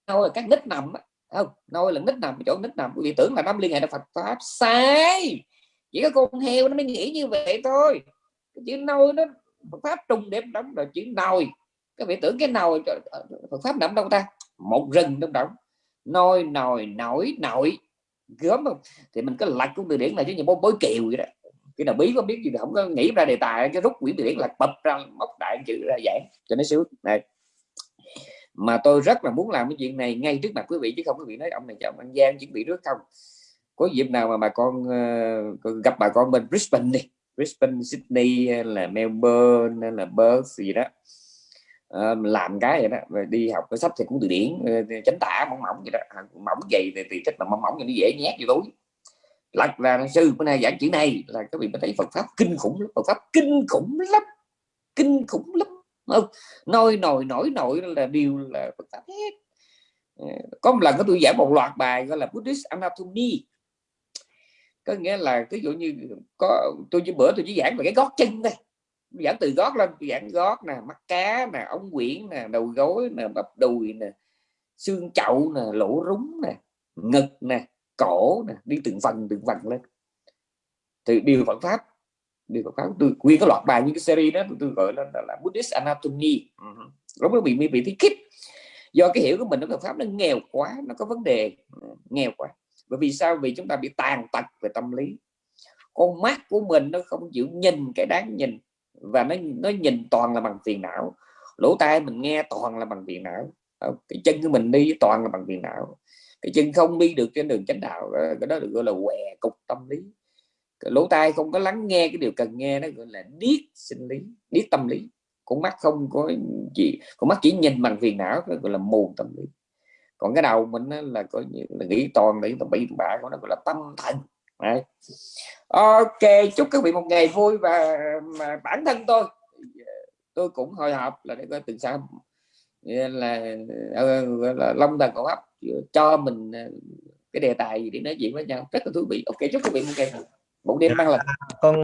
Nôi là các nít nằm không? Nôi là nít nằm, chỗ nít nằm. Vì tưởng là năm liên hệ đến Phật pháp sai. Chỉ có con heo nó mới nghĩ như vậy thôi cái chữ nôi nó Phật pháp trùng đếm đóng rồi chữ nồi các vị tưởng cái nồi ờ, Phật pháp nằm đâu ta? Một rừng trong đó nôi nồi nổi nổi. Gớm không? Thì mình có lật cũng từ điển là chứ như bối, kiều vậy đó. Cái nào bí có biết gì không có nghĩ ra đề tài cái rút quyển từ điển là bập ra móc đại chữ ra giảng cho nó sướng này mà tôi rất là muốn làm cái chuyện này ngay trước mặt quý vị chứ không quý vị nói ông này chồng ăn Giang chuẩn bị nước không? Có dịp nào mà bà con uh, gặp bà con bên Brisbane đi. Brisbane Sydney là Melbourne là Perth gì đó. Ờ, làm cái vậy đó rồi đi học cái sách thì cũng từ điển ờ, chánh tả mỏng mỏng vậy đó. À, mỏng dày thì, thì thích mà mỏng mỏng thì nó dễ nhét vô túi. Lật là sư bữa nay giảng chữ này. Là các vị mới thấy Phật pháp kinh khủng lắm Phật pháp kinh khủng lắm kinh khủng lắm. Không nôi nồi nổi nổi là điều là Phật pháp hết. Ờ, có một lần có tôi giảng một loạt bài gọi là Buddhist Anatomy có nghĩa là ví dụ như có tôi chỉ bữa tôi chỉ giảng về cái gót chân thôi. Giảng từ gót lên giảng gót nè mắt cá nè ống quyển nè đầu gối nè bắp đùi nè xương chậu nè lỗ rúng nè ngực nè cổ nè đi từng phần từng phần lên. Thì điều Phật pháp điều Phật pháp tôi quy cái loạt bài như cái series đó tôi, tôi gọi là, là, là Buddhist Anatomy. Ừ. Lúc đó bị bị thi kích do cái hiểu của mình nó Phật pháp nó nghèo quá nó có vấn đề. Ừ, nghèo quá bởi vì sao? Vì chúng ta bị tàn tật về tâm lý. Con mắt của mình nó không chịu nhìn cái đáng nhìn và nó nó nhìn toàn là bằng phiền não. Lỗ tai mình nghe toàn là bằng phiền não. Cái chân của mình đi toàn là bằng phiền não. Cái chân không đi được trên đường chánh đạo ờ, cái đó được gọi là què cục tâm lý. Cái lỗ tai không có lắng nghe cái điều cần nghe, nó gọi là điếc sinh lý, điếc tâm lý. Con mắt không có gì, con mắt chỉ nhìn bằng phiền não, nó gọi là mù tâm lý còn cái đầu mình là coi như là nghĩ toàn để bị bạ của nó gọi là tâm thần. Đấy. ok chúc các vị một ngày vui và mà bản thân tôi. Tôi cũng hồi hộp là để coi từ sau. Là, là, là long thần cổ hấp cho mình ờ, cái đề tài gì để nói chuyện với nhau. Rất là thú vị. Ok chúc quý vị một ngày một đêm mang lành. Con